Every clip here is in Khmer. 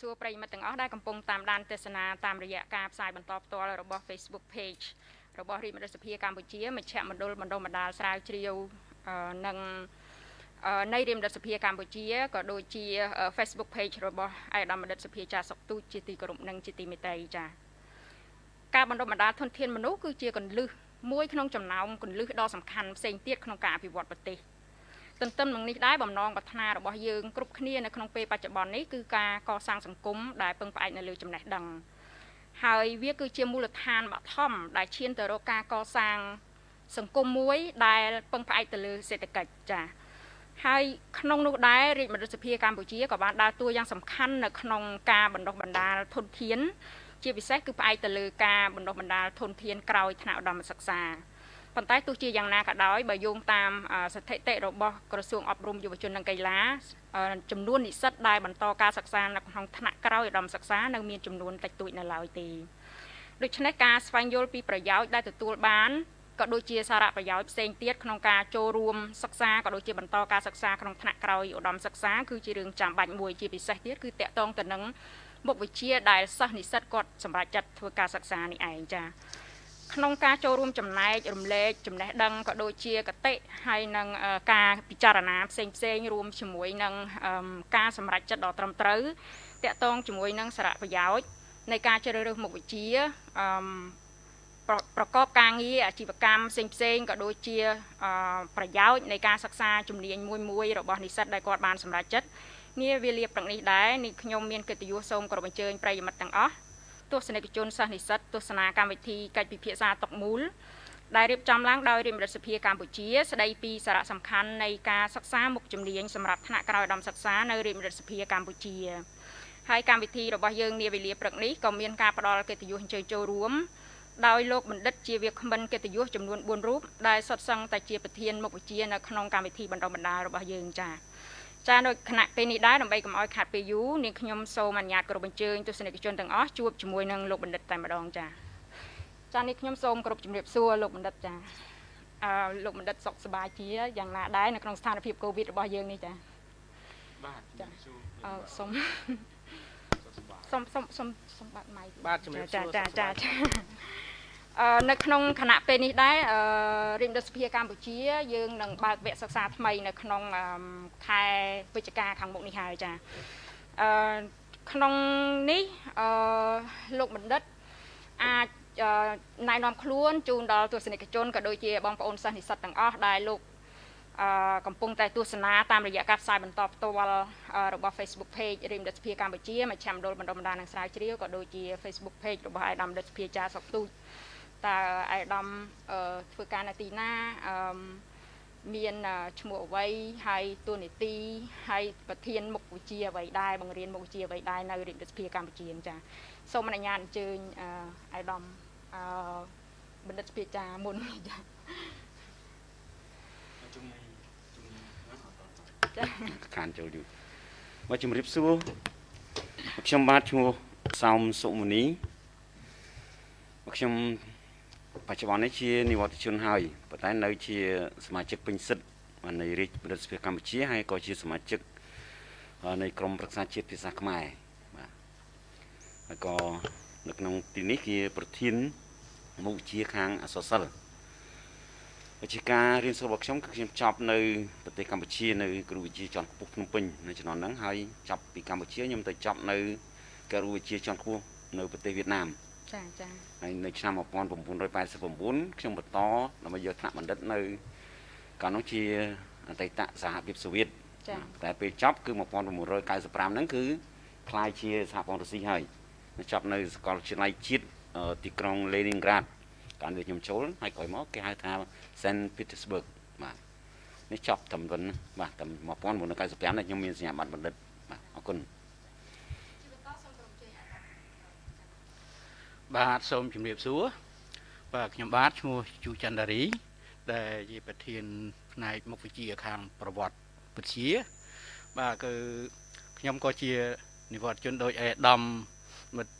សូមគោរពជំរាបសួរប្រិយមិត្តទាំងអស់ដែលកំពុងតាមដានទស្សនាតាមរយៈការផ្សាយបន្តផ្ទាល់របស់ Facebook Page របស់រាជរដ្ឋសភាកម្ពុជាមជ្ឈមណ្ឌលបណ្ដុំបណ្ដាលស្រាវជ្រាវនិងនៃរាជរដ្ឋសភាកម្ពុជាក៏ដូចជា Facebook Page របស់ឯកឧត្តមបណ្ឌិតសភាចាសុកទូចជាទីគោរពនិងជាទីមេត្រីចា៎ការបណ្ដុំបណ្ដាលធនធានមនុស្សគឺជាកន្លឹះមួយក្នុងចំណោមកន្លឹះដ៏សំខាន់ផ្សេងទៀតក្នុងការអភិវឌ្ឍប្រទេស។ ទន្ទឹមនឹងនេះដែរបំណងប្រាថ្នារបស់យើងគ្រប់គ្នានៅក្នុងពេលបច្ចុប្បន្ននេះគឺការកសាងសង្គមដែលពឹងផ្អែកនៅលើចំណេះដឹងហើយវាគឺជាមូលដ្ឋានបឋមដែលឈានទៅរកការកសាងសង្គមមួយដែលពឹងផ្អែកទៅលើសេដ្ឋកិច្ចចា៎ហើយក្នុងនោះដែររាជរដ្ឋសភាកម្ពុជាក៏បានដើរតួយ៉ាងសំខាន់នៅក្នុងការបណ្ដុះបណ្ដាលធនធាន ជាពិសេសគឺផ្អែកទៅលើការបណ្ដុះបណ្ដាលធនធានក្រោយថ្នាក់ឧត្តមសិក្សា ប៉ុន្តែទោះជាយ៉ាងណាក៏ដោយបើយោងតាមស្ថិតិរបស់ក្រសួងអប់រំយុវជននិងកីឡាចំនួននិស្សិតដែលបន្តការសិក្សានៅក្នុងថ្នាក់ក្រោយឧត្តមសិក្សានៅមានចំនួនតិចតួចនៅឡើយទេដូច្នេះការស្វែងយល់ពីប្រយោជន៍ដែលទទួលបានក៏ដូចជាសារៈប្រយោជន៍ផ្សេងទៀតក្នុងការចូលរួមសិក្សាក៏ដូចជាបន្តការសិក្សាក្នុងថ្នាក់ក្រោយឧត្តមសិក្សាគឺជារឿងចាំបាច់មួយជាពិសេសទៀតគឺតកតងទៅនឹងមុខវិជ្ជាដែលសិស្សនិស្សិតគាត់សម្រាប់ចាត់ធ្វើការសិក្សានេះឯងចា៎ ក្នុងការចូលរួមចំណែករំលែកចំណេះដឹងក៏ដូចជាកតិហើយនឹងការពិចារណាផ្សេងផ្សេងរួមជាមួយនឹងការសម្រេចចិត្តដ៏ត្រឹមត្រូវតាក់ទងជាមួយនឹងសារៈប្រយោជន៍នៃការជ្រើសរើសមុខវិជ្ជាអឺប្រកបការងារអាជីវកម្មផ្សេងផ្សេងក៏ដូចជាប្រយោជន៍នៃការសិក្សាជំនាញមួយមួយរបស់និស្សិតដែលគាត់បានសម្រេចចិត្តងារវាលាព្រឹកនេះដែរនេះខ្ញុំមានកិត្តិយសសូមគោរពអញ្ជើញប្រិយមិត្តទាំងអស់ ទស្សនិកជនសិស្សនិស្សិតទស្សនាកម្មវិធីកិច្ចពិភាក្សាតុកមូលដែលរៀបចំឡើងដោយរាជរដ្ឋសភាកម្ពុជា ស្ដីពីសារៈសំខាន់នៃការសិក្សាមុខជំនាញសម្រាប់ថ្នាក់ក្រោយឧត្តមសិក្សានៅរាជរដ្ឋសភាកម្ពុជាហើយកម្មវិធីរបស់យើងនាវេលាព្រឹកនេះក៏មានការផ្ដល់កិត្តិយសអញ្ជើញចូលរួមដោយលោកបណ្ឌិតជាវាគ្មិនកិត្តិយសចំនួន4រូបដែលសុទ្ធសឹងតែជាប្រធានមុខវិជ្ជានៅក្នុងកម្មវិធីបណ្ដុះបណ្ដាលរបស់យើងចា៎ ចានៅគណៈពេលនេះដែរដើម្បីកុំឲ្យខាត់ពេលយូរនាងខ្ញុំសូមអនុញ្ញាតគោរពអញ្ជើញទស្សនិកជនទាំងអស់ជួបជាមួយនឹងលោកបណ្ឌិតតែម្ដងចាចានេះខ្ញុំសូមគោរពជំរាបសួរលោកបណ្ឌិតចាអឺលោកបណ្ឌិតសុខសប្បាយជាយ៉ាងណាដែរនៅក្នុងស្ថានភាពកូវីដរបស់យើងនេះចាបាទចាអឺសូមសូមសូមសូមសូមបាត់ម៉ៃបាទជំរាបសួរចាចាចា នៅក្នុងគណៈពេលនេះដែររាជរដ្ឋសភាកម្ពុជា យើងនឹងបើកវគ្គសិក្សាថ្មីនៅក្នុងខែវិច្ឆិកាខាងមុខនេះហើយចាអឺក្នុងនេះអឺលោកបណ្ឌិតអាចណែនាំខ្លួនជូនដល់ទស្សនិកជនក៏ដូចជាបងប្អូនសិស្សនិស្សិតទាំងអស់ដែលលោកអឺកំពុងតែទស្សនាតាមរយៈការផ្សាយបន្តផ្ទាល់របស់ Facebook Page រៀមរដ្ឋសភាកម្ពុជាមជ្ឈមណ្ឌលបណ្ដុំបណ្ដាលនិងស្រាវជ្រាវក៏ដូចជា Facebook Page របស់ឯកឧត្តមរដ្ឋសភាចាសុកទូច តើអាយដាមធ្វើការនៅទីណាអឺមានឈ្មោះអ្វីហើយតួនាទីហើយប្រធានមុខវិជ្ជាអ្វីដែរបង្រៀនមុខវិជ្ជាអ្វីដែរនៅរាជរដ្ឋសភាកម្ពុជាចាសូមអនុញ្ញាតអញ្ជើញអាយដាមអឺបណ្ឌិតសភាចាមុនចាចាខានចូលយូរមកជំរាបសួរខ្ញុំបាទឈ្មោះសោមសុមនីខ្ញុំ បច្ចុប្បន្ននេះជានិវត្តជនហើយប៉ុន្តែនៅជាសមាជិកពេញសិទ្ធិនៃរាជរដ្ឋសភាកម្ពុជាហើយក៏ជាសមាជិកនៃក្រមប្រឹក្សាជាតិភាសាខ្មែរបាទហើយក៏នៅក្នុងទីនេះជាប្រធានមុខវិជ្ជាខាងអសរសិល្ប៍វិជ្ជាការរៀនសូត្ររបស់ខ្ញុំគឺខ្ញុំចប់នៅប្រទេសកម្ពុជានៅគ្រូវិទ្យាជាន់ខ្ពស់ភ្នំពេញនៅជំនាន់ហ្នឹងហើយចប់ពីកម្ពុជាខ្ញុំទៅចប់នៅគ្រូវិទ្យាជាន់ខ្ពស់នៅប្រទេសវៀតណាមចាចា ហើយនៅឆ្នាំ1989ខ្ញុំបន្តដើម្បីយកថ្នាក់បណ្ឌិតនៅកាលនោះជាអតីតសហភាពសូវៀតតែពេលចប់គឺ1995ហ្នឹងគឺคล้ายជាសហព័ន្ធរុស្ស៊ីហើយចប់នៅសាកលវិទ្យាល័យជាតិទីក្រុង Leningrad កាលនេះខ្ញុំចូលហើយក្រោយមកគេហៅថា Saint Petersburg បាទនេះចប់ត្រឹមប៉ុណ្ណឹងបាទត្រឹម1995នេះខ្ញុំមានសញ្ញាបត្របណ្ឌិតបាទអរគុណ បាទសូមជម្រាបសួរបាទខ្ញុំបាទឈ្មោះជូចន្ទរីដែលជាប្រធានផ្នែកមុខវិជ្ជាខាងប្រវត្តិវិទ្យាបាទគឺខ្ញុំក៏ជានិវត្តជនដោយអេដាមមិត្ត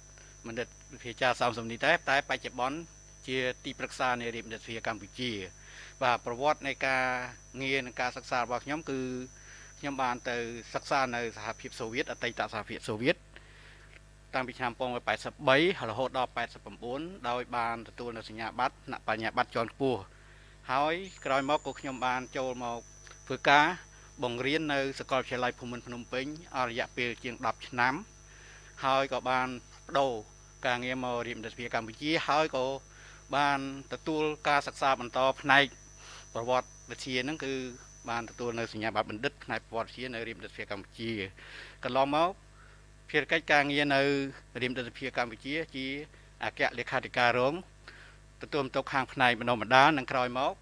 មនិតវិភាចាសំសំនេះតែតែបច្ចុប្បន្នជាទីប្រឹក្សានៃរាជមន្ត្រីកម្ពុជា បាទប្រវត្តិនៃការងារនិងការសិក្សារបស់ខ្ញុំគឺខ្ញុំបានទៅសិក្សានៅសហភាពសូវៀតអតីតសហភាពសូវៀត តាំងពីឆ្នាំ1983រហូតដល់89ដោយបានទទួលនៅសញ្ញាបត្រថ្នាក់បញ្ញាបត្រជាន់ខ្ពស់ហើយក្រោយមកក៏ខ្ញុំបានចូលមកធ្វើការបង្រៀននៅសាកលវិទ្យាល័យភូមិន្ទភ្នំពេញអស់រយៈពេលជាង10ឆ្នាំ ហើយក៏បានបដូរការងារមករៀនរដ្ឋាភិបាលកម្ពុជាហើយក៏បានទទួលការសិក្សាបន្តផ្នែកប្រវត្តិវិទ្យាហ្នឹងគឺបានទទួលនៅសញ្ញាបត្របណ្ឌិតផ្នែកប្រវត្តិវិទ្យានៅរាជរដ្ឋាភិបាលកម្ពុជាកន្លងមក ភារកិច្ចការងារនៅរាជរដ្ឋាភិបាលកម្ពុជា ជាអគ្គលេខាធិការរងទទួលបន្ទុកខាងផ្នែកបណ្ដុំបណ្ដាលនិងក្រោយមក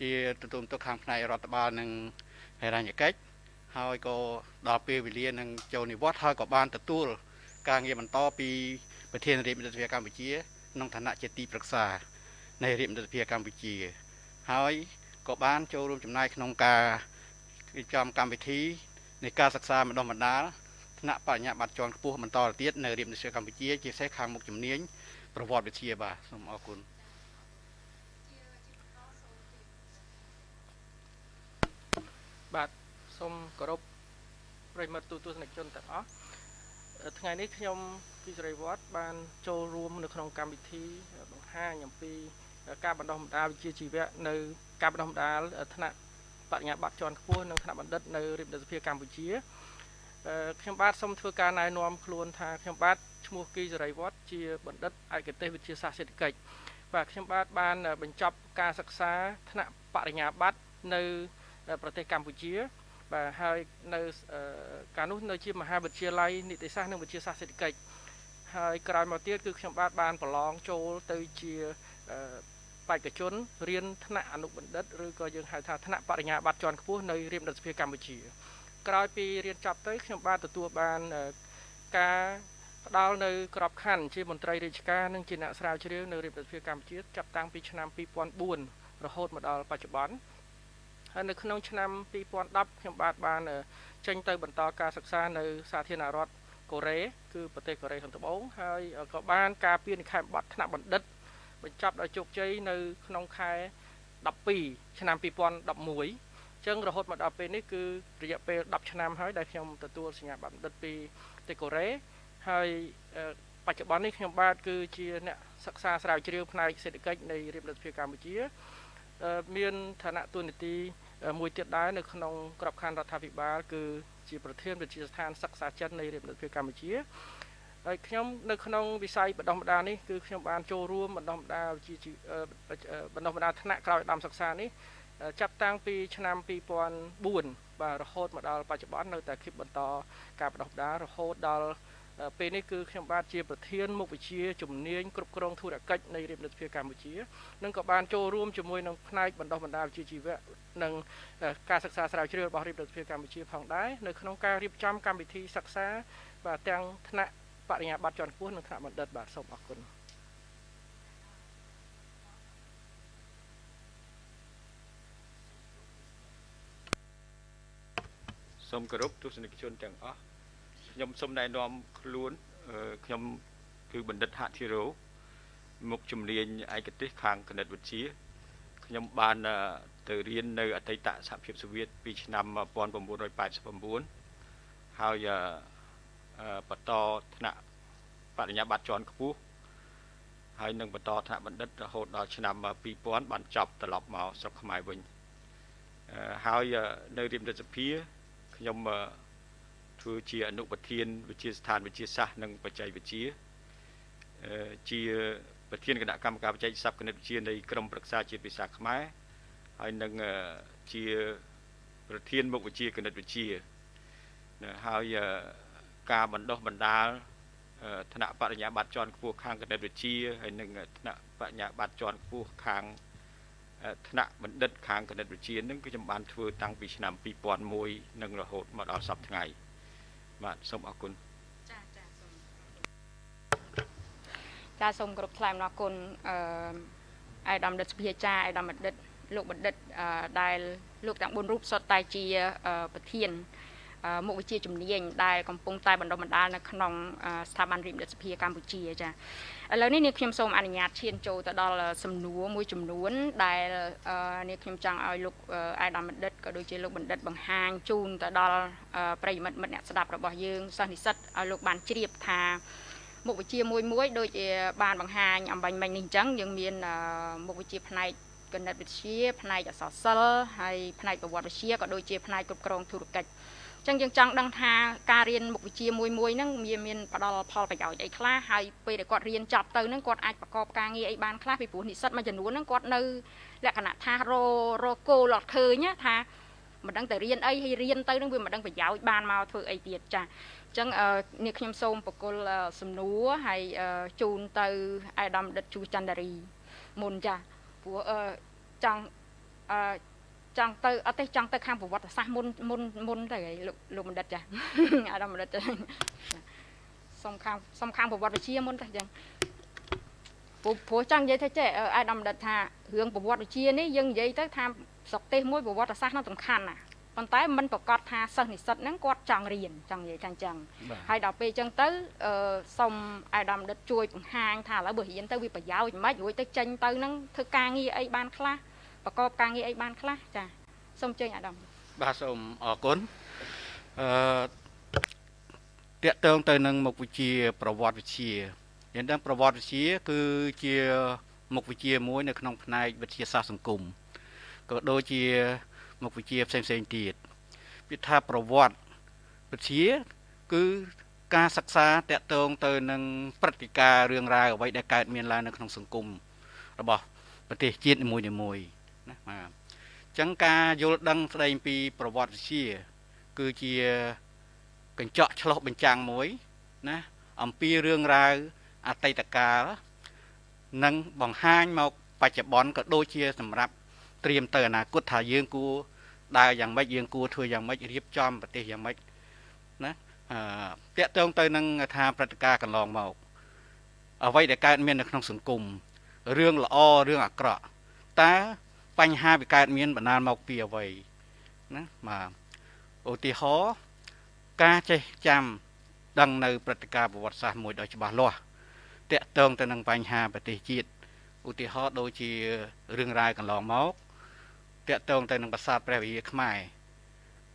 ជាទទួលបន្ទុកខាងផ្នែករដ្ឋបាលនិងហេរញ្ញកិច្ចហើយក៏ដល់ពេលវេលានឹងចូលនិវត្តន៍ហើយក៏បានទទួលការងារបន្តពីប្រធានរាជរដ្ឋាភិបាលកម្ពុជាក្នុងឋានៈជាទីប្រឹក្សានៃរាជរដ្ឋាភិបាលកម្ពុជា ហើយក៏បានចូលរួមចំណែកក្នុងការរៀបចំកម្មវិធីនៃការសិក្សាបណ្ដុះបណ្ដាល ថ្នាក់បញ្ញាបត្រជាន់ខ្ពស់បន្តទៅទៀតនៅរាជវិទ្យាល័យកម្ពុជាជាពិសេសខាងមុខជំនាញប្រវត្តិវិទ្យាបាទសូមអរគុណបាទសូមគោរពប្រិមត្តទូទស្សនិកជនទាំងអស់ថ្ងៃនេះខ្ញុំពីសេរីវត្តបានចូលរួមនៅក្នុងកម្មវិធីបង្ហាញអំពីការបណ្ដុះបណ្ដាលវិជ្ជាជីវៈនៅការបណ្ដុះបណ្ដាលថ្នាក់បញ្ញាបត្រជាន់ខ្ពស់និងថ្នាក់បណ្ឌិតនៅរាជរដ្ឋាភិបាលកម្ពុជា ខ្ញុំបាទសូមធ្វើការណែនាំខ្លួនថាខ្ញុំបាទឈ្មោះគីសេរីវត្តជាបណ្ឌិតឯកទេសវិទ្យាសាស្ត្រសេដ្ឋកិច្ចបាទខ្ញុំបាទបានបញ្ចប់ការសិក្សាថ្នាក់បរិញ្ញាបត្រនៅប្រទេសកម្ពុជាបាទហើយនៅកាលនោះនៅជាមហាវិទ្យាល័យនីតិសាស្ត្រនិងវិទ្យាសាស្ត្រសេដ្ឋកិច្ចហើយក្រោយមកទៀតគឺខ្ញុំបាទបានប្រឡងចូលទៅជាបេក្ខជនរៀនថ្នាក់អនុបណ្ឌិតឬក៏យើងហៅថាថ្នាក់បរិញ្ញាបត្រជាន់ខ្ពស់នៅរាជរដ្ឋាភិបាលកម្ពុជា ក្រោយពីរៀនចប់ទៅខ្ញុំបាទទទួលបានការផ្ដល់នៅក្របខ័ណ្ឌជាមន្ត្រីរាជការនិងជាអ្នកស្រាវជ្រាវនៅរាជរដ្ឋាភិបាលកម្ពុជាចាប់តាំងពីឆ្នាំ2004រហូតមកដល់បច្ចុប្បន្នហើយនៅក្នុងឆ្នាំ2010ខ្ញុំបាទបានចេញទៅបន្តការសិក្សានៅសាធារណរដ្ឋកូរ៉េគឺប្រទេសកូរ៉េខាងត្បូងហើយក៏បានការពារនិក្ខេបប័ណ្ណថ្នាក់បណ្ឌិត បញ្ចប់ដោយជោគជ័យនៅក្នុងខែ12ឆ្នាំ2011 ចឹងរហូតមកដល់ពេលនេះគឺរយៈពេល10ឆ្នាំហើយដែលខ្ញុំទទួលសញ្ញាបត្របណ្ឌិតពីប្រទេសកូរ៉េហើយបច្ចុប្បន្ននេះខ្ញុំបាទគឺជាអ្នកសិក្សាស្រាវជ្រាវផ្នែកសេដ្ឋកិច្ចនៃរាជរដ្ឋាភិបាលកម្ពុជា មានឋានៈទូនាទីមួយទៀតដែរនៅក្នុងក្របខ័ណ្ឌរដ្ឋាភិបាលគឺជាប្រធានវិទ្យាស្ថានសិក្សាចិននៃរាជរដ្ឋាភិបាលកម្ពុជាហើយខ្ញុំនៅក្នុងវិស័យបណ្ដុះបណ្ដាលនេះគឺខ្ញុំបានចូលរួមបណ្ដុះបណ្ដាលជាបណ្ដុះបណ្ដាលថ្នាក់ក្រោយដំសិក្សានេះ ចាប់តាំងពីឆ្នាំ2004បាទរហូតមកដល់បច្ចុប្បន្ននៅតែគិតបន្តការបណ្ដុះបណ្ដាលរហូតដល់ពេលនេះគឺខ្ញុំបាទជាប្រធានមុខវិជ្ជាជំនាញគ្រប់គ្រងធុរកិច្ចនៃរាជរដ្ឋាភិបាលកម្ពុជានិងក៏បានចូលរួមជាមួយនឹងផ្នែកបណ្ដុះបណ្ដាលវិជ្ជាជីវៈនិងការសិក្សាស្រាវជ្រាវរបស់រាជរដ្ឋាភិបាលកម្ពុជាផងដែរនៅក្នុងការរៀបចំកម្មវិធីសិក្សាបាទទាំងថ្នាក់បរិញ្ញាបត្រជាន់ខ្ពស់និងថ្នាក់បណ្ឌិតបាទសូមអរគុណ សូមគោរពទស្សនិកជនទាំងអស់ខ្ញុំសូមណែនាំខ្លួនខ្ញុំគឺបណ្ឌិតហធិរោមុខជំនាញឯកទេសខាងគណិតវិទ្យាខ្ញុំបានទៅរៀននៅអតីតសហភាពសូវៀតពីឆ្នាំ1989ហើយបន្តថ្នាក់បរិញ្ញាបត្រជាន់ខ្ពស់ហើយនឹងបន្តថ្នាក់បណ្ឌិតរហូតដល់ឆ្នាំ2000បានចប់ត្រឡប់មកស្រុកខ្មែរវិញហើយនៅរៀបរដ្ឋសភា ខ្ញុំធ្វើជាអនុប្រធានវិទ្យាស្ថានវិទ្យាសាស្ត្រនិងបច្ចេកវិទ្យាជាប្រធានគណៈកម្មការបច្ចេកសព្ទគណិតវិទ្យានៃក្រមប្រឹក្សាជាតិភាសាខ្មែរហើយនឹងជាប្រធានមុខវិជ្ជាគណិតវិទ្យាហើយការបណ្ដុះបណ្ដាលថ្នាក់បរិញ្ញាបត្រជាន់ខ្ពស់ខាងគណិតវិទ្យាហើយនិងថ្នាក់បរិញ្ញាបត្រជាន់ខ្ពស់ខាង ថ្នាក់បណ្ឌិតខាងគណិតវិទ្យានឹងគឺខ្ញុំបានធ្វើតាំងពីឆ្នាំ2001និងរហូតមកដល់សប្តាហ៍ថ្ងៃបាទសូមអរគុណចាចាសូមចាសូមគោរពថ្លែងអំណរគុណអឺអាយដាមដិតសភាចាអាយដាមបណ្ឌិតលោកបណ្ឌិតដែលលោកទាំង4រូបសុទ្ធតែជាប្រធាន មុខវិជ្ជាជំនាញដែលកំពុងតែបណ្ដុះបណ្ដាលនៅក្នុងស្ថាប័នរៀបរដ្ឋសភាកម្ពុជាចាឥឡូវនេះនាងខ្ញុំសូមអនុញ្ញាតឈានចូលទៅដល់សំណួរមួយចំនួន ដែលនាងខ្ញុំចង់ឲ្យលោកអាយដាមបណ្ឌិតក៏ដូចជាលោកបណ្ឌិតបង្ហាញជូនទៅដល់ប្រិយមិត្តមិត្តអ្នកស្ដាប់របស់យើងសិស្សនិស្សិតឲ្យលោកបានជ្រាបថាមុខវិជ្ជាមួយមួយដូចជាបានបង្ហាញអំបញ្ញមិញនេះអញ្ចឹងយើងមានមុខវិជ្ជាផ្នែកគណិតវិទ្យាផ្នែកអក្សរសិល្ប៍ហើយផ្នែកប្រវត្តិវិទ្យាក៏ដូចជាផ្នែកគ្រប់គ្រងធុរកិច្ច ចឹងយើងចង់ដឹងថាការរៀនមុខវិជ្ជាមួយមួយហ្នឹងវាមានផ្ដល់ផលប្រយោជន៍អីខ្លះហើយពេលដែលគាត់រៀនចប់ទៅហ្នឹងគាត់អាចប្រកបការងារអីបានខ្លះពីព្រោះនិស្សិតមួយចំនួនហ្នឹងគាត់នៅលក្ខណៈថាររគោលអត់ឃើញថាមិនដឹងតែរៀនអីហើយរៀនទៅនឹងវាមិនដឹងប្រយោជន៍បានមកធ្វើអីទៀតចាអញ្ចឹងនេះខ្ញុំសូមបកគលសំណួរហើយជូនទៅអាដាមដិតជូចន្ទរីមុនចាព្រោះចង់អឺ ចង់ទៅអត់ទេចង់ទៅខាងប្រវត្តិសាស្ត្រមុនមុនមុនទៅលោកលោកបណ្ឌិតចាអាដាមបណ្ឌិតចាសុំខាងសុំខាងប្រវត្តិវិទ្យាមុនទៅអញ្ចឹងព្រោះព្រោះចង់និយាយថាចេះអាដាមបណ្ឌិតថារឿងប្រវត្តិវិទ្យានេះយើងនិយាយទៅថាស្រុកទេសមួយប្រវត្តិសាស្ត្រនោះសំខាន់ណាប៉ុន្តែมันប្រកាសថាសិស្សនិស្សិតហ្នឹងគាត់ចង់រៀនចង់និយាយថាអញ្ចឹងហើយដល់ពេលអញ្ចឹងទៅអឺសុំអាដាមដិតជួយបង្ហាញថាឥឡូវបើរៀនទៅវាប្រយោជន៍មិនរួចទៅចេញទៅហ្នឹងធ្វើការងារអីបានខ្លះ ប្រកបការងារអីបានខ្លះចាសូមអញ្ជើញអាដាមបាទសូមអរគុណអឺតកតងទៅនឹងមុខវិជ្ជាប្រវត្តិវិទ្យាយ៉ាងដឹងប្រវត្តិវិទ្យាគឺជាមុខវិជ្ជាមួយ នៅក្នុងផ្នែកវិទ្យាសាស្ត្រសង្គមក៏ដូចជាមុខវិជ្ជាផ្សេងផ្សេងទៀតវាថាប្រវត្តិវិទ្យាគឺការសិក្សាតកតងទៅនឹងព្រឹត្តិការណ៍រឿងរ៉ាវអ្វីដែលកើតមានឡើងនៅក្នុងសង្គមរបស់ប្រទេសជាតិនីមួយៗ ណាបាទអញ្ចឹងការយល់ដឹងស្ដីពីប្រវត្តិវិទ្យាគឺជាកញ្ចក់ឆ្លុះបញ្ចាំងមួយណាអំពីរឿងរ៉ាវអតីតកាលនិងបង្ហាញមកបច្ចុប្បន្នក៏ដូចជាសម្រាប់ត្រៀមទៅអនាគតថាយើងគួរដើរយ៉ាងម៉េចយើងគួរធ្វើយ៉ាងម៉េចរៀបចំប្រទេសយ៉ាងម៉េចណាអឺតកតងទៅនឹងថាព្រឹត្តិការណ៍កន្លងមកអ្វីដែលកើតមាននៅក្នុងសង្គមរឿងល្អរឿងអាក្រក់តើ បញ្ហាវាកើតមានបណ្ដាលមកពីអ្វីណាបាទឧទាហរណ៍ការចេះចាំដឹងនៅព្រឹត្តិការណ៍ប្រវត្តិសាស្ត្រមួយដ៏ច្បាស់លាស់តកតងទៅនឹងបញ្ហាប្រទេសជាតិឧទាហរណ៍ដូចជារឿងរ៉ាវកន្លងមកតកតងទៅនឹងប្រាសាទព្រះវិហារខ្មែរ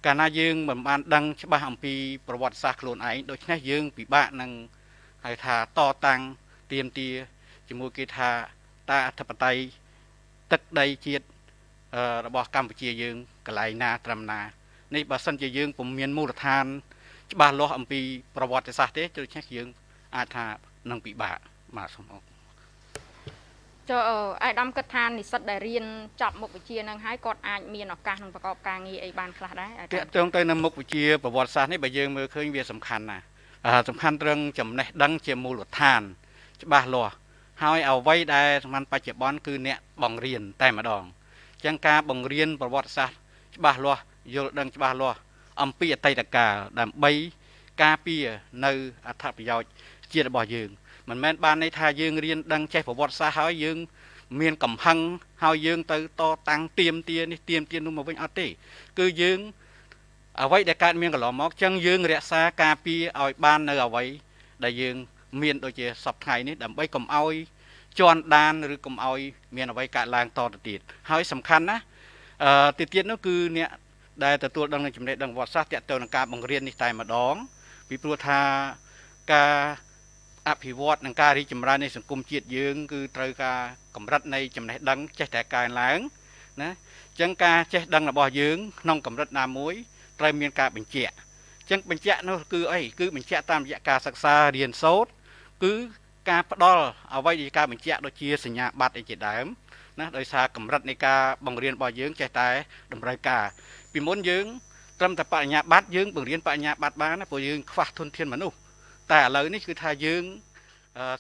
កាលណាយើងមិនបានដឹងច្បាស់អំពីប្រវត្តិសាស្ត្រខ្លួនឯងដូច្នេះយើងពិបាកនឹងហៅថាតតាំងទៀមទាជាមួយគេថាតាអធិបតេយ្យទឹកដីជាតិ របស់កម្ពុជាយើងកន្លែងណាត្រឹមណានេះបើសិនជាយើងពុំមានមូលដ្ឋាន ច្បាស់លាស់អំពីប្រវត្តិសាស្ត្រទេដូច្នេះយើងអាចថានឹងពិបាកបាទសូមអរគុណចុះអាយដាមគិតថានិស្សិតដែលរៀនចប់មុខវិជ្ជានឹងហើយគាត់អាចមានឱកាសក្នុងប្រកបការងារអីបានខ្លះដែរតើតើទៅនៅមុខវិជ្ជាប្រវត្តិសាស្ត្រនេះបើយើងមើលឃើញវាសំខាន់ណាស់សំខាន់ត្រឹងចំណេះដឹងជាមូលដ្ឋាន ច្បាស់លាស់ហើយអ្វីដែលសំខាន់បច្ចុប្បន្នគឺអ្នកបង្រៀនតែម្ដង ចឹងការបង្រៀនប្រវត្តិសាស្ត្រច្បាស់លាស់យល់ដឹងច្បាស់លាស់អំពីអតីតកាលដើម្បីការពារនៅអត្ថប្រយោជន៍ជាតិរបស់យើងមិនមែនបានន័យថាយើងរៀនដឹងចេះប្រវត្តិសាស្ត្រហើយយើង មានកំហឹងហើយយើងទៅតតាំងទៀមទានេះទៀមទានោះមកវិញអត់ទេ គឺយើងអ្វីដែលកើតមានកន្លងមកចឹងយើងរក្សាការពារឲ្យបាននៅអ្វីដែលយើង មានដូចជាសពថ្ងៃនេះដើម្បីកុំឲ្យ ជន់ដានឬកុំឲ្យមានអ្វីកើតឡើងតទៅទៀតហើយសំខាន់ណាអឺទីទៀតនោះគឺអ្នកដែលទទួលដឹងចំណេះដឹងវត្តសាស្ត្រតទៅនឹងការបង្រៀននេះតែម្ដង ពីព្រោះថាការអភិវឌ្ឍនិងការរីកចម្រើននៃសង្គមជាតិយើងគឺត្រូវការកម្រិតនៃចំណេះដឹងចេះតែកើនឡើងណាអញ្ចឹងការចេះដឹងរបស់យើងក្នុងកម្រិតណាមួយត្រូវមានការបញ្ជាក់អញ្ចឹងបញ្ជាក់នោះគឺអីគឺបញ្ជាក់តាមរយៈការសិក្សារៀនសូត្រគឺ ការផ្ដល់អ្វីជាការបញ្ជាក់ដូចជាសញ្ញាបត្រអីជាដើមណាដោយសារកម្រិតនៃការបង្រៀនរបស់យើងចេះតែតម្រូវការពីមុនយើងត្រឹមតែបញ្ញាបត្រយើងបង្រៀនបញ្ញាបត្របានណាព្រោះយើងខ្វះធនធានមនុស្សតែឥឡូវនេះគឺថាយើង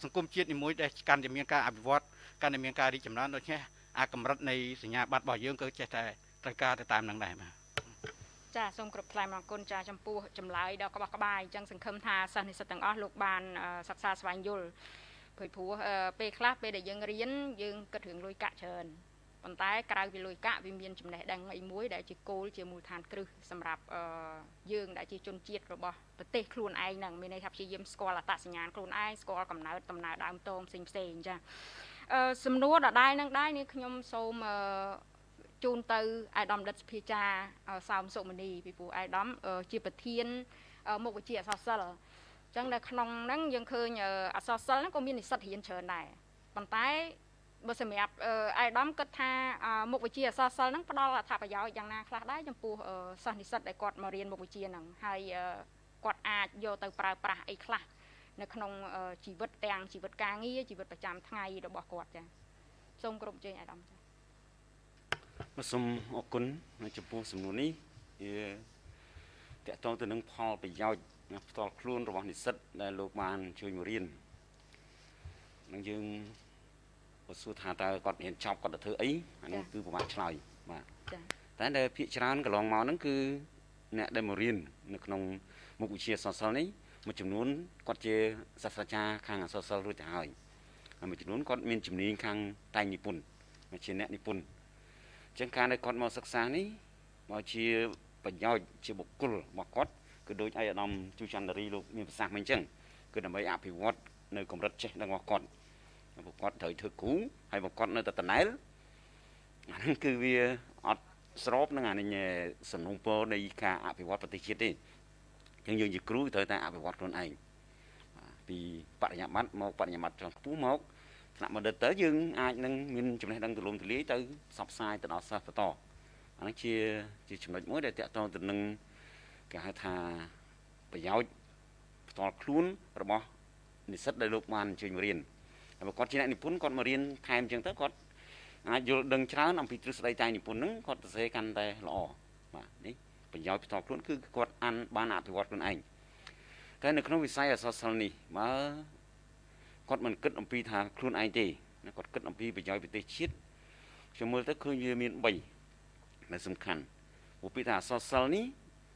សង្គមជាតិនីមួយដែលកាន់តែមានការអភិវឌ្ឍកាន់តែមានការរីកចម្រើនដូច្នេះអាកម្រិតនៃសញ្ញាបត្ររបស់យើងក៏ចេះតែត្រូវការទៅតាមនឹងដែរបាទ ចាសូមគ្រប់ថ្លែងអរគុណចាចំពោះចម្លើយដ៏ក្បោះក្បាយអញ្ចឹងសង្ឃឹមថាសិស្សនិស្សិតទាំងអស់លោកបានសិក្សាស្វែងយល់ព្រោះព្រោះពេលខ្លះពេលដែលយើងរៀនយើងគិតរឿងលុយកាក់ច្រើនប៉ុន្តែក្រៅពីលុយកាក់វាមានចំណេះដឹងអីមួយដែលជាគោលជាមូលដ្ឋានគ្រឹះសម្រាប់អឺយើងដែលជាជនជាតិរបស់ប្រទេសខ្លួនឯងហ្នឹងមានន័យថាព្យាយាមស្គាល់អត្តសញ្ញាណខ្លួនឯងស្គាល់កំណើតដំណើរដើមតងផ្សេងផ្សេងចាអឺសំណួរដដែលនឹងដែរនេះខ្ញុំសូមអឺ ជូនទៅអាយដាមដិតសភាចាសោមសុមនីពីព្រោះអាយដាមជាប្រធានមុខវិជ្ជាអក្សរសិល្ប៍អញ្ចឹងនៅក្នុងហ្នឹងយើងឃើញអក្សរសិល្ប៍ហ្នឹងក៏មាននិស្សិតរៀនច្រើនដែរប៉ុន្តែបើសម្រាប់អៃដាមគិតថាមុខវិជ្ជាអក្សរសិល្ប៍ហ្នឹងផ្ដល់អត្ថប្រយោជន៍យ៉ាងណាខ្លះដែរចំពោះសិស្សនិស្សិតដែលគាត់មករៀនមុខវិជ្ជាហ្នឹងហើយគាត់អាចយកទៅប្រើប្រាស់អីខ្លះនៅក្នុងជីវិតទាំងជីវិតការងារជីវិតប្រចាំថ្ងៃរបស់គាត់ចាសូមគ្រប់ជើញអាដាមចាបាទ សូមអរគុណចំពោះសំណួរនេះវាតកតងទៅនឹងផលប្រយោជន៍ផ្ទាល់ខ្លួនរបស់និស្សិតដែលលោកបានជួយមករៀននឹងយើងបើសួរថាតើគាត់រៀនចប់គាត់ទៅធ្វើអីអានោះគឺពិបាកឆ្លើយបាទតែដែលភាកច្រើនកន្លងមកហ្នឹងគឺអ្នកដែលមករៀននៅក្នុងមុខវិជ្ជាសសលនេះមួយចំនួនគាត់ជាសាស្ត្រាចារ្យខាងអសសលរួចទៅហើយហើយមួយចំនួនគាត់មានជំនាញខាងតែងនិពន្ធជាអ្នកនិពន្ធអញ្ចឹងការដែលគាត់មកសិក្សានេះមកជាប្រយោជន៍ជាបុគ្គលរបស់គាត់គឺដូចឯកឧត្តមជូចន្ទរីលោកមានប្រសាសន៍មកអញ្ចឹងគឺដើម្បីអភិវឌ្ឍនៅកម្រិតចេះដឹងរបស់គាត់ពួកគាត់ត្រូវធ្វើគ្រូហើយពួកគាត់នៅតែតណែលអាហ្នឹងគឺវាអត់ស្របនឹងអានេះសំណុំពរនៃការអភិវឌ្ឍប្រទេសជាតិទេអញ្ចឹងយើងជាគ្រូត្រូវតែអភិវឌ្ឍខ្លួនឯងពីបរិញ្ញាបត្រមកបរិញ្ញាបត្រចង់ខ្ពស់មក ថ្នាក់បណ្ឌិតទៅយើងអាចនឹងមានចំណេះដឹងទូលំទូលាយទៅផ្សព្វផ្សាយទៅដល់សិស្សបន្តអានេះជាជាចំណុចមួយដែលតកតងទៅនឹងគេហៅថាប្រយោជន៍ផ្ទាល់ខ្លួនរបស់និស្សិតដែលលោកបានអញ្ជើញមករៀនបើគាត់ជាអ្នកនិពន្ធគាត់មករៀនថែមអញ្ចឹងទៅគាត់អាចយល់ដឹងច្រើនអំពីទ្រឹស្ដីតែនិពន្ធហ្នឹងគាត់សរសេរកាន់តែល្អបាទនេះប្រយោជន៍ផ្ទាល់ខ្លួនគឺគាត់អានបានអភិវឌ្ឍខ្លួនឯងតែនៅក្នុងវិស័យអសរសិល្ប៍នេះបើ គាត់មិនគិតអំពីថាខ្លួនឯងទេគាត់គិតអំពីប្រយោជន៍ប្រទេសជាតិខ្ញុំមើលទៅឃើញវាមាន3ដែលសំខាន់ព្រោះពីថាអសរសិល្ប៍នេះ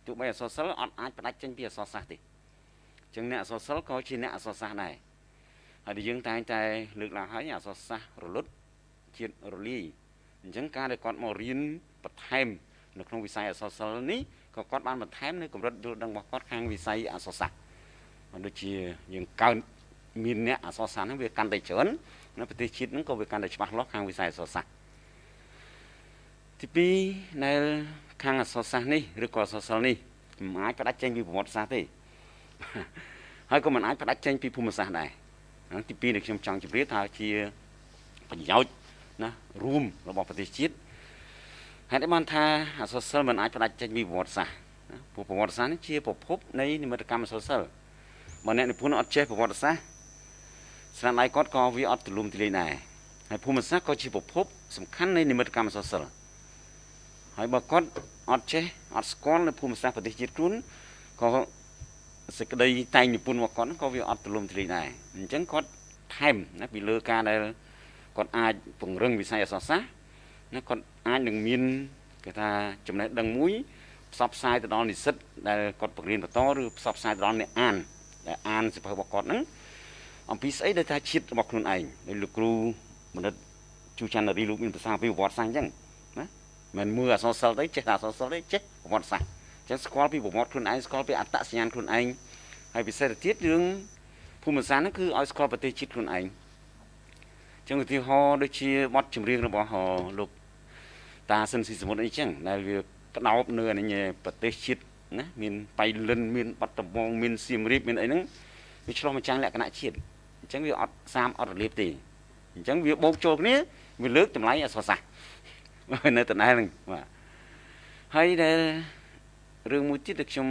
ទោះបីអសរសិល្ប៍អត់អាចផ្ដាច់ចេញពីអសរសាស្ត្រទេអញ្ចឹងអ្នកអសរសិល្ប៍ក៏ជាអ្នកអសរសាស្ត្រដែរហើយយើងតែងតែលើកឡើងហើយអសរសាស្ត្ររលត់ជាតិរលាយអញ្ចឹងការដែលគាត់មករៀនបន្ថែមនៅក្នុងវិស័យអសរសិល្ប៍នេះក៏គាត់បានបន្ថែមនៅកម្រិតយល់ដឹងរបស់គាត់ខាងវិស័យអសរសាស្ត្រមិនដូចជាយើងកើន មានអ្នកអសរសាស្ត្រហ្នឹងវាកាន់តែច្រើននៅប្រទេសជាតិហ្នឹងក៏វាកាន់តែច្បាស់លាស់ខាងវិស័យអសរសាស្ត្រទី2នៅខាងអសរសាស្ត្រនេះឬក៏អសរសិល្ប៍នេះមិនអាចផ្ដាច់ចេញពីប្រវត្តិសាស្ត្រទេហើយក៏មិនអាចផ្ដាច់ចេញពីភូមិសាស្ត្រដែរហ្នឹងទី2ដែលខ្ញុំចង់ជម្រាបថាជាប្រយោជន៍ណារួមរបស់ប្រទេសជាតិហេតុអីបានថាអសរសិល្ប៍មិនអាចផ្ដាច់ចេញពីប្រវត្តិសាស្ត្រណាព្រោះប្រវត្តិសាស្ត្រនេះជាប្រភពនៃនិមិត្តកម្មអសរសិល្ប៍បើអ្នកនិពន្ធអត់ចេះប្រវត្តិសាស្ត្រ ស្នាដៃគាត់ក៏វាអត់ទូលំទូលាយដែរហើយភូមិសាស្ត្រក៏ជាប្រភពសំខាន់នៃនិមិត្តកម្មអសរសិល្ប៍ហើយបើគាត់អត់ចេះអត់ស្គាល់នៅភូមិសាស្ត្រប្រទេសជាតិខ្លួនក៏សេចក្តីតែងនិពន្ធរបស់គាត់ក៏វាអត់ទូលំទូលាយដែរអញ្ចឹងគាត់ថែមណាពីលើការដែលគាត់អាចពង្រឹងវិស័យអក្សរសាស្ត្រណាគាត់អាចនឹងមានគេថាចំណេះដឹងមួយផ្សព្វផ្សាយទៅដល់និស្សិតដែលគាត់បង្រៀនបន្តឬផ្សព្វផ្សាយទៅដល់អ្នកអានដែលអានសិភៅរបស់គាត់ហ្នឹង អំពីស្អីដែលថាជាតិរបស់ខ្លួនឯងដោយលោកគ្រូមនិតជូច័ន្ទរីលោកមានប្រសាពីប្រវត្តិសាស្ត្រអញ្ចឹងណាមិនមើលអក្សរសិល្ប៍ទេចេះតែអក្សរសិល្ប៍ទេចេះប្រវត្តិសាស្ត្រចឹងស្គាល់ពីប្រវត្តិខ្លួនឯងស្គាល់ពីអត្តសញ្ញាណខ្លួនឯងហើយពិសេសទៅទៀតរឿងភូមិសាស្ត្រហ្នឹងគឺឲ្យស្គាល់ប្រទេសជាតិខ្លួនឯងចឹងឧទាហរណ៍ដូចជាបទចម្រៀងរបស់លោកតាសិនស៊ីសមុទ្រអីចឹងដែលវាផ្ដោតនៅអានេះប្រទេសជាតិណាមានបៃលិនមានបាត់ដំបងមានសៀមរាបមានអីហ្នឹងវាឆ្លោះម្ចាំងលក្ខណៈជាតិ អញ្ចឹងវាអត់សាមអត់រលាបទេអញ្ចឹងវាបូកចូលគ្នាវាលើកតម្លៃអសរសាស្ត្រនៅតំណែងហ្នឹងបាទហើយដែលរឿងមួយទៀតដែលខ្ញុំ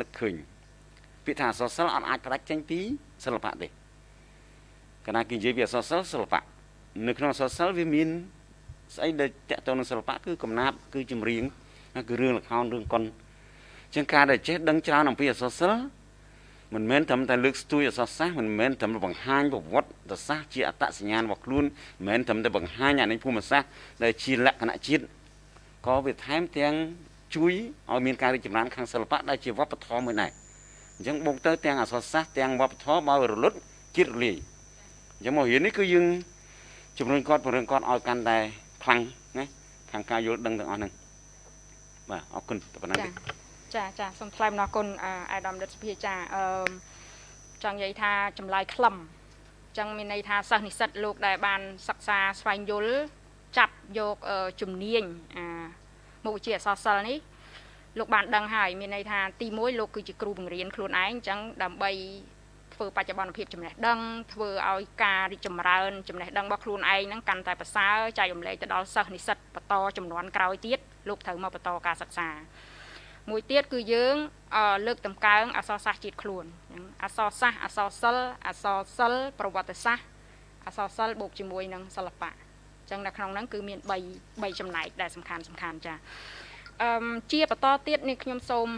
នឹកឃើញពាក្យថាអសរសិល្ប៍អត់អាចផ្ដាច់ចេញពីសិល្បៈទេកាលណាគេនិយាយពីអសរសិល្ប៍សិល្បៈនៅក្នុងអសរសិល្ប៍វាមានស្អីដែលតកតទៅនឹងសិល្បៈគឺកំណាព្យគឺចម្រៀងគឺរឿងល្ខោនរឿងកុនជាងការដែលចេះដឹងច្រើនអំពីអសរសិល្ប៍ មិនមែនត្រឹមតែលើកស្ទួយអសរសាស្ត្រមិនមែនត្រឹមតែបង្ហាញប្រវត្តិសាស្ត្រជាអត្តសញ្ញាណរបស់ខ្លួនមិនមែនត្រឹមតែបង្ហាញអានេះភូមិសាស្ត្រដែលជាលក្ខណៈជាតិក៏វាថែមទាំងជួយឲ្យមានការរីកចម្រើនខាងសិល្បៈដែលជាវប្បធម៌មួយដែរអញ្ចឹងបូកទៅទាំងអក្សរសាស្ត្រទាំងវប្បធម៌បើរលត់ជាតិរលាយអញ្ចឹងមករៀននេះគឺយើងជំរុញគាត់ពង្រឹងគាត់ឲ្យកាន់តែខ្លាំងណាខាងការយល់ដឹងទាំងអស់ហ្នឹងបាទអរគុណតែប៉ុណ្ណឹងទេ ចាចាសូមថ្លែងអំណរគុណអាយដាមរដ្ឋសភាចាអឺចង់និយាយថាចម្លើយខ្លឹមអញ្ចឹងមានន័យថាសិស្សនិស្សិតលោកដែលបានសិក្សាស្វែងយល់ចាប់យកជំនាញអាមុខវិជ្ជាអក្សរសិល្ប៍នេះលោកបានដឹងហើយមានន័យថាទី1លោកគឺជាគ្រូបង្រៀនខ្លួនឯងអញ្ចឹងដើម្បីធ្វើបច្ចុប្បន្នភាពចំណេះដឹងធ្វើឲ្យការរីកចម្រើនចំណេះដឹងរបស់ខ្លួនឯងហ្នឹងកាន់តែប្រសើរចែករំលែកទៅដល់សិស្សនិស្សិតបន្តចំនួនក្រោយទៀតលោកត្រូវមកបន្តការសិក្សា មួយទៀតគឺយើងលើកតម្កើងអក្សរសាស្ត្រជាតិខ្លួនអក្សរសាស្ត្រអក្សរសិល្ប៍អក្សរសិល្ប៍ប្រវត្តិសាស្ត្រអក្សរសិល្ប៍បូកជាមួយនឹងសិល្បៈអញ្ចឹងនៅក្នុងហ្នឹងគឺមាន3 3ចំណែកដែលសំខាន់សំខាន់ចាអឺជាបន្តទៀតនេះខ្ញុំសូម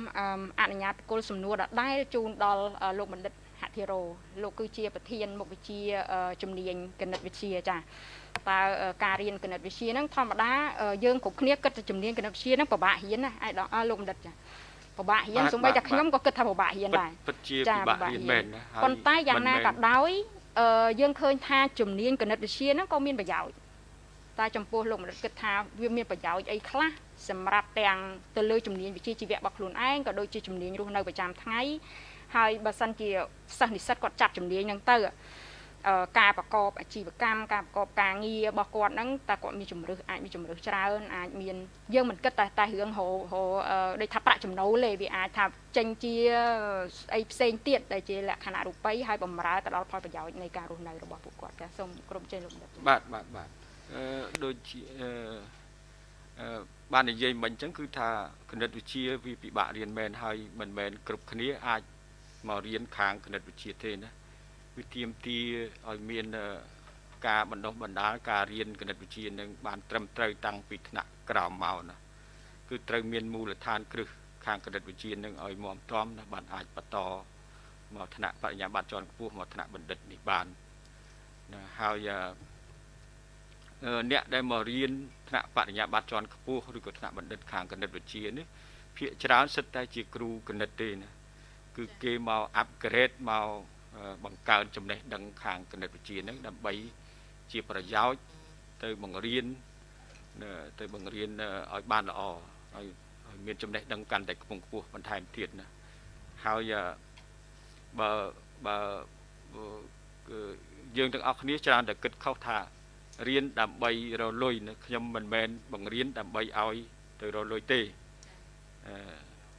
អនុញ្ញាតប្រគល់សំណួរដដែលជូនដល់លោកបណ្ឌិតហធិរោលោកគឺជាប្រធានមុខវិជ្ជាជំនាញគណិតវិទ្យាចា តើការរៀនគណិតវិទ្យាហ្នឹងធម្មតាយើងគ្រប់គ្នាគិតថាជំនាញគណិតវិទ្យាហ្នឹងពិបាករៀនណាឯកឧត្តមលោកបណ្ឌិតចាពិបាករៀនសូម្បីតែខ្ញុំក៏គិតថាពិបាករៀនដែរពិតជាពិបាករៀនមែនណាប៉ុន្តែយ៉ាងណាក៏ដោយយើងឃើញថាជំនាញគណិតវិទ្យាហ្នឹងក៏មានប្រយោជន៍តែចំពោះលោកបណ្ឌិតគិតថាវាមានប្រយោជន៍អីខ្លះសម្រាប់ទាំងទៅលើជំនាញវិជ្ជាជីវៈរបស់ខ្លួនឯងក៏ដូចជាជំនាញរស់នៅប្រចាំថ្ងៃហើយបើសិនជាសិស្សនិស្សិតគាត់ចាប់ជំនាញហ្នឹងទៅ ការប្រកបអាជីវកម្មការប្រកបការងាររបស់គាត់ហ្នឹងតើគាត់មានជំរឿសអាចមានជំរឿសច្រើនអាចមានយើងមិនគិតតែតែរឿងហៅហៅដូចថាប្រាក់ចំណូលទេវាអាចថាចេញជាអីផ្សេងទៀតដែលជាលក្ខណៈរូបិយហើយបំរើទៅដល់ផលប្រយោជន៍នៃការរស់នៅរបស់ពួកគាត់ចាសូមក្រុមជ័យលោកបណ្ឌិតបាទបាទបាទអឺដូចជាអឺអឺបាននិយាយមិញអញ្ចឹងគឺថាគណិតវិទ្យាវាពិបាករៀនមែនហើយមិនមែនគ្រប់គ្នាអាចមករៀនខាងគណិតវិទ្យាទេណា វាទាមទារឲ្យមានការបណ្ដុះបណ្ដាលការរៀនគណិតវិទ្យានឹងបានត្រឹមត្រូវតាំងពីថ្នាក់ក្រោមមកណាគឺត្រូវមានមូលដ្ឋានគ្រឹះខាងគណិតវិទ្យានឹងឲ្យមាំទាំណាបានអាចបន្តមកថ្នាក់បរិញ្ញាបត្រជាន់ខ្ពស់មកថ្នាក់បណ្ឌិតនេះបានណាហើយអ្នកដែលមករៀនថ្នាក់បរិញ្ញាបត្រជាន់ខ្ពស់ឬក៏ថ្នាក់បណ្ឌិតខាងគណិតវិទ្យានេះភាគច្រើនសិតតែជាគ្រូគណិតទេណាគឺគេមក upgrade មក បង្កើនចំណេះដឹងខាងគណិតវិទ្យានឹងដើម្បីជាប្រយោជន៍ទៅបង្រៀនទៅបង្រៀនឲ្យបានល្អហើយមានចំណេះដឹងកាន់តែខ្ពង់ខ្ពស់បន្ថែមទៀតណាហើយបើបើយើងទាំងអស់គ្នាច្រើនតែគិតខុសថារៀនដើម្បីរលុយខ្ញុំមិនមែនបង្រៀនដើម្បីឲ្យទៅរលុយទេ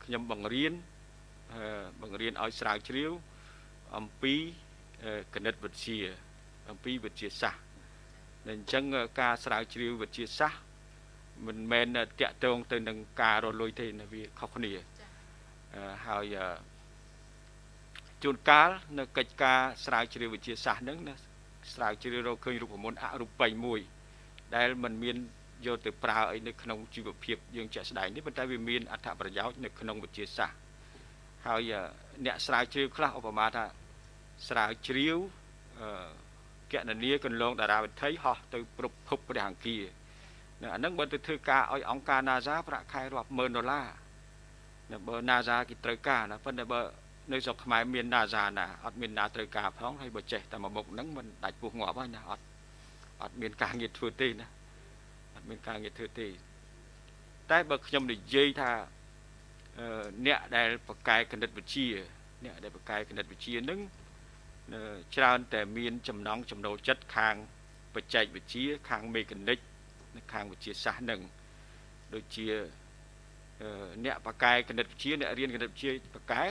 ខ្ញុំបង្រៀនបង្រៀនឲ្យស្រាវជ្រាវ អំពីគណិតវិទ្យាអំពីវិទ្យាសាស្ត្រតែអញ្ចឹងការស្រាវជ្រាវវិទ្យាសាស្ត្រមិនមែនតាក់ទងទៅនឹងការរលួយទេវាខុសគ្នាហើយជួនកាលនៅកិច្ចការស្រាវជ្រាវវិទ្យាសាស្ត្រហ្នឹងណាស្រាវជ្រាវរកឃើញរូបមន្តអរូបីមួយ ដែលมันមានយកទៅប្រើអីនៅក្នុងជីវភាពយើងជាក់ស្ដែងនេះប៉ុន្តែវាមានអត្ថប្រយោជន៍នៅក្នុងវិទ្យាសាស្ត្រហើយអ្នកស្រាវជ្រាវខ្លះឧបមាថា ស្រាវជ្រាវកណនីកន្លងតារាវិថីហោះទៅប្រភពព្រះអង្គានៅអាហ្នឹងបើទៅធ្វើការឲ្យអង្គការ NASA ប្រាក់ខែរាប់ម៉ឺនដុល្លារនៅបើ NASA គេត្រូវការណាប៉ុន្តែបើនៅស្រុកខ្មែរមាន NASA ណាអត់មានណាត្រូវការផងហើយបើចេះតែមួយមុខហ្នឹងមិនដាច់ពោះងាប់ហើយណាអត់អត់មានការងារធ្វើទេណាអត់មានការងារធ្វើទេ តែបើខ្ញុំនិយាយថាអ្នកដែលបកកែគណិតវិទ្យាអ្នកដែលបកកែគណិតវិទ្យានឹង ច្រើនតែមានចំណងចំណូលចិត្តខាងបច្ចេកវិទ្យាខាងមេកានិកខាងវិទ្យាសាស្ត្រនឹងដូចជាអ្នកបកកែគណិតវិទ្យាអ្នករៀនគណិតវិទ្យាបកកែ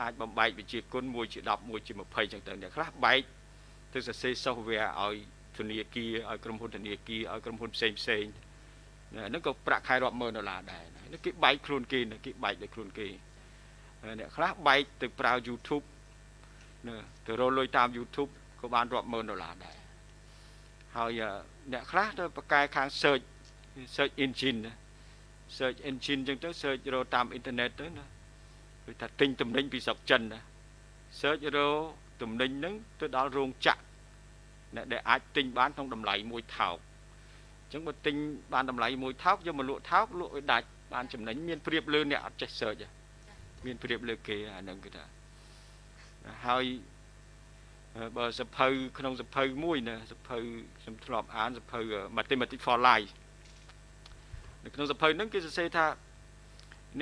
អាចបំបែកវិទ្យាគុណ1ជា10 1ជា20ចឹងទៅអ្នកខ្លះបែកទៅសរសេរ software ឲ្យធនាគារឲ្យក្រុមហ៊ុនធនាគារឲ្យក្រុមហ៊ុនផ្សេងផ្សេងហ្នឹងក៏ប្រាក់ខែរាប់ម៉ឺនដុល្លារដែរនេះគេបែកខ្លួនគេគេបែកដោយខ្លួនគេអ្នកខ្លះបែកទៅប្រើ YouTube ទៅរកលុយតាម YouTube ក៏បានរាប់ម៉ឺនដុល្លារដែរហើយអ្នកខ្លះទៅបកកែខាង search search engine search engine ចឹងទៅ search រកតាមអ៊ីនធឺណិតទៅណាគឺថាទិញទំនិញពីស្រុកចិនណា search រកទំនិញហ្នឹងទៅដល់រោងចក្រអ្នកដែលអាចទិញបានក្នុងតម្លៃមួយថោកអញ្ចឹងបើទិញបានតម្លៃមួយថោកយកមកលក់ថោកលក់ឲ្យដាច់បានចំណេញមានព្រៀបលើអ្នកអត់ចេះ search មានព្រៀបលើគេអាហ្នឹងគឺថា ហើយបើសភៅក្នុងសភៅមួយណាសភៅខ្ញុំធ្លាប់អានសភៅ Mathematics for Life នៅក្នុងសភៅហ្នឹងគេសរសេរថា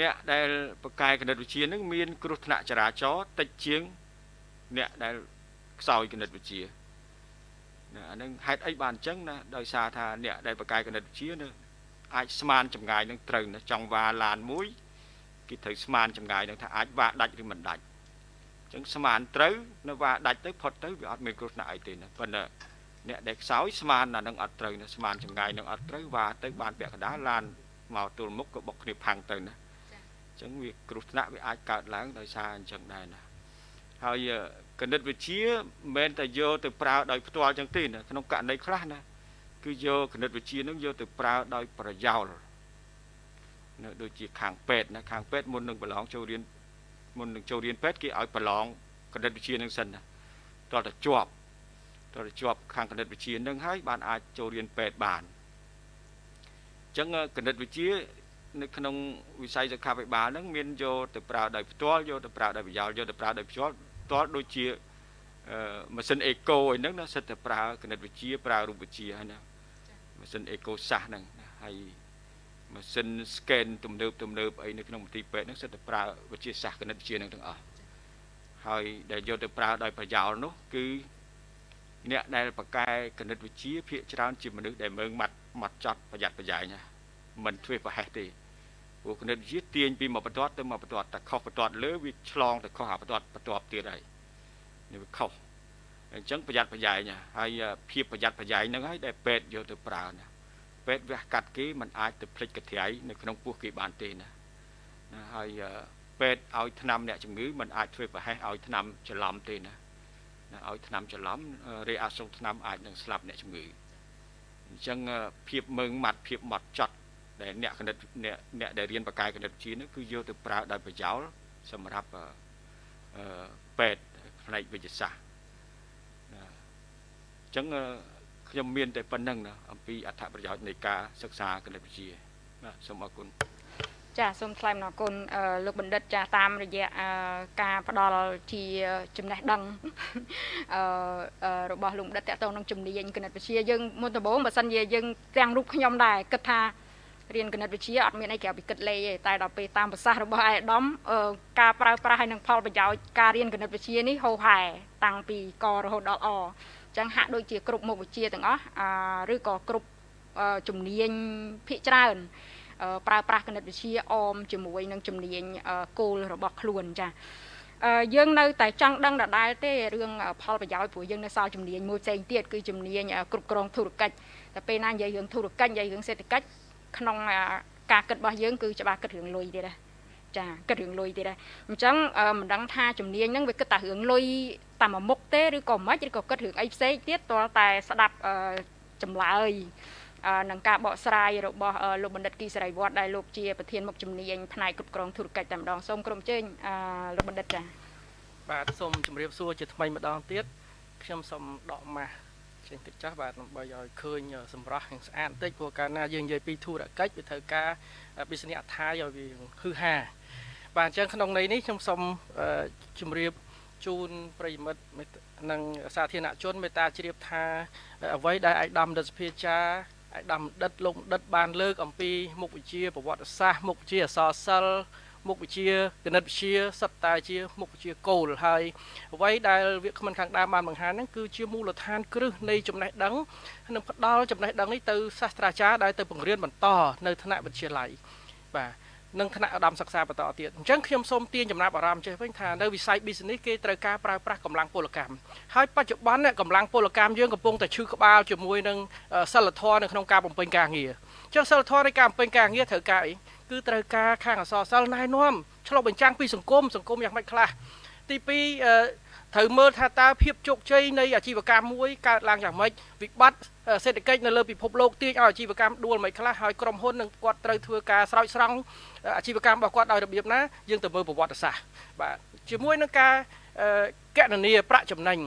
អ្នកដែលប្រកែគណិតវិទ្យាហ្នឹងមានគ្រោះថ្នាក់ចរាចរណ៍តិចជាងអ្នកដែលខ្សោយគណិតវិទ្យាណាអានឹងហេតុអីបានអញ្ចឹងណាដោយសារថាអ្នកដែលប្រកែគណិតវិទ្យានឹងអាចស្មានចម្ងាយនឹងត្រូវណាចង់វ៉ាឡានមួយគេត្រូវស្មានចម្ងាយនឹងថាអាចវ៉ាដាច់ឬមិនដាច់អញ្ចឹងស្មានត្រូវនៅវ៉ាដាច់ទៅផុតទៅវាអត់មានគ្រោះថ្នាក់អីទេណាប៉ុន្តែអ្នកដែលខ្សោយស្មានអានឹងអត់ត្រូវណាស្មានចម្ងាយនឹងអត់ត្រូវវ៉ាទៅបានពាក់កណ្ដាលឡានមកទល់មុខក៏បុកគ្នាផាំងទៅណាអញ្ចឹងវាគ្រោះថ្នាក់វាអាចកើតឡើងដោយសារអញ្ចឹងដែរណាហើយគណិតវិទ្យាមិនមែនតែយកទៅប្រើដោយផ្ទាល់អញ្ចឹងទេណាក្នុងករណីខ្លះណាគឺយកគណិតវិទ្យានឹងយកទៅប្រើដោយប្រយោលនៅដូចជាខាងពេទ្យណាខាងពេទ្យមុននឹងប្រឡងចូលរៀន មុននឹងចូលរៀនពេទ្យគេឲ្យប្រឡងគណិតវិទ្យានឹងសិនណាតើតើជាប់តើតើជាប់ខាងគណិតវិទ្យានឹងហើយបានអាចចូលរៀនពេទ្យបានអញ្ចឹងគណិតវិទ្យានៅក្នុងវិស័យសុខាភិបាលហ្នឹងមានយកទៅប្រើដោយផ្ទាល់យកទៅប្រើដោយប្រយោលយកទៅប្រើដោយផ្ទាល់ផ្ទាល់ដូចជាម៉ាស៊ីនអេកូអីហ្នឹងណាសិតតែប្រើគណិតវិទ្យាប្រើរូបវិទ្យាហើយណាម៉ាស៊ីនអេកូសាសហ្នឹងហើយ ម៉ាស៊ីន scan ទំនើបទំនើបអីនៅក្នុងមន្ទីរពេទ្យហ្នឹងសិតតែប្រើវិទ្យាសាស្ត្រគណិតវិទ្យាហ្នឹងទាំងអស់ហើយដែលយកទៅប្រើដោយប្រយោលនោះគឺអ្នកដែលបកកែគណិតវិទ្យាភាគច្រើនជាមនុស្សដែលមើងម៉ាត់ម៉ាត់ចត់ប្រយ័ត្នប្រយែងណាមិនធ្វេសប្រហែសទេព្រោះគណិតវិទ្យាទាញពីមួយបន្ទាត់ទៅមួយបន្ទាត់តែខុសបន្ទាត់លើវាឆ្លងទៅខុសអាបន្ទាត់បន្ទាប់ទៀតហើយនេះវាខុសអញ្ចឹងប្រយ័ត្នប្រយែងហើយភាពប្រយ័ត្នប្រយែងហ្នឹងហើយដែលពេទ្យយកទៅប្រើណា ពេទ្យវះកាត់គេมันអាចទៅភ្លេចកត្រៃនៅក្នុងពោះគេបានទេណាណាហើយពេទ្យឲ្យថ្នាំអ្នកជំងឺมันអាចធ្វើប្រហែសឲ្យថ្នាំច្រឡំទេណាណាឲ្យថ្នាំច្រឡំរេអាសុងថ្នាំអាចនឹងស្លាប់អ្នកជំងឺអញ្ចឹងភាពមើងម៉ាត់ភាពម៉ត់ចត់ដែលអ្នកគណិតអ្នកអ្នកដែលរៀនបកាយគណិតវិទ្យានោះគឺយកទៅប្រើដោយប្រយោលសម្រាប់អឺពេទ្យផ្នែកវិទ្យាសាស្ត្រណាអញ្ចឹង ខ្ញុំមានតែប៉ុណ្្នឹងណាអំពីអត្ថប្រយោជន៍នៃការសិក្សាគណិតវិទ្យាបាទសូមអរគុណចាសូមថ្លែងអំណរគុណលោកបណ្ឌិតចាតាមរយៈការផ្ដល់ជាចំណេះដឹងរបស់លោកបណ្ឌិតតទៅនឹងជំនាញគណិតវិទ្យាយើងមុនដំបូងបើសិនជាយើងទាំងរូបខ្ញុំដែរគិតថារៀនគណិតវិទ្យាអត់មានអីក្រៅពីគិតលេខទេតែដល់ពេលតាមប្រសាសន៍របស់អាយដាមការប្រើប្រាស់ហើយនឹងផលប្រយោជន៍ការរៀនគណិតវិទ្យានេះហូរហែតាំងពីករហូតដល់អ ចឹងហាក់ដូចជាគ្រប់មុខវិជ្ជាទាំងអស់ឬក៏គ្រប់ជំនាញភាគច្រើនប្រើប្រាស់គណិតវិទ្យាអមជាមួយនឹងជំនាញគោលរបស់ខ្លួនចាយើងនៅតែចង់ដឹងដដែលទេរឿងផលប្រយោជន៍ព្រោះយើងនៅសល់ជំនាញមួយផ្សេងទៀតគឺជំនាញគ្រប់គ្រងធុរកិច្ចតែពេលណានិយាយរឿងធុរកិច្ចនិយាយរឿងសេដ្ឋកិច្ចក្នុងការគិតរបស់យើងគឺច្បាស់គិតរឿងលុយទៀតដែរ ចាគិតរឿងលុយទៀតដែរអញ្ចឹងមិនដឹងថាជំនាញហ្នឹងវាគិតតែរឿងលុយតាមមុខទេឬក៏មិនឬក៏គិតរឿងអីផ្សេងទៀតទាល់តែស្ដាប់ចម្លើយនឹងការបកស្រាយរបស់លោកបណ្ឌិតគីសរីវត្តដែលលោកជាប្រធានមុខជំនាញផ្នែកគ្រប់គ្រងធុរកិច្ចតែម្ដងសូមក្រុមជើញលោកបណ្ឌិតចាបាទសូមជម្រាបសួរជាថ្មីម្ដងទៀតខ្ញុំសូមដកម៉ាស់ចេញទឹកចាស់បាទដើម្បីឲ្យឃើញសម្រស់យ៉ាងស្អាតបន្តិចព្រោះកាលណាយើងនិយាយពីធុរកិច្ចវាត្រូវការ business អត្ថាឲ្យវាហឺហា បាទអញ្ចឹងក្នុងន័យនេះខ្ញុំសូមជម្រាបជូនប្រិយមិត្តនិងសាធារណជនមេត្តាជ្រាបថាអ្វីដែលឯកឧត្តមដិតសភាចាឯកឧត្តមដិតលោកដិតបានលើកអំពីមុខវិជ្ជាប្រវត្តិសាស្ត្រមុខវិជ្ជាអក្សរសិល្ប៍មុខវិជ្ជាគណិតវិទ្យាសិតតែជាមុខវិជ្ជាគោលហើយអ្វីដែលវាគ្មិនខាងដើមបានបង្ហាញហ្នឹងគឺជាមូលដ្ឋានគ្រឹះនៃចំណេះដឹងនិងផ្ដល់ចំណេះដឹងនេះទៅសាស្ត្រាចារ្យដែលទៅបង្រៀនបន្តនៅថ្នាក់វិទ្យាល័យបាទ និងថ្នាក់ឧត្តមសិក្សាបន្តទៀតអញ្ចឹងខ្ញុំសូមទាញចំណាប់អារម្មណ៍ចេះវិញថានៅវិស័យ business គេត្រូវការប្រើប្រាស់កម្លាំងពលកម្មហើយបច្ចុប្បន្នកម្លាំងពលកម្មយើងកំពុងតែឈឺក្បាលជាមួយនឹងសិលធម៌នៅក្នុងការបំពេញការងារអញ្ចឹងសិលធម៌នៃការបំពេញការងារត្រូវការអីគឺត្រូវការខាងអសរសិលណែនាំឆ្លុះបញ្ចាំងពីសង្គមសង្គមយ៉ាងម៉េចខ្លះទី2 ត្រូវមើលថាតើភាពជោគជ័យនៃអាជីវកម្មមួយកើតឡើងយ៉ាងម៉េចវិបត្តិសេដ្ឋកិច្ចនៅលើពិភពលោកទាញឲ្យអាជីវកម្មដួលមិនខ្លះហើយក្រុមហ៊ុននឹងគាត់ត្រូវធ្វើការស្រោចស្រង់អាជីវកម្មរបស់គាត់ដោយរបៀបណាយើងទៅមើលប្រវត្តិសាស្ត្របាទជាមួយនឹងការកណនីប្រាក់ចំណេញ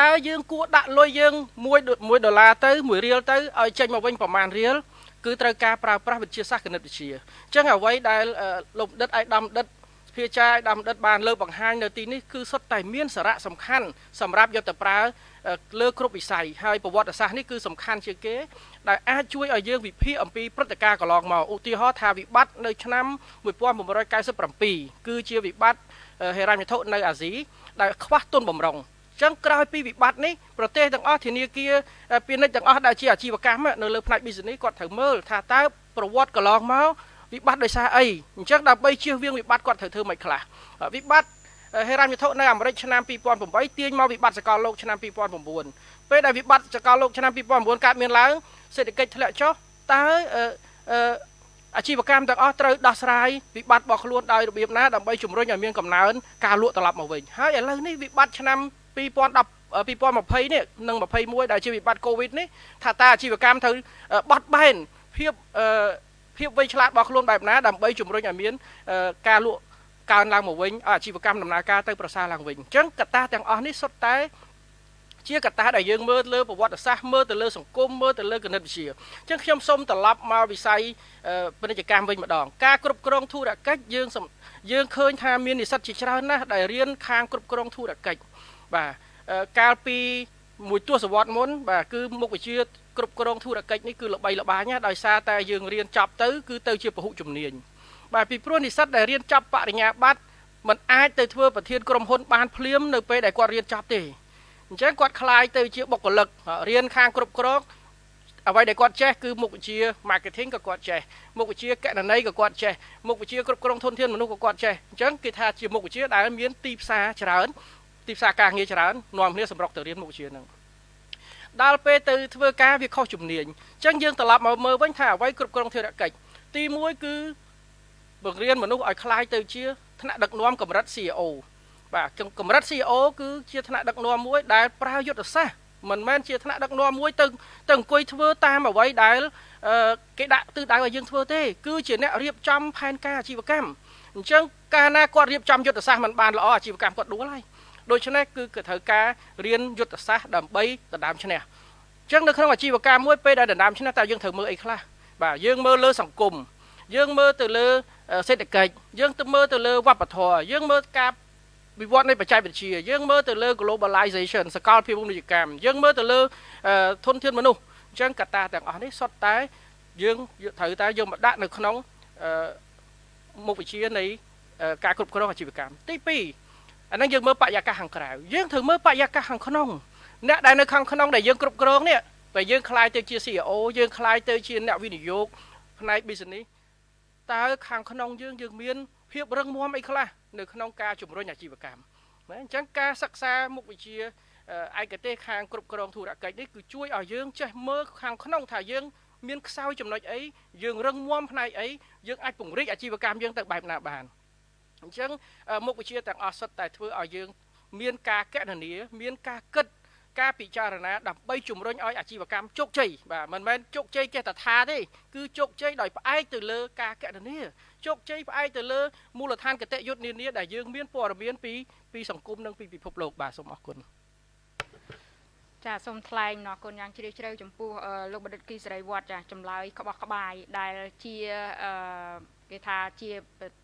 តើយើងគួរដាក់លុយយើង1 1ដុល្លារទៅ1រៀលទៅឲ្យចេញមកវិញប្រមាណរៀលគឺត្រូវការប្រើប្រាស់វិទ្យាសាស្ត្រគណិតវិទ្យាអញ្ចឹងអ្វីដែលលោកដិតឯកឧត្តមដិត សភាចាយដំណិតបានលើកបង្ហាញនៅទីនេះគឺសុទ្ធតែមានសារៈសំខាន់សម្រាប់យកទៅប្រើលើគ្រប់វិស័យហើយប្រវត្តិសាស្ត្រនេះគឺសំខាន់ជាងគេដែលអាចជួយឲ្យយើងវិភាគអំពីព្រឹត្តិការណ៍កន្លងមកឧទាហរណ៍ថាវិបត្តិនៅឆ្នាំ1997គឺជាវិបត្តិហេរ៉ាញ់វត្ថុនៅអាស៊ីដែលខ្វះទុនបំរុងចឹងក្រោយពីវិបត្តិនេះប្រទេសទាំងអស់ធនាគារពាណិជ្ជទាំងអស់ដែលជាអាជីវកម្មនៅលើផ្នែក business គាត់ត្រូវមើលថាតើប្រវត្តិកន្លងមក វិបត្តិដោយសារអីអញ្ចឹងដើម្បីជៀសវាងវិបត្តិគាត់ត្រូវធ្វើមិនខ្លះវិបត្តិហេរ៉ាញ់វត្ថុនៅអាមេរិកឆ្នាំ2008ទាញមកវិបត្តិសកលលោកឆ្នាំ2009ពេលដែលវិបត្តិសកលលោកឆ្នាំ2009កើតមានឡើងសេដ្ឋកិច្ចធ្លាក់ចុះតើអាជីវកម្មទាំងអស់ត្រូវដោះស្រាយវិបត្តិរបស់ខ្លួនដោយរបៀបណាដើម្បីជំរុញឲ្យមានកំណើនការលក់ត្រឡប់មកវិញហើយឥឡូវនេះវិបត្តិឆ្នាំ2010 2020នេះនិង21ដែលជាវិបត្តិកូវីដនេះថាតើអាជីវកម្មត្រូវបត់បែនភាព ភាពវៃឆ្លាតរបស់ខ្លួនបែបណាដើម្បីជំរុញឲ្យមានការលក់កើនឡើងមកវិញអាជីវកម្មដំណើរការទៅប្រសើរឡើងវិញអញ្ចឹងកត្តាទាំងអស់នេះសុទ្ធតែជាកត្តាដែលយើងមើលលើប្រវត្តិសាស្ត្រមើលទៅលើសង្គមមើលទៅលើគណិតវិទ្យាអញ្ចឹងខ្ញុំសូមត្រឡប់មកវិស័យពាណិជ្ជកម្មវិញម្ដងការគ្រប់គ្រងធុរកិច្ចយើងយើងឃើញថាមាននិស្សិតជាច្រើនណាស់ដែលរៀនខាងគ្រប់គ្រងធុរកិច្ចបាទកាលពី មួយទសវត្សរ៍មុនបាទគឺមុខវិជ្ជាគ្រប់គ្រងធុរកិច្ចនេះគឺល្បីល្បាញណាស់ដោយសារតែយើងរៀនចប់ទៅគឺទៅជាពហុជំនាញបាទពីព្រោះនិស្សិតដែលរៀនចប់បរិញ្ញាបត្រมันអាចទៅធ្វើប្រធានក្រុមហ៊ុនបានភ្លាមនៅពេលដែលគាត់រៀនចប់ទេអញ្ចឹងគាត់คลายទៅជាបុគ្គលិករៀនខាងគ្រប់គ្រងអ្វីដែលគាត់ចេះគឺមុខវិជ្ជា marketing ក៏គាត់ចេះមុខវិជ្ជាកណន័យក៏គាត់ចេះមុខវិជ្ជាគ្រប់គ្រងធនធានមនុស្សក៏គាត់ចេះអញ្ចឹងគេថាជាមុខវិជ្ជាដែលមានទីផ្សារច្រើន ទីផ្សារការងារច្រើននាំគ្នាសម្រុកទៅរៀនមុខវិជ្ជាហ្នឹងដល់ពេលទៅធ្វើការវាខុសជំនាញអញ្ចឹងយើងត្រឡប់មកមើលវិញថាអ្វីគ្រប់គ្រងធុរកិច្ចទី1គឺបង្រៀនមនុស្សឲ្យคล้ายទៅជាថ្នាក់ដឹកនាំកម្រិត CEO បាទកម្រិត CEO គឺជាថ្នាក់ដឹកនាំមួយដែលប្រើយុទ្ធសាស្ត្រមិនមែនជាថ្នាក់ដឹកនាំមួយទៅទៅអង្គុយធ្វើតាមអ្វីដែលគេដាក់ទិសដៅឲ្យយើងធ្វើទេគឺជាអ្នករៀបចំផែនការអាជីវកម្មអញ្ចឹងកាលណាគាត់រៀបចំយុទ្ធសាស្ត្រមិនបានល្អអាជីវកម្មគាត់ដួលហើយ ដូច្នេះគឺគេត្រូវការរៀនយុទ្ធសាស្ត្រដើម្បីដណ្ដើមឈ្នះអញ្ចឹងនៅក្នុងអាជីវកម្មមួយពេលដែលដណ្ដើមឈ្នះតើយើងត្រូវមើលអីខ្លះបាទយើងមើលលើសង្គមយើងមើលទៅលើសេដ្ឋកិច្ចយើងទៅមើលទៅលើវប្បធម៌យើងមើលការវិវត្តនៃបច្ចេកវិទ្យាយើងមើលទៅលើ globalization សកលភាវូបនីយកម្មយើងមើលទៅលើធនធានមនុស្សអញ្ចឹងកត្តាទាំងអស់នេះសុទ្ធតែយើងត្រូវតែយកមកដាក់នៅក្នុងមុខវិជ្ជានៃការគ្រប់គ្រងអាជីវកម្មទី2 អាហ្នឹងយើងមើលបរិយាកាសខាងក្រៅយើងត្រូវមើលបរិយាកាសខាងក្នុងអ្នកដែលនៅខាងក្នុងដែលយើងគ្រប់គ្រងនេះបើយើងខ្លាយទៅជា CEO យើងខ្លាយទៅជាអ្នកវិនិយោគផ្នែក business តើខាងក្នុងយើងយើងមានភាពរឹងមាំអីខ្លះនៅក្នុងការជំរុញអាជីវកម្មណាអញ្ចឹងការសិក្សាមុខវិជ្ជាឯកទេសខាងគ្រប់គ្រងធុរកិច្ចនេះគឺជួយឲ្យយើងចេះមើលខាងក្នុងថាយើងមានខ្សោយចំណុចអីយើងរឹងមាំផ្នែកអីយើងអាចពង្រីកអាជីវកម្មយើងទៅបែបណាបាន អញ្ចឹងមុខវិជ្ជាទាំងអស់សុទ្ធតែធ្វើឲ្យយើង មានការកណនាមានការគិតការពិចារណាដើម្បីជំរុញឲ្យអាជីវកម្មជោគជ័យបាទមិនមែនជោគជ័យចេះតែថាទេគឺជោគជ័យដោយផ្អែកទៅលើការកណនាជោគជ័យផ្អែកទៅលើមូលដ្ឋានគតិយុត្តនានាដែលយើងមានព័ត៌មានពីពីសង្គមនិងពីពិភពលោកបាទសូមអរគុណចាសូមថ្លែងអរគុណយ៉ាងជ្រាលជ្រៅចំពោះលោកបណ្ឌិតគីសេរីវត្តចាចម្លើយក្បោះក្បាយដែលជាគេថាជា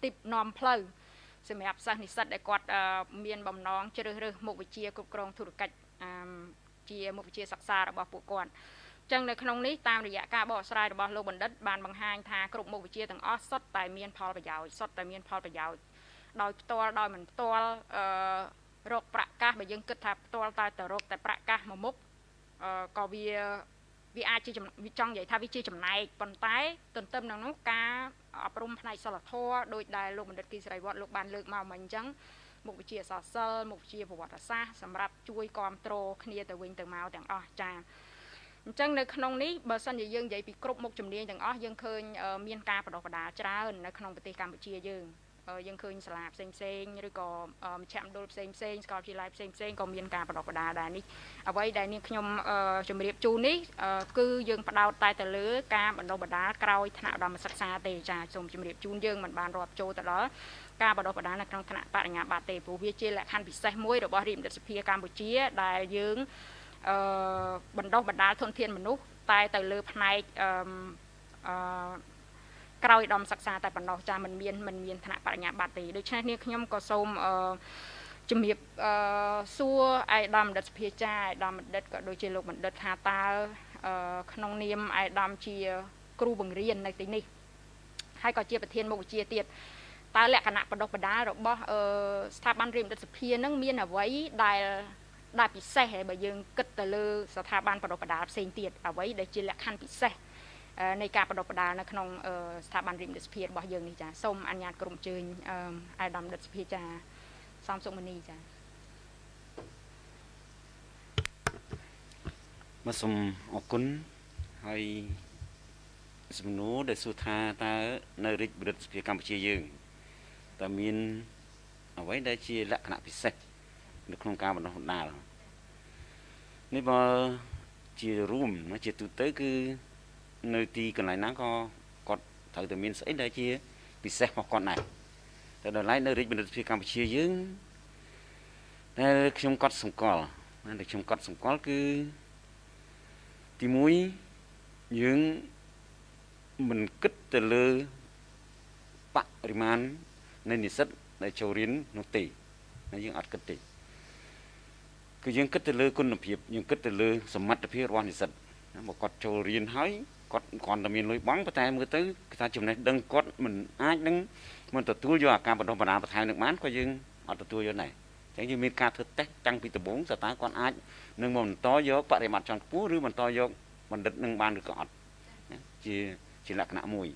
ទីបនាំផ្លូវ សម្រាប់សិស្សនិស្សិតដែលគាត់មានបំណងជ្រើសរើសមុខវិជ្ជាគ្រប់គ្រងធុរកិច្ចជាមុខវិជ្ជាសិក្សារបស់ពួកគាត់ចឹងនៅក្នុងនេះតាមរយៈការបកស្រាយរបស់លោកបណ្ឌិតបានបង្ហាញថាគ្រប់មុខវិជ្ជាទាំងអស់សុទ្ធតែមានផលប្រយោជន៍សុទ្ធតែមានផលប្រយោជន៍ដោយផ្ទាល់ដោយមិនផ្ទាល់អឺរកប្រាក់កាសបើយើងគិតថាផ្ទាល់តែទៅរកតែប្រាក់កាសមួយមុខអឺក៏វា វាអាចជាវាចង់និយាយថាវាជាចំណែកប៉ុន្តែទន្ទឹមនឹងនោះការអប់រំផ្នែកសិលធម៌ដោយដែលលោកបណ្ឌិតគីសរីវត្តលោកបានលើកមកមិញអញ្ចឹងមុខវិជ្ជាសាស្ត្រសិលមុខវិជ្ជាប្រវត្តិសាស្ត្រសម្រាប់ជួយគ្រប់គ្រងគ្នាទៅវិញទៅមកទាំងអស់ចា៎អញ្ចឹងនៅក្នុងនេះបើសិនជាយើងនិយាយពីគ្រប់មុខជំនាញទាំងអស់យើងឃើញមានការបដិបដាច្រើននៅក្នុងប្រទេសកម្ពុជាយើង យើងឃើញសាលាផ្សេងផ្សេងឬក៏មជ្ឈមណ្ឌលផ្សេងផ្សេងសាកលវិទ្យាល័យផ្សេងផ្សេងក៏មានការបដិបដាដែរនេះអ្វីដែលនាងខ្ញុំជម្រាបជូននេះគឺយើងផ្ដោតតែទៅលើការបណ្ដុះបណ្ដាលក្រោយថ្នាក់ឧត្តមសិក្សាទេចាសូមជម្រាបជូនយើងមិនបានរាប់ចូលទៅដល់ការបណ្ដុះបណ្ដាលនៅក្នុងថ្នាក់បរិញ្ញាបត្រទេព្រោះវាជាលក្ខខណ្ឌពិសេសមួយរបស់រាជបណ្ឌិតសភាកម្ពុជាដែលយើងអឺបណ្ដុះបណ្ដាលធនធានមនុស្សតែទៅលើផ្នែកអឺអឺ ក្រោយដំសិក្សាតែប៉ុណ្ណោះចាមិនមានមិនមានឋានៈបរិញ្ញាបត្រទេដូច្នេះនេះខ្ញុំក៏សូមអឺជំរាបអឺសួរឯកឧត្តមបណ្ឌិតសភាចាឯកឧត្តមបណ្ឌិតក៏ដូចជាលោកបណ្ឌិតថាតើអឺក្នុងនាមឯកឧត្តមជា គ្រូបង្រៀននៅទីនេះហើយក៏ជាប្រធានមុខវិជ្ជាទៀតតើលក្ខណៈបដិបដារបស់អឺស្ថាប័នរៀនបណ្ឌិតសភានឹងមានអ្វីដែលដែលពិសេសហើយបើយើងគិតទៅលើស្ថាប័នបដិបដាផ្សេងទៀតអ្វីដែលជាលក្ខខណ្ឌពិសេស នៃការបដិបដានៅក្នុងស្ថាប័នរៀនបណ្ឌិតសភារបស់យើងនេះចាសូមអនុញ្ញាតក្រុមជើញអាយដាមបណ្ឌិតសភាចាសំសុមនីចាមកសូមអរគុណហើយសំណួរដែលសួរថាតើនៅរាជបរិទ្ធសភាកម្ពុជាយើងតើមានអ្វីដែលជាលក្ខណៈពិសេសនៅក្នុងការបណ្ដុះបណ្ដាលនេះបើជារួមជាទូទៅគឺ នៅទីកន្លែងណាក៏គាត់ត្រូវតែមានស្អីដែលជា ពិសេសរបស់គាត់ដែរតែដល់ឡែកនៅរាជបណ្ឌិតភាពកម្ពុជាយើងដែលខ្ញុំកត់សម្គាល់ដែលខ្ញុំកត់សម្គាល់គឺទី1យើងមិនគិតទៅលើបរិមាណនៃនិស្សិតដែលចូលរៀននោះទេយើងអត់គិតទេគឺយើងគិតទៅលើគុណភាពយើងគិតទៅលើសមត្ថភាពរបស់និស្សិតមកគាត់ចូលរៀនហើយ គាត់គ្រាន់តែមានលុយបង់ប៉ុន្តែមើលទៅគេថាចំណេះដឹងគាត់មិនអាចនឹងមិនទទួលយកអាការបណ្ដុះបណ្ដាលបន្ថែមនឹងបានក៏យើងអត់ទទួលយកដែរអញ្ចឹងយើងមានការធ្វើតេស្តតាំងពីដំបូងតើតើគាត់អាចនឹងមកបន្តយកបរិមាណជាន់ខ្ពស់ឬបន្តយកបណ្ឌិតនឹងបានឬក៏អត់ជាជាលក្ខណៈមួយ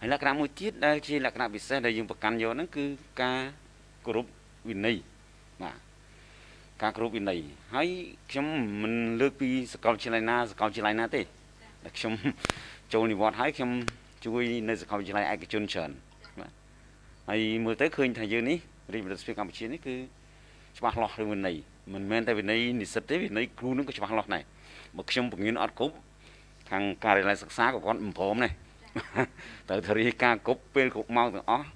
ហើយលក្ខណៈមួយទៀតដែលជាលក្ខណៈពិសេសដែលយើងប្រកាន់យកហ្នឹងគឺការគោរពវិន័យបាទការគោរពវិន័យហើយខ្ញុំមិនលើកពីសកលវិទ្យាល័យណាសកលវិទ្យាល័យណាទេ តែខ្ញុំចូលនិវត្តន៍ហើយខ្ញុំជួយនៅសាកលវិទ្យាល័យឯកជនច្រើនបាទហើយមើលទៅឃើញថាយើងនេះរាជបណ្ឌិតស្ពាកម្ពុជានេះគឺច្បាស់លាស់រឿងវិន័យមិនមែនតែវិន័យនិស្សិតទេវិន័យគ្រូនឹងក៏ច្បាស់លាស់ដែរបើខ្ញុំបង្រៀនអត់គ្រប់ខាងការិយាល័យសិក្សាក៏គាត់មិនព្រមដែរត្រូវធារីការគប់ពេលគ្រប់ម៉ោងទាំងអស់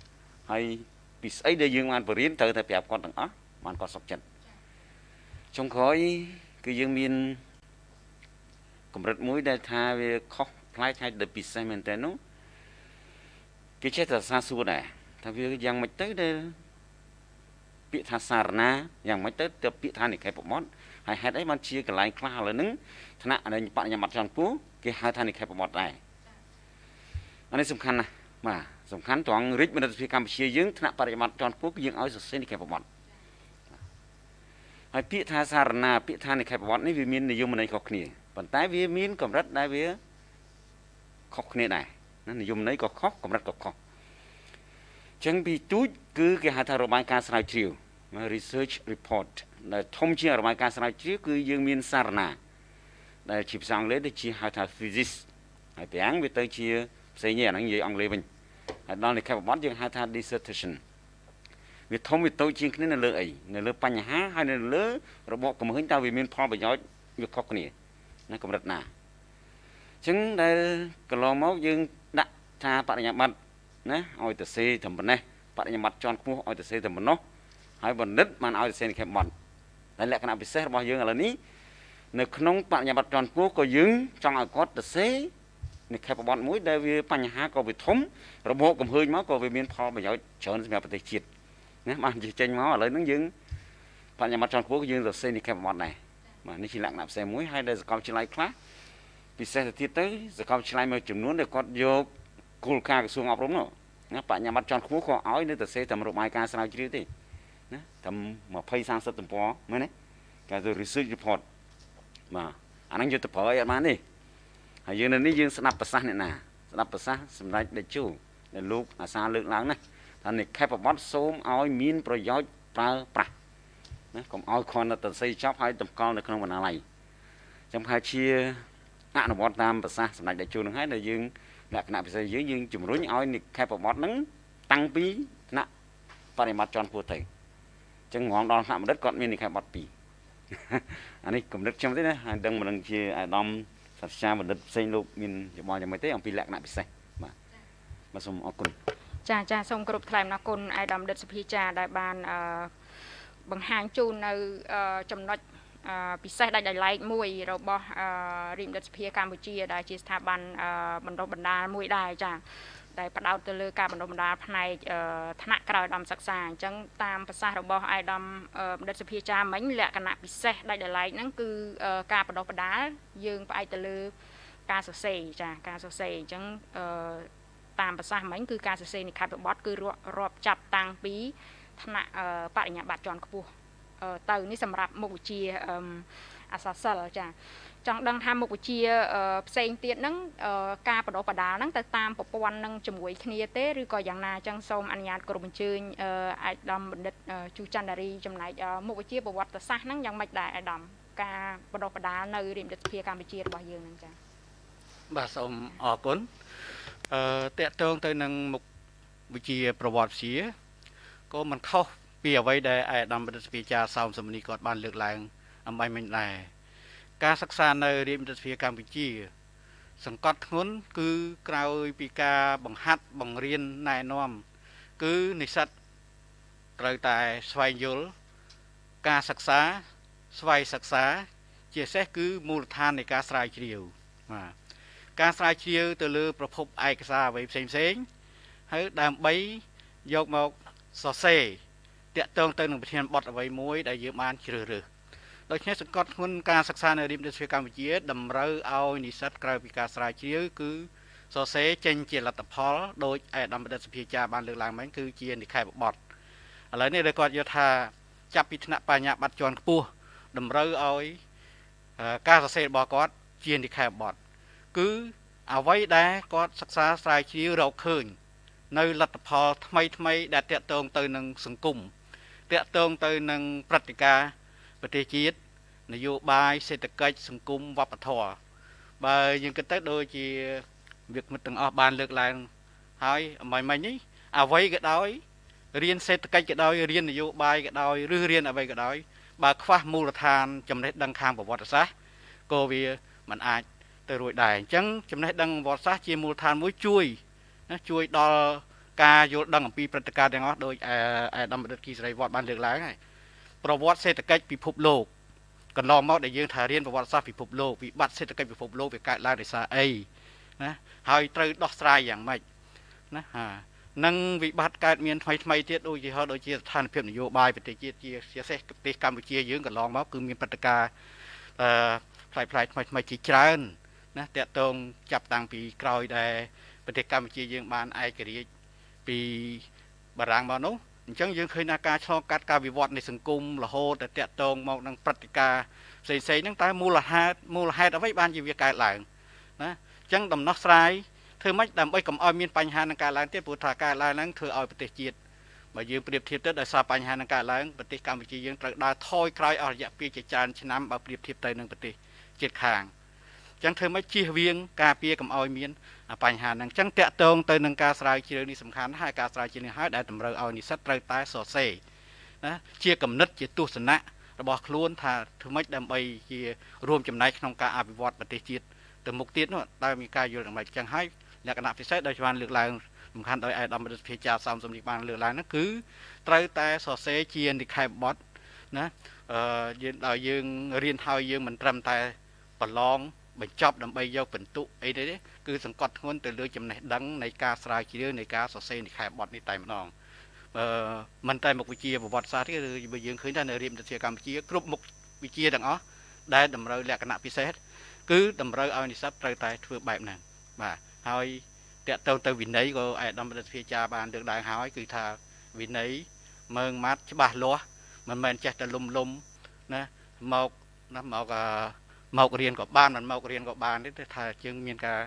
ហើយពីស្អីដែលយើងបានបរៀនត្រូវតែប្រាប់គាត់ទាំងអស់បានគាត់សុខចិត្តចុងក្រោយគឺយើងមាន កម្រិតមួយដែលថាវាខុសផ្លែកហើយដែលពិសេសមែនតើនោះគេចេះតែសាសួរដែរថាវាយ៉ាងម៉េចទៅដែលពាក្យថាសារណាយ៉ាងម៉េចទៅទៅពាក្យថានិកាយប្រមត់ហើយហេតុអីបានជាកន្លែងខ្លះឥឡូវហ្នឹងថ្នាក់នៃបញ្ញាបត្រចន្ទពូគេហៅថានិកាយប្រមត់ដែរអានេះសំខាន់ណាស់បាទសំខាន់ត្រង់រិទ្ធមនិតភាពកម្ពុជាយើងថ្នាក់បរិយាបត្រចន្ទពូគឺយើងឲ្យសរសេរនិកាយប្រមត់ហើយពាក្យថាសារណាពាក្យថានិកាយប្រវត្តិនេះវាមាននិយមន័យខុសគ្នា ប៉ុន្តែវាមានកម្រិតដែលវាខុសគ្នាដែរណានិយមន័យក៏ខុសកម្រិតក៏ខុសចឹងពីទូចគឺគេហៅថារបាយការណ៍ស្រាវជ្រាវ research report ដែលធំជាងរបាយការណ៍ស្រាវជ្រាវគឺយើងមានសារណា ដែលជាភាសាអង់គ្លេសទៅជាហៅថា thesis ហើយទាំងវាទៅជាផ្សេងនេះអាហ្នឹងនិយាយអង់គ្លេសវិញហើយដល់និកាយប្រវត្តិយើងហៅថា dissertation វាធំវាតូចជាងគ្នានៅលើអីនៅលើបញ្ហាហើយនៅលើរបបកំហឹងតើវាមានផលប្រយោជន៍វាខុសគ្នា ណាកម្រិតណាអញ្ចឹងដែលកន្លងមកយើងដាក់ថាបរិញ្ញាបត្រណាឲ្យទៅសេត្រឹមប៉ុណ្ណេះបរិញ្ញាបត្រជាន់ខ្ពស់ឲ្យទៅសេត្រឹមប៉ុណ្ណោះហើយបណ្ឌិតបានឲ្យទៅសេនិខេប័ណ្ណតែលក្ខណៈពិសេសរបស់យើងឥឡូវនេះនៅក្នុងបរិញ្ញាបត្រជាន់ខ្ពស់ក៏យើងចង់ឲ្យគាត់ទៅសេនិខេបប័ណ្ណមួយដែលវាបញ្ហាក៏វាធំរបបកំហើញមកក៏វាមានផលប្រយោជន៍ច្រើនសម្រាប់ប្រទេសជាតិណាបានចេញមកឥឡូវហ្នឹងយើងបញ្ញាបត្រជាន់ខ្ពស់យើងទៅសេនិខេបប័ណ្ណដែរ បាទនេះជាលក្ខណៈផ្សេងមួយហើយដែលសកលវិទ្យាល័យខ្លះពិសេសទៅទៀតទៅសកលវិទ្យាល័យមួយចំនួនដែលគាត់យកគោលការណ៍ក្រសួងអប់រំនោះណាបញ្ញាបត្រជាន់ខ្ពស់ក៏ឲ្យនៅតែសេតែរបាយការណ៍ស្រាវជ្រាវទេណាតែ20 30ទំព័រមែនទេគេទៅ research report បាទអាហ្នឹងយកទៅប្រើអីអត់បានទេហើយយើងនៅនេះយើងស្ដាប់ប្រសាសន៍អ្នកណាស្ដាប់ប្រសាសន៍សម្ដេចតេជោដែលលោកអាសាលើកឡើងណាថានិខេបបត្តិសូមឲ្យមានប្រយោជន៍ប្រើប្រាស់ ណាកុំឲ្យគ្រាន់តែតស័យចប់ហើយតម្កល់នៅក្នុងបណ្ណាល័យចាំប្រហែលជាអនុវត្តតាមប្រសាសន៍សម្ដេចតេជោនឹងហើយដែលយើងលក្ខណៈពិសេសយើងយើងជំរុញឲ្យនិខេបបត្តិហ្នឹងតាំងពីថ្នាក់បរិមាត្រជាន់ពោះទៅអញ្ចឹងងងដល់ថ្នាក់បណ្ឌិតគាត់មាននិខេបបត្តិ2អានេះគំនិតខ្ញុំទេណាហើយដឹងមិនដឹងជាអាដាមសាស្ត្រាចារ្យបណ្ឌិតផ្សេងលោកមានយោបល់យ៉ាងម៉េចទេអំពីលក្ខណៈពិសេសបាទបាទសូមអរគុណចាចាសូមគោរពថ្លែងអំណរគុណឯកឧត្តមដិតសភាចាដែលបានអឺ បង្ហាញជូននៅចំណុចអឺពិសេសដាច់ដោយឡែកមួយរបស់អឺរាជមន្ត្រីសភាកម្ពុជា ដែលជាស្ថាប័នអឺបណ្ដុះបណ្ដាលមួយដែរចា៎ដែលផ្ដោតទៅលើការបណ្ដុះបណ្ដាលផ្នែកថ្នាក់ក្រៅឧត្តមសិក្សាអញ្ចឹងតាមប្រសាសន៍របស់អាយដាមបណ្ឌិតសភាចាមិញលក្ខណៈពិសេសដាច់ដោយឡែកហ្នឹងគឺការបណ្ដុះបណ្ដាលយើងផ្អែកទៅលើការសរសេរចាការសរសេរអញ្ចឹងអឺតាមប្រសាសន៍មិញគឺការសរសេរនិក្ខេបបទគឺរាប់ចាប់តាំងពី ថ្នាក់បរិញ្ញាបត្រជាន់ខ្ពស់ទៅនេះសម្រាប់មុខវិជ្ជាអសសិលចាចង់ដឹងថាមុខវិជ្ជាផ្សេងទៀតហ្នឹងការបដិបដាលហ្នឹងទៅតាមប្រព័ន្ធនឹងជាមួយគ្នាទេឬក៏យ៉ាងណាអញ្ចឹងសូមអនុញ្ញាតគោរពអញ្ជើញអាយដាមបណ្ឌិតជូច័ន្ទរីចំណែកមុខវិជ្ជាប្រវត្តិសាស្ត្រហ្នឹងយ៉ាងម៉េចដែរអាយដាមការបដិបដាលនៅរាជរដ្ឋាភិបាលកម្ពុជារបស់យើងហ្នឹងចា៎បាទសូមអរគុណអឺតកតងទៅនឹងមុខវិជ្ជាប្រវត្តិវិទ្យា ក៏មិនខុសពីអ្វីដែលអាយដាមបណ្ឌិតស្ពីចាសោមសមនីគាត់បានលើកឡើងអំបញ្ញមិញដែរការសិក្សានៅរាជវិទ្យាកម្ពុជា សង្កត់ធ្ងន់គឺក្រោយពីការបង្ហាត់បង្រៀនណែនាំ គឺនិស្សិតត្រូវតែស្វែងយល់ការសិក្សា ស្វ័យសិក្សា ជាពិសេសគឺមូលដ្ឋាននៃការស្រាវជ្រាវបាទការស្រាវជ្រាវទៅលើប្រភពឯកសារអ្វីផ្សេងផ្សេងហើយដើម្បីយកមក សរសេរតាក់ទងទៅនឹងប្រធានបទអ្វីមួយដែលយើងបានជ្រើសរើសដូច្នេះសង្កត់ធ្ងន់ការសិក្សានៅរៀនវិទ្យាកម្ពុជាតម្រូវឲ្យនិស្សិតក្រៅពីការស្រាវជ្រាវគឺសរសេរចេញជាលទ្ធផលដោយឯកឧត្តមបណ្ឌិតសភាចាបានលើកឡើងមិញគឺជានិក្ខេបបទឥឡូវនេះដែលគាត់យល់ថាចាប់ពីថ្នាក់បញ្ញាបត្រជាន់ខ្ពស់តម្រូវឲ្យការសរសេររបស់គាត់ជានិក្ខេបបទគឺអ្វីដែលគាត់សិក្សាស្រាវជ្រាវរកឃើញ នៅលទ្ធផលថ្មីថ្មីដែលតាក់ទងទៅនឹងសង្គមតាក់ទងទៅនឹងព្រឹត្តិការណ៍ប្រទេសជាតិនយោបាយសេដ្ឋកិច្ចសង្គមវប្បធម៌បើយើងគិតទៅដូចជាវាគ្មិនទាំងអស់បានលើកឡើងហើយអំបញ្ញមិញនេះអ្វីក៏ដោយរៀនសេដ្ឋកិច្ចក៏ដោយរៀននយោបាយក៏ដោយឬរៀនអ្វីក៏ដោយបើខ្វះមូលដ្ឋានចំណេះដឹងខាងប្រវត្តិសាស្ត្រក៏វាមិនអាចទៅរួចដែរអញ្ចឹងចំណេះដឹងប្រវត្តិសាស្ត្រជាមូលដ្ឋានមួយជួយ ណាជួយដល់ការយល់ដឹងអំពីព្រឹត្តិការណ៍ទាំងអស់ដោយអាដាមបណ្ឌិតគីសេរីវត្តបានលើកឡើងហើយប្រវត្តិសេដ្ឋកិច្ចពិភពលោកកន្លងមកដែលយើងថារៀនប្រវត្តិសាស្ត្រពិភពលោកវិបត្តិសេដ្ឋកិច្ចពិភពលោកវាកើតឡើងដោយសារអីណាហើយត្រូវដោះស្រាយយ៉ាងម៉េចណាហានឹងវិបត្តិកើតមានថ្មីថ្មីទៀតដូចជាហោដូចជាស្ថានភាពនយោបាយប្រទេសជាតិជាជាសេះប្រទេសកម្ពុជាយើងកន្លងមកគឺមានព្រឹត្តិការណ៍អឺផ្លាយផ្លាយថ្មីថ្មីជាច្រើនណាតកតងចាប់តាំងពីក្រោយដែល ប្រទេសកម្ពុជាយើងបានឯករាជ្យពីបារាំងមកនោះអញ្ចឹងយើងឃើញថាការឆ្លងកាត់ការវិវត្តនៃសង្គមរហូតតែតាក់ទងមកនឹងព្រឹត្តិការណ៍ផ្សេងផ្សេងហ្នឹងតើមូលហេតុមូលហេតុអ្វីបានជាវាកើតឡើងណាអញ្ចឹងដំណោះស្រាយធ្វើម៉េចដើម្បីកុំឲ្យមានបញ្ហានឹងកើតឡើងទៀតព្រោះថាកើតឡើងហ្នឹងធ្វើឲ្យប្រទេសជាតិបើយើងប្រៀបធៀបទៅដោយសារបញ្ហានឹងកើតឡើងប្រទេសកម្ពុជាយើងត្រូវដើរថយក្រោយអស់រយៈពេលជាច្រើនឆ្នាំបើប្រៀបធៀបទៅនឹងប្រទេសជិតខាងចឹងធ្វើម៉េចជៀសវាងការពារកុំឲ្យមាន បញ្ហាហ្នឹងចឹងតកតងទៅនឹងការស្រាវជ្រាវនេះសំខាន់ហើយការស្រាវជ្រាវនេះហើយដែលតម្រូវឲ្យនិស្សិតត្រូវតែសរសេរណាជាគំនិតជាទស្សនៈរបស់ខ្លួនថាធ្វើម៉េចដើម្បីជារួមចំណែកក្នុងការអភិវឌ្ឍប្រទេសជាតិទៅមុខទៀតនោះតើមានការយល់យ៉ាងម៉េចចឹងហើយលក្ខណៈពិសេសដោយបានលើកឡើងសំខាន់ដោយឯកឧត្តមរដ្ឋភិជាសំសំនេះបានលើកឡើងហ្នឹងគឺត្រូវតែសរសេរជានិក្ខេបបទណាអឺយើងដល់យើងរៀនហើយយើងមិនត្រឹមតែប្រឡង បញ្ចប់ដើម្បីយកពិន្ទុអីទេគឺសង្កត់ធ្ងន់ទៅលើចំណេះដឹងនៃការស្រាវជ្រាវនៃការសរសេរនិក្ខេបបទនេះតែម្ដងអឺមិនតែមុខវិជ្ជាប្រវត្តិសាស្ត្រទេគឺយើងឃើញថានៅរៀនវិទ្យាកម្ពុជាគ្រប់មុខវិជ្ជាទាំងអស់ដែលតម្រូវលក្ខណៈពិសេសគឺតម្រូវឲ្យនិស្សិតត្រូវតែធ្វើបែបហ្នឹងបាទហើយតកតទៅទៅវិន័យក៏អាយដាមរដ្ឋាភិបាលបានលើកឡើងហើយគឺថាវិន័យមើងម៉ាត់ច្បាស់លាស់មិនមែនចេះតែលុំលុំណាមកណាមកអឺ មករៀនក៏បានមិនមករៀនក៏បានទេថាយើងមានការ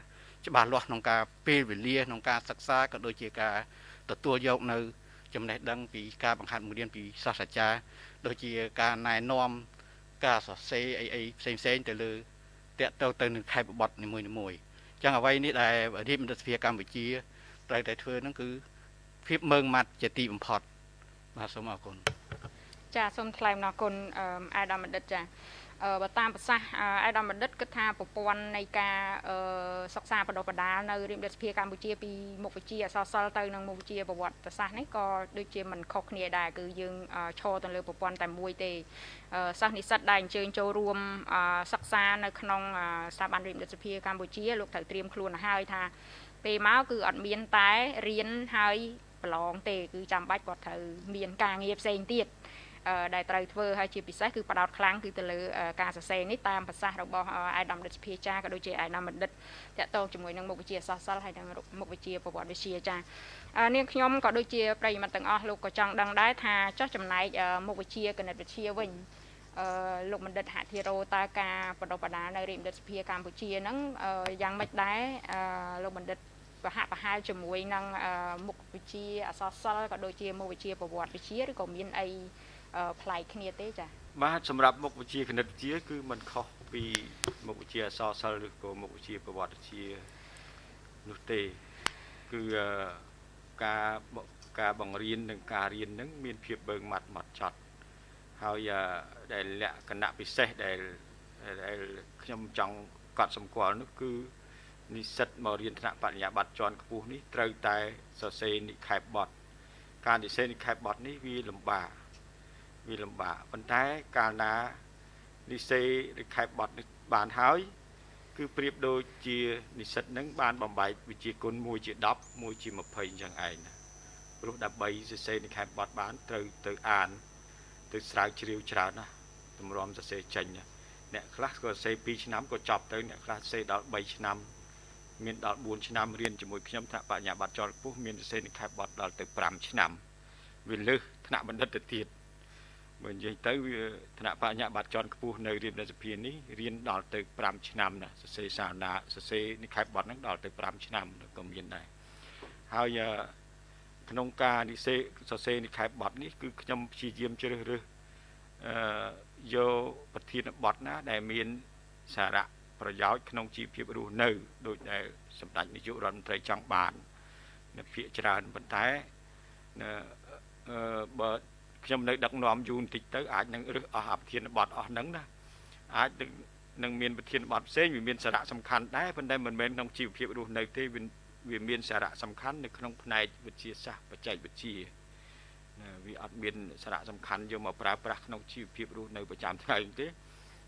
ច្បាស់លាស់ក្នុងការពេលវេលាក្នុងការសិក្សាក៏ដូចជាការទទួលយកនៅ ចំណេះដឹងពីការបង្ហាត់បង្រៀនពីសាស្ត្រាចារ្យដូចជាការណែនាំការសរសេរអីអីផ្សេងផ្សេងទៅលើតកទៅទៅនឹងខេបបត់នីមួយនីមួយអញ្ចឹងអ្វីនេះដែលរាជមន្ត្រីសភាកម្ពុជាត្រូវតែធ្វើហ្នឹងគឺភាពមើងម៉ាត់ជាទីបំផុតបាទសូមអរគុណចាសូមថ្លែងអំណរគុណអាដាមបណ្ឌិតចាអ បើតាមប្រសាសន៍អាយដាមបណ្ឌិតគិតថាប្រព័ន្ធនៃការសិក្សាបណ្ដុះបណ្ដាលនៅរៀនរដ្ឋសភាកម្ពុជាពីមុខវិជ្ជាអក្សរសិល្ប៍ទៅនឹងមុខវិជ្ជាប្រវត្តិសាស្ត្រនេះក៏ដូចជាមិនខុសគ្នាដែរគឺយើងឈរទៅលើប្រព័ន្ធតែមួយទេសិស្សនិស្សិតដែលអញ្ជើញចូលរួមសិក្សានៅក្នុងស្ថាប័នរៀនរដ្ឋសភាកម្ពុជាលោកត្រូវត្រៀមខ្លួនឲ្យហើយថាពេលមកគឺអត់មានតែរៀនហើយប្រឡងទេគឺចាំបាច់គាត់ត្រូវមានការងារផ្សេងទៀត ដែលត្រូវធ្វើហើយជាពិសេសគឺបដោតខ្លាំងគឺទៅលើការសរសេរនេះតាមប្រសាសន៍របស់អាយដាមដិតសភាចាក៏ដូចជាអាយដាមបណ្ឌិតតកតងជាមួយនឹងមុខវិជ្ជាសាស្ត្រសិលហើយនិងមុខវិជ្ជាប្រវត្តិវិទ្យាចានាងខ្ញុំក៏ដូចជាប្រិយមិត្តទាំងអស់លោកក៏ចង់ដឹងដែរថាចោះចំណែកមុខវិជ្ជាគណិតវិទ្យាវិញអឺលោកបណ្ឌិតហធិរោតើការបដិបដានៅរាជបណ្ឌិតសភាកម្ពុជាហ្នឹងយ៉ាងម៉េចដែរអឺលោកបណ្ឌិតប្រហាក់ប្រហែលជាមួយនឹងមុខវិជ្ជាអសរសិល្ប៍ក៏ដូចជាមុខវិជ្ជាប្រវត្តិវិទ្យាឬក៏មានអី ប្លែកគ្នាទេចា៎បាទសម្រាប់មុខវិជ្ជាគណិតវិទ្យាគឺมันខុសពីមុខវិជ្ជាអសរសិល្ប៍ឬក៏មុខវិជ្ជាប្រវត្តិវិទ្យានោះទេគឺការការបង្រៀននិងការរៀននឹងមានភាពបើងមាត់ម៉ត់ចត់ហើយដែលលក្ខណៈពិសេសដែលដែលខ្ញុំចង់កត់សម្គាល់នោះគឺនិស្សិតមករៀនថ្នាក់បរិញ្ញាបត្រជាន់ខ្ពស់នេះត្រូវតែសរសេរនិក្ខេបបទការនិស្សិតនិក្ខេបបទនេះវាលំបាក វាលំបាកប៉ុន្តែកាលណានិស្សិតនិក្ខេបបទនេះបានហើយ គឺប្រៀបដូចជានិស្សិតនឹងបានបំបែកវិជាគុណមួយជា10មួយជា20អញ្ចឹងឯងណាព្រោះដើម្បីសរសេរនិក្ខេបបទបានត្រូវទៅអាន ទៅស្រាវជ្រាវច្រើនណាទម្រាំសរសេរចេញអ្នកខ្លះក៏សរសេរ2ឆ្នាំក៏ចប់ទៅអ្នកខ្លះសរសេរដល់3ឆ្នាំមានដល់4ឆ្នាំរៀនជាមួយខ្ញុំថ្នាក់បញ្ញាបត្រជាន់ខ្ពស់មានសរសេរនិក្ខេបបទដល់ទៅ5ឆ្នាំវាលើសថ្នាក់បណ្ឌិតទៅទៀត បើនិយាយទៅវាថ្នាក់បញ្ញាបត្រជាន់ខ្ពស់នៅរៀនរដ្ឋសភានេះរៀនដល់ទៅ5ឆ្នាំណាសរសេរសាវនាសរសេរនិក្ខេបបទហ្នឹងដល់ទៅ5ឆ្នាំក៏មានដែរហើយក្នុងការនិសេសរសេរនិក្ខេបបទនេះគឺខ្ញុំព្យាយាមជ្រើសរើសអឺយកប្រធានបទណា ដែលមានសារៈប្រយោជន៍ក្នុងជីវភាពរស់នៅដោយដែលសម្ដេចនាយករដ្ឋមន្ត្រីចង់បាននៅភាកច្រើនប៉ុន្តែអឺបើ ខ្ញុំនៅដឹកនាំយូរបន្តិចទៅអាចនឹងរឹសអស់អាប្រធានបទអស់ហ្នឹងណាអាចនឹងមានប្រធានបទផ្សេងវាមានសារៈសំខាន់ដែរប៉ុន្តែមិនមែនក្នុងជីវភាពរស់នៅទេវាមានសារៈសំខាន់នៅក្នុងផ្នែកវិទ្យាសាស្ត្របច្ចេកវិទ្យាណាវាអត់មានសារៈសំខាន់យកមកប្រើប្រាស់ក្នុងជីវភាពរស់នៅប្រចាំថ្ងៃទេ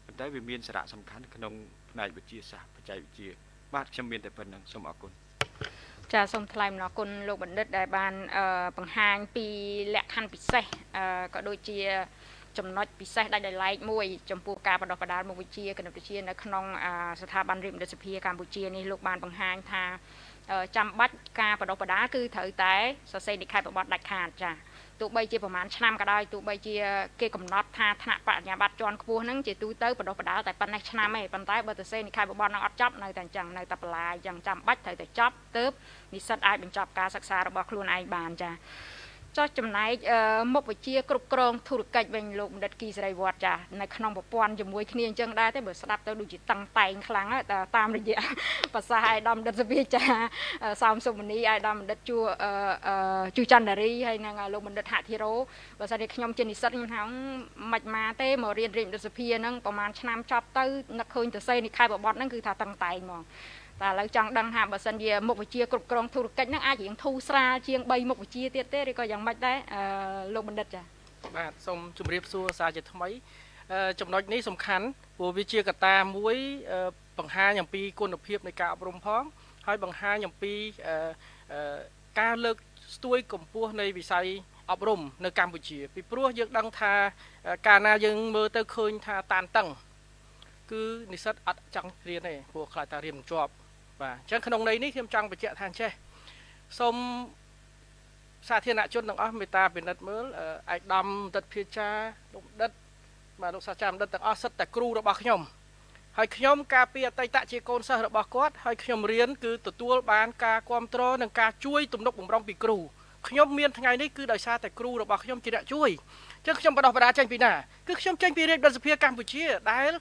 ប៉ុន្តែវាមានសារៈសំខាន់ក្នុងផ្នែកវិទ្យាសាស្ត្របច្ចេកវិទ្យាបាទខ្ញុំមានតែប៉ុណ្្នឹងសូមអរគុណ ចាសូមថ្លែងអំណរគុណលោកបណ្ឌិតដែលបានបង្ហាញពីលក្ខខណ្ឌពិសេសក៏ដូចជាចំណុចពិសេសដាច់ដោយឡែកមួយចំពោះការបដិបដាលមុខវិជ្ជាគណិតវិទ្យានៅក្នុងស្ថាប័នរៀបរដ្ឋសភាកម្ពុជានេះលោកបានបង្ហាញថាចាំបាច់ការបដិបដាគឺត្រូវតែសរសេរនិក្ខេបបទដាច់ខាតចា ទោះបីជាប្រហែលឆ្នាំក៏ដោយទោះបីជាគេកំណត់ថាថ្នាក់បរិញ្ញាបត្រជាន់ខ្ពស់ហ្នឹងជាទូទៅបដិបដាតែប៉ុណ្ណេះឆ្នាំឯងប៉ុន្តែបើទៅសេនិក្ខេបបទហ្នឹងអត់ចប់នៅតែអញ្ចឹងនៅតែបន្លាយអញ្ចឹងចាំបាច់ត្រូវតែចប់ទើបនិស្សិតអាចបញ្ចប់ការសិក្សារបស់ខ្លួនឯងបានចា ចោះចំណែកមុខវិជ្ជាគ្រប់គ្រងធុរកិច្ចវិញលោកបណ្ឌិតគីសេរីវត្តចានៅក្នុងប្រព័ន្ធជាមួយគ្នាអញ្ចឹងដែរទេបើស្ដាប់ទៅដូចជាតឹងតែងខ្លាំងតាមរយៈភាសាអាយដាមបណ្ឌិតសភាចាសោមសុមនីអាយដាមបណ្ឌិតជួជួចន្ទរីហើយនឹងលោកបណ្ឌិតហធិរោបើសិនជាខ្ញុំជានិស្សិតខ្ញុំថាមិនមកទេមករៀនរៀនរដ្ឋសភាហ្នឹងប្រហែលឆ្នាំចប់ទៅនឹកឃើញទៅសេនិខែបបត់ហ្នឹងគឺថាតឹងតែងហ្មង តែឥឡូវចង់ដឹងថាបើសិនជាមុខវិជ្ជាគ្រប់គ្រងធុរកិច្ចហ្នឹងអាចរៀងធូរស្រាលជាង3មុខវិជ្ជាទៀតទេឬក៏យ៉ាងម៉េចដែរអឺលោកបណ្ឌិតចាបាទសូមជម្រាបសួរសាជាថ្មីចំណុចនេះសំខាន់ព្រោះវាជាកត្តាមួយបង្ហាញអំពីគុណភាពនៃការអប់រំផង ហើយបង្ហាញអំពីការលើកស្ទួយកម្ពស់នៃវិស័យអប់រំនៅកម្ពុជា ពីព្រោះយើងដឹងថាកាលណាយើងមើលទៅឃើញថាតានតឹងគឺនិស្សិតអត់ចង់រៀនទេព្រោះខ្លាចថារៀនមិនជាប់ បាទអញ្ចឹងក្នុងន័យនេះខ្ញុំចង់បញ្ជាក់ថាអញ្ចេះសូមសាធារណជនទាំងអស់មេត្តាពិនិត្យមើលឯកឧត្តមដិតភាចាលោកដិតបាទលោកសាស្ត្រាចារ្យដិតទាំងអស់សិតតែគ្រូរបស់ខ្ញុំហើយខ្ញុំការពីអតីតជាកូនសិស្សរបស់គាត់ហើយខ្ញុំរៀនគឺទទួលបានការគ្រប់គ្រងនិងការជួយទំនុកបំរុងពីគ្រូខ្ញុំមានថ្ងៃនេះគឺដោយសារតែគ្រូរបស់ខ្ញុំជាអ្នកជួយអញ្ចឹងខ្ញុំបដោះបដាចេញពីណាគឺខ្ញុំចេញពីរាជរដ្ឋសភាកម្ពុជាដែល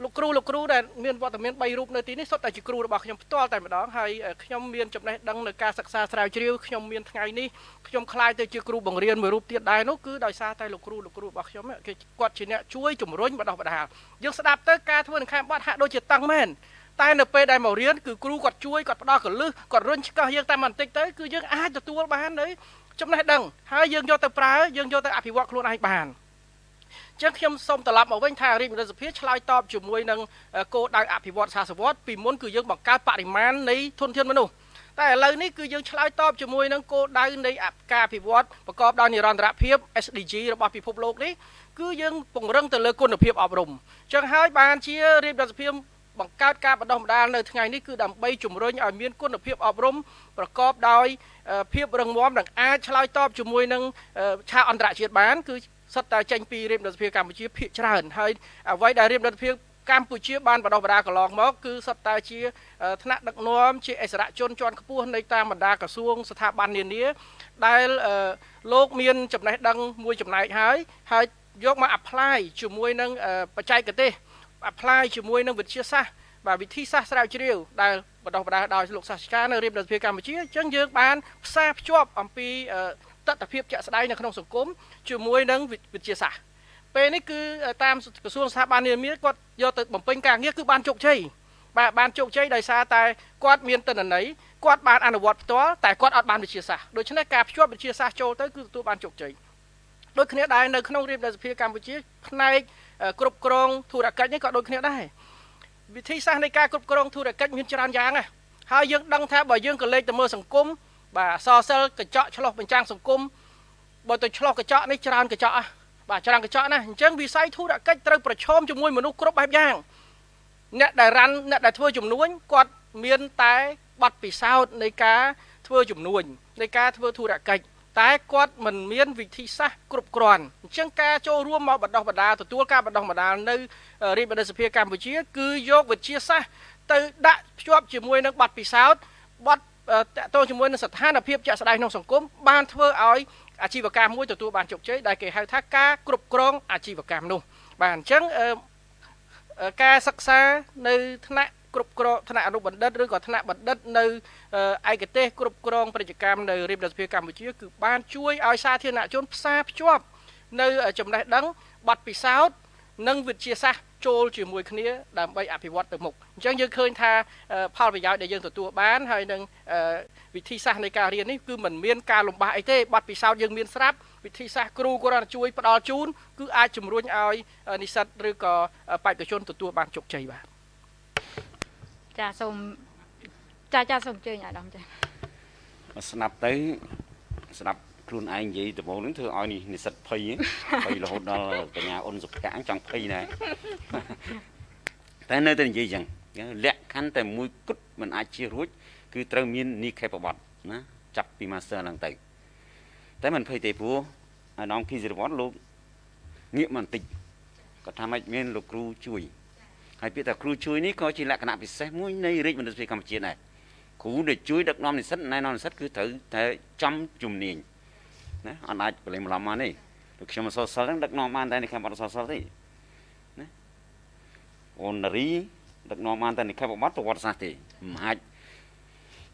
លោកគ្រូលោកគ្រូដែលមានវត្តមាន3រូបនៅទីនេះសុទ្ធតែជាគ្រូរបស់ខ្ញុំផ្ទាល់តែម្ដងហើយខ្ញុំមានចំណេះដឹងនៅការសិក្សាស្រាវជ្រាវខ្ញុំមានថ្ងៃនេះខ្ញុំខ្លាយទៅជាគ្រូបង្រៀនមួយរូបទៀតដែរនោះគឺដោយសារតែលោកគ្រូលោកគ្រូរបស់ខ្ញុំគេគាត់ជាអ្នកជួយជំរុញបណ្ដោះបណ្ដាលយើងស្ដាប់ទៅការធ្វើនឹងខេមបាត់ហាក់ដូចជាតឹងមែនតែនៅពេលដែលមករៀនគឺគ្រូគាត់ជួយគាត់ផ្ដល់កលឹះគាត់រុញឆ្កឹះយើងតែបន្តិចទៅគឺយើងអាចទទួលបាននៅចំណេះដឹងហើយយើងយកទៅប្រើយើងយកទៅអភិវឌ្ឍខ្លួនឯងបាន ចឹងខ្ញុំសូមត្រឡប់មកវិញថារាជមន្ត្រីសភាឆ្លើយតបជាមួយនឹងគោលដៅអភិវឌ្ឍសាសវត្តពីមុនគឺយើងបង្កើតបរិមាណនៃធនធានមនុស្សតែឥឡូវនេះគឺយើងឆ្លើយតបជាមួយនឹងគោលដៅនៃការអភិវឌ្ឍប្រកបដោយនិរន្តរភាព SDG របស់ពិភពលោកនេះគឺយើងពង្រឹងទៅលើគុណភាពអប់រំចឹងហើយបានជារាជរដ្ឋាភិបាលបង្កើតការបណ្ដុះបណ្ដាលនៅថ្ងៃនេះគឺដើម្បីជំរុញឲ្យមានគុណភាពអប់រំប្រកបដោយភាពរឹងមាំនិងអាចឆ្លើយតបជាមួយនឹងឆាកអន្តរជាតិបានគឺ សិតតែចេញពីរាជរដ្ឋាភិបាលកម្ពុជាភាគច្រើនហើយអ្វីដែលរាជរដ្ឋាភិបាលកម្ពុជាបានបដោះបដាកន្លងមកគឺសុទ្ធតែជាថ្នាក់ដឹកនាំជាអិសរាជជនជាន់ខ្ពស់នៃតាមបណ្ដាក្រសួងស្ថាប័ននានា ដែលលោកមានចំណេះដឹងមួយចំណែកហើយហើយយកមក apply ជាមួយនឹងបច្ចេកទេស apply ជាមួយនឹងវិទ្យាសាស្ត្របាទវិធីសាស្ត្រស្រាវជ្រាវដែលបដោះបដាដោយលោកសាស្ត្រាចារ្យនៅរាជរដ្ឋាភិបាលកម្ពុជាអញ្ចឹងយើងបានផ្សារភ្ជាប់អំពី តតិភាពជាក់ស្ដែងនៅក្នុងសង្គមជាមួយនឹងវិទ្យាសាស្ត្រពេលនេះគឺតាមក្រសួងស្ថាប័ននានាគាត់យកទៅបំពេញការងារគឺបានជោគជ័យបាទបានជោគជ័យដោយសារតែគាត់មានតិន្នន័យគាត់បានអនុវត្តផ្ទាល់តែគាត់អត់បានវិទ្យាសាស្ត្រដូច្នេះការភ្ជាប់វិទ្យាសាស្ត្រចូលទៅគឺទទួលបានជោគជ័យដូចគ្នាដែរនៅក្នុងរាជរដ្ឋាភិបាលកម្ពុជាផ្នែកគ្រប់គ្រងធុរកិច្ចនេះក៏ដូចគ្នាដែរវិធីសាស្ត្រនៃការគ្រប់គ្រងធុរកិច្ចមានច្រើនយ៉ាងណាហើយយើងដឹងថាបើយើងក៏លេខទៅមើលសង្គម បាទអសរសិលកញ្ចក់ឆ្លោះបញ្ចាំងសង្គមបើទៅឆ្លោះកញ្ចក់នេះច្រើនកញ្ចក់បាទច្រើនកញ្ចក់ណាអញ្ចឹងវិស័យធុរកិច្ចត្រូវប្រឈមជាមួយមនុស្សគ្រប់បែបយ៉ាងអ្នកដែលរ៉ាន់អ្នកដែលធ្វើជំនួញគាត់មានតែប័ណ្ណពិសោធន៍នៃការធ្វើជំនួញនៃការធ្វើធុរកិច្ចតែគាត់មិនមានវិធីសាស្ត្រគ្រប់គ្រាន់អញ្ចឹងការចូលរួមមកបណ្ដោះបណ្ដាលទទួលការបណ្ដោះបណ្ដាលនៅរាជបណ្ឌិតសភាកម្ពុជា គឺយកវិទ្យាសាស្ត្រទៅដាក់ភ្ជាប់ជាមួយនឹងប័ណ្ណពិសោធន៍ប័ណ្ណ តកតងជាមួយនឹងស្ថានភាពជាក់ស្ដែងក្នុងសង្គមបានធ្វើឲ្យអាជីវកម្មមួយទទួលបានជោគជ័យដែលគេហៅថាការគ្រប់គ្រងអាជីវកម្មនោះ បាទអញ្ចឹងការសិក្សានៅថ្នាក់គ្រប់គ្រងថ្នាក់អនុបណ្ឌិតឬក៏ថ្នាក់បណ្ឌិតនៅឯកទេសគ្រប់គ្រងពាណិជ្ជកម្មនៅរាជរដ្ឋាភិបាលកម្ពុជាគឺបានជួយឲ្យសាធារណជនផ្សារភ្ជាប់នៅចំណេះដឹងបទពិសោធន៍និងវិទ្យាសាស្ត្រ ចូលជាមួយគ្នាដើម្បីអភិវឌ្ឍទៅមុខអញ្ចឹងយើងឃើញថាផលប្រយោជន៍ដែលយើងទទួលបានហើយនឹងវិធីសាស្ត្រនៃការរៀននេះគឺមិនមានការលំបាកអីទេបទពិសោធន៍យើងមានស្រាប់វិធីសាស្ត្រគ្រូគាត់ជួយផ្ដល់ជូនគឺអាចជំរុញឲ្យនិស្សិតឬក៏បេក្ខជនទទួលបានជោគជ័យបាទចាសូមចាចាសូមអញ្ជើញអាដាមចាស្ដាប់ទៅស្ដាប់ ខ្លួនឯងនិយាយដំបូងហ្នឹងធ្វើឲ្យនិស្សិតភ័យភ័យរហូតដល់បញ្ញាអ៊ុនសុភ័ក្រចង់ភ័យដែរតែនៅតែនិយាយចឹងលក្ខខណ្ឌតែមួយគត់មិនអាចជៀសរួច គឺត្រូវមាននីខេបបត់ណាចាប់ពី master ឡើងទៅតែមិនភ័យទេព្រោះអានំគីសិរវត្តលោកងាកមកបន្តិចគាត់ថាម៉េចមានលោកគ្រូជួយហើយពាក្យថាគ្រូជួយនេះក៏ជាលក្ខណៈពិសេសមួយនៃរាជមន្ត្រីកម្ពុជាដែរគ្រូដែលជួយដឹកនាំនិស្សិតណែនាំនិស្សិតគឺត្រូវតែចំជំនាញ ណាអត់អាចប្រឡេងបន្លំមកនេះដូចខ្ញុំអសរសិលហ្នឹងដឹកនាំបានតែនៅខាងអត់អសរសិលទេណាអូនរីដឹកនាំបានតែនៅខាងបបត្តិប្រវត្តិសាស្ត្រទេមិនអាច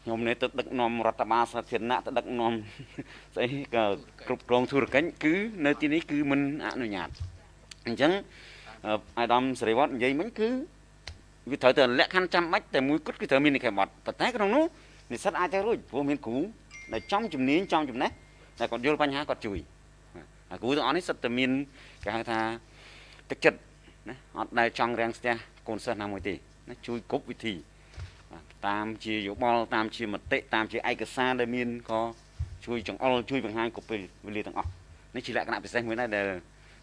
ខ្ញុំនេះទៅដឹកនាំរដ្ឋបាលសាធារណៈទៅដឹកនាំស្អីក៏គ្រប់គ្រងធុរកិច្ចគឺនៅទីនេះគឺមិនអនុញ្ញាតអញ្ចឹងអាដាមសេរីវត្តនិយាយមិញគឺវាត្រូវតែលក្ខខណ្ឌចាំបាច់តែមួយគត់គឺត្រូវមាននិកាយបត់ប៉ុន្តែក្នុងនោះនិស្សិតអាចទៅរួចព្រោះមានគ្រូដែលចំជំនាញចំចំណេះ តែគាត់យល់បញ្ហាគាត់ជួយអាគ្រូទាំងអស់នេះសិតតែមានគេហៅថាទឹកចិត្តណាអត់ដែលចង់រាំងស្ទះកូនសិស្សណាមួយទេណាជួយគ្រប់វិធីតាមជាយោបល់តាមជាមតិតាមជាឯកសារដែលមានក៏ជួយចង្អុលជួយបង្ហាញគ្រប់ពេលវេលាទាំងអស់នេះជាលក្ខណៈពិសេសមួយដែរដែល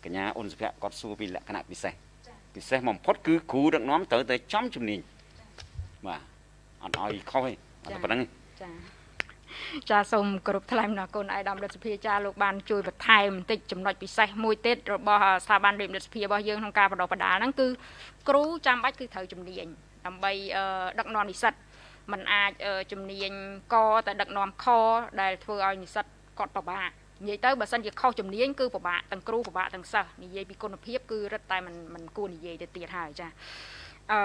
កញ្ញាអ៊ុនសុភ័ក្រគាត់សួរពីលក្ខណៈពិសេសពិសេសបំផុតគឺគ្រូដឹកនាំត្រូវតែចំជំនាញបាទអត់ឲ្យខុសទេអត់ប៉ុណ្្នឹងចា ចាសូមគោរពថ្លែងអំណរគុណឯកឧត្តមរដ្ឋសភាចាលោកបានជួយបន្ថែមបន្តិចចំណុចពិសេសមួយទៀតរបស់ស្ថាប័នរៀបរដ្ឋសភារបស់យើងក្នុងការបដិបដាលហ្នឹងគឺគ្រូចាំបាច់គឺត្រូវជំនាញដើម្បីដឹកនាំនិស្សិតมันអាចជំនាញកតែដឹកនាំខដែលធ្វើឲ្យនិស្សិតគាត់ពិបាកនិយាយទៅបើសិនជាខុសជំនាញគឺពិបាកទាំងគ្រូពិបាកទាំងសិស្សនិយាយពីគុណភាពគឺរឹតតែមិនមិនគួរនិយាយទៅទៀតហើយចាអឺ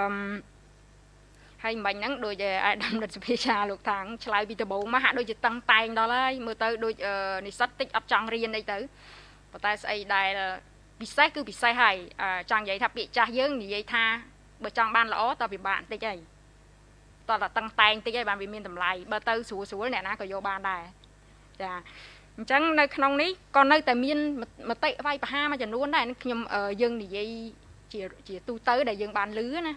ហើយមិញហ្នឹងដូចអាដាមរដ្ឋសភាចាលោកថាងឆ្លើយពីដំបូងមកហាក់ដូចជាតឹងតែងដល់ហើយមើលទៅដូចនិស្សិតតិចអត់ចង់រៀនអីទៅប៉ុន្តែស្អីដែលពិសេសគឺពិសេសហើយចង់និយាយថាពាក្យចាស់យើងនិយាយថាបើចង់បានល្អតើពិបាកបន្តិចហើយតើតតឹងតែងតិចហើយបានវាមានតម្លៃបើទៅស្រួលស្រួលអ្នកណាក៏យកបានដែរចាអញ្ចឹងនៅក្នុងនេះក៏នៅតែមានមតិវាយប្រហារមួយចំនួនដែរខ្ញុំយើងនិយាយជាជាទូទៅដែលយើងបានលឺណា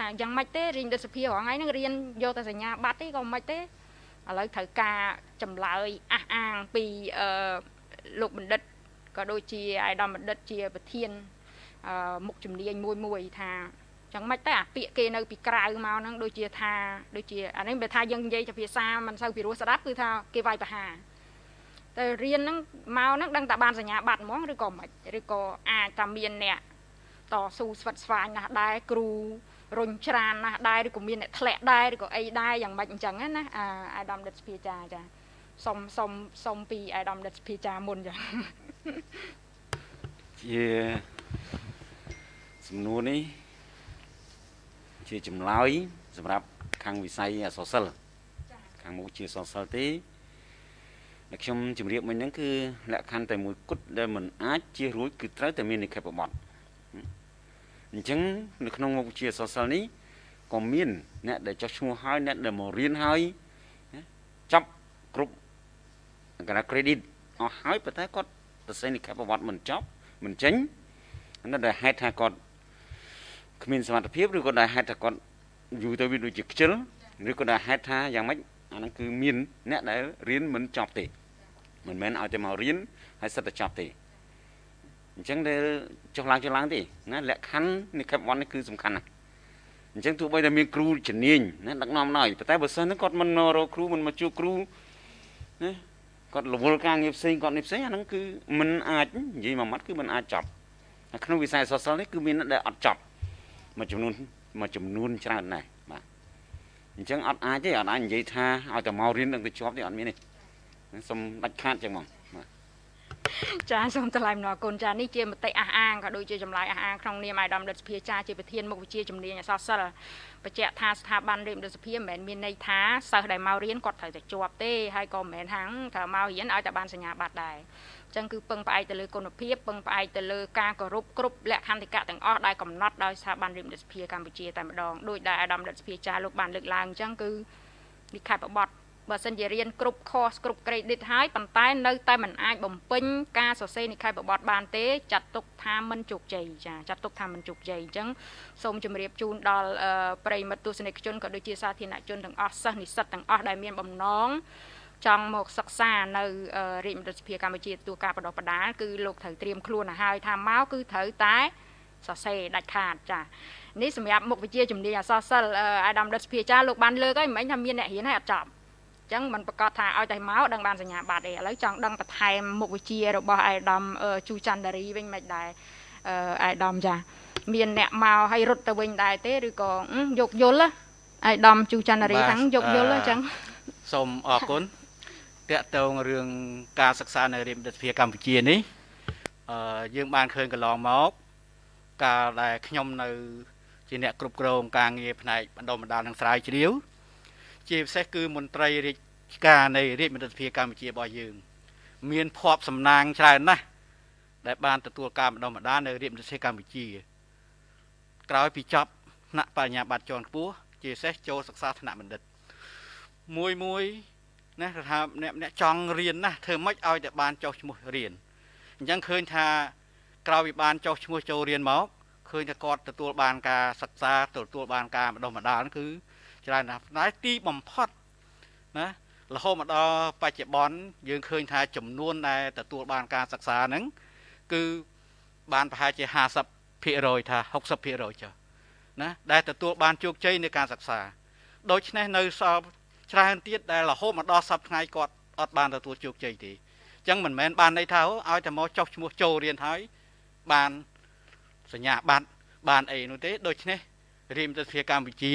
ថាយ៉ាងម៉េចទេរៀនរដ្ឋសភារាល់ថ្ងៃហ្នឹងរៀនយកតែសញ្ញាបត្រទេក៏មិនទេឥឡូវត្រូវការចម្លើយអះអាងពីអឺលោកបណ្ឌិតក៏ដូចជាអាយដាមបណ្ឌិតជាប្រធានអឺមុខជំនាញមួយមួយថាចឹងមិនតែអាពាក្យគេនៅពីក្រៅមកហ្នឹងដូចជាថាដូចជាអានេះបើថាយើងនិយាយជាភាសាមិនសូវពីរោះស្ដាប់គឺថាគេវាយប្រហារតែរៀនហ្នឹងមកហ្នឹងដឹងតែបានសញ្ញាបត្រហ្មងឬក៏មិនឬក៏អាចថាមានអ្នក តស៊ូស្វិតស្វាញណាស់ដែរគ្រូរុញច្រានណាស់ដែរឬក៏មានអ្នកធ្លាក់ដែរឬក៏អីដែរយ៉ាងម៉េចអញ្ចឹងណាអាដាមដិតស្ភាចាចាសុំសុំសុំពីអាដាមដិតស្ភាចាមុនចាជាសំណួរនេះជាចម្លើយសម្រាប់ខាងវិស័យអសរសិល្ប៍ខាងមុខជាអសរសិល្ប៍ទេតែខ្ញុំជម្រាបមិញហ្នឹងគឺលក្ខខណ្ឌតែមួយគត់ដែលមិនអាចជៀសរួចគឺត្រូវតែមាននិក្ខេបបទ អញ្ចឹងនៅក្នុងមុខវិជ្ជាសរសិលនេះក៏មានអ្នកដែលចុះឈ្មោះហើយអ្នកដែលមករៀនហើយចាប់គ្រប់កណ្ដា credit អស់ហើយប៉ុន្តែគាត់សរសេរនិក្ខេបប្រវត្តិមិនចប់មិនចេញអានោះដែលហេតុថាគាត់គ្មានសមត្ថភាពឬក៏ដែលហេតុថាគាត់យូរទៅវាដូចជាខ្ជិលឬក៏ដែលហេតុថាយ៉ាងម៉េចអាហ្នឹងគឺមានអ្នកដែលរៀនមិនចប់ទេមិនមែនឲ្យតែមករៀនហើយសិតតែចប់ទេ អញ្ចឹងដែលចុះឡើងចុះឡើងទេណាលក្ខខណ្ឌនៃខេបវ័ននេះគឺសំខាន់ណាស់អញ្ចឹងទោះបីតែមានគ្រូជំនាញណាដឹកនាំដល់ប៉ុន្តែបើសិនហ្នឹងគាត់មិនរកគ្រូមិនមកជួបគ្រូណាគាត់រវល់ការងារផ្សេងគាត់នេះផ្សេងអាហ្នឹងគឺមិនអាចនិយាយមួយម៉ាត់គឺមិនអាចចប់ក្នុងវិស័យសសលនេះគឺមានដែលអត់ចប់មួយចំនួនមួយចំនួនច្រើនណាស់បាទអញ្ចឹងអត់អាចទេអត់អាចនិយាយថាឲ្យតែមករៀននឹងទៅជាប់ទេអត់មានទេសុំដាច់ខាតចឹងហ្មង ចាសូមថ្លែងអំណរគុណចានេះជាមតិអះអាងក៏ដូចជាចម្លើយអះអាងក្នុងនាមអាយដាមរដ្ឋសភាចាជាប្រធានមុខវិជ្ជាជំនាញអសរសិល្ប៍បញ្ជាក់ថាស្ថាប័នរៀនរដ្ឋសភាមិនមែនមានន័យថាសិស្សដែលមករៀនគាត់ត្រូវតែជាប់ទេហើយក៏មិនមែនហាងត្រូវមករៀនឲ្យតែបានសញ្ញាបត្រដែរអញ្ចឹងគឺពឹងផ្អែកទៅលើគុណភាពពឹងផ្អែកទៅលើការគោរពគ្រប់លក្ខន្តិកៈទាំងអស់ដែលកំណត់ដោយស្ថាប័នរៀនរដ្ឋសភាកម្ពុជាតែម្ដងដោយដែលអាដាមរដ្ឋសភាចាលោកបានលើកឡើងអញ្ចឹងគឺនិខេបបត់ បើសិនជារៀនគ្រប់ course គ្រប់ credit ហើយប៉ុន្តែនៅតែមិនអាចបំពេញការសរសេរនិក្ខេបបទបានទេចាត់ទុកថាមិនជោគជ័យចាចាត់ទុកថាមិនជោគជ័យអញ្ចឹងសូមជម្រាបជូនដល់ប្រិយមិត្តទស្សនិកជនក៏ដូចជាសាធារណជនទាំងអស់សិស្សនិស្សិតទាំងអស់ដែលមានបំណងចង់មកសិក្សានៅរាជមន្ត្រីសភាកម្ពុជាទទួលការបដិបដាលគឺលោកត្រូវត្រៀមខ្លួនឲ្យហើយថាមកគឺត្រូវតែសរសេរដាច់ខាតចានេះសម្រាប់មុខវិជ្ជាជំនាញអសរសិល្ប៍អាដាមដិតសភាចាលោកបានលើកហើយមិនមែនថាមានអ្នករៀនហើយអត់ចប់ ចឹងมันប្រកាសថាឲ្យតែមកដឹងបានសញ្ញាបត្រទេឥឡូវចង់ដឹងបន្ថែមមុខវិជ្ជារបស់អៃដាមជូច័ន្ទរីវិញមិនដែរអៃដាមចាមានអ្នកមកឲ្យរត់ទៅវិញដែរទេឬក៏យកយល់អៃដាមជូច័ន្ទរីខាងយកយល់អញ្ចឹងសូមអរគុណតកតងរឿងការសិក្សានៅរាជរដ្ឋាភិបាលកម្ពុជានេះអឺយើងបានឃើញកន្លងមកកាលដែលខ្ញុំនៅ ជាអ្នកគ្រប់គ្រងការងារផ្នែកបណ្ដុំបណ្ដាលនិងស្រាវជ្រាវ ជាពិសេសគឺមន្ត្រីរាជការនៃរាជមន្ត្រីសភាកម្ពុជារបស់យើង មានភ័ព្វសំណាងច្រើនណាស់ដែលបានទទួលការបណ្ដុះបណ្ដាលនៅរាជមន្ត្រីសភាកម្ពុជា ក្រោយពីចប់ថ្នាក់បញ្ញាបត្រជាន់ខ្ពស់ជាពិសេសចូលសិក្សាថ្នាក់បណ្ឌិតមួយមួយណាថាអ្នកអ្នកចង់រៀនណាធ្វើម៉េចឲ្យតែបានចុះឈ្មោះរៀនអញ្ចឹងឃើញថាក្រោយពីបានចុះឈ្មោះចូលរៀនមកឃើញថាគាត់ទទួលបានការសិក្សាទទួលបានការបណ្ដុះបណ្ដាលគឺ ច្រើនណាស់តែទីបំផុតណារហូតមកដល់បច្ចុប្បន្នយើងឃើញថាចំនួនដែលទទួលបានការសិក្សាហ្នឹងគឺបានប្រហែលជា50%ថា60%ចុះណាដែលទទួលបានជោគជ័យในការសិក្សាដូច្នេះនៅសល់ច្រើនទៀតដែលរហូតមកដល់សប្តាហ៍ថ្ងៃគាត់អត់បានទទួលជោគជ័យទេអញ្ចឹងមិនមែនបានន័យថាឲ្យតែមកចុះឈ្មោះចូលរៀនហើយបានសញ្ញាបត្របានអីនោះទេដូច្នេះរាជមន្ត្រីសភាកម្ពុជា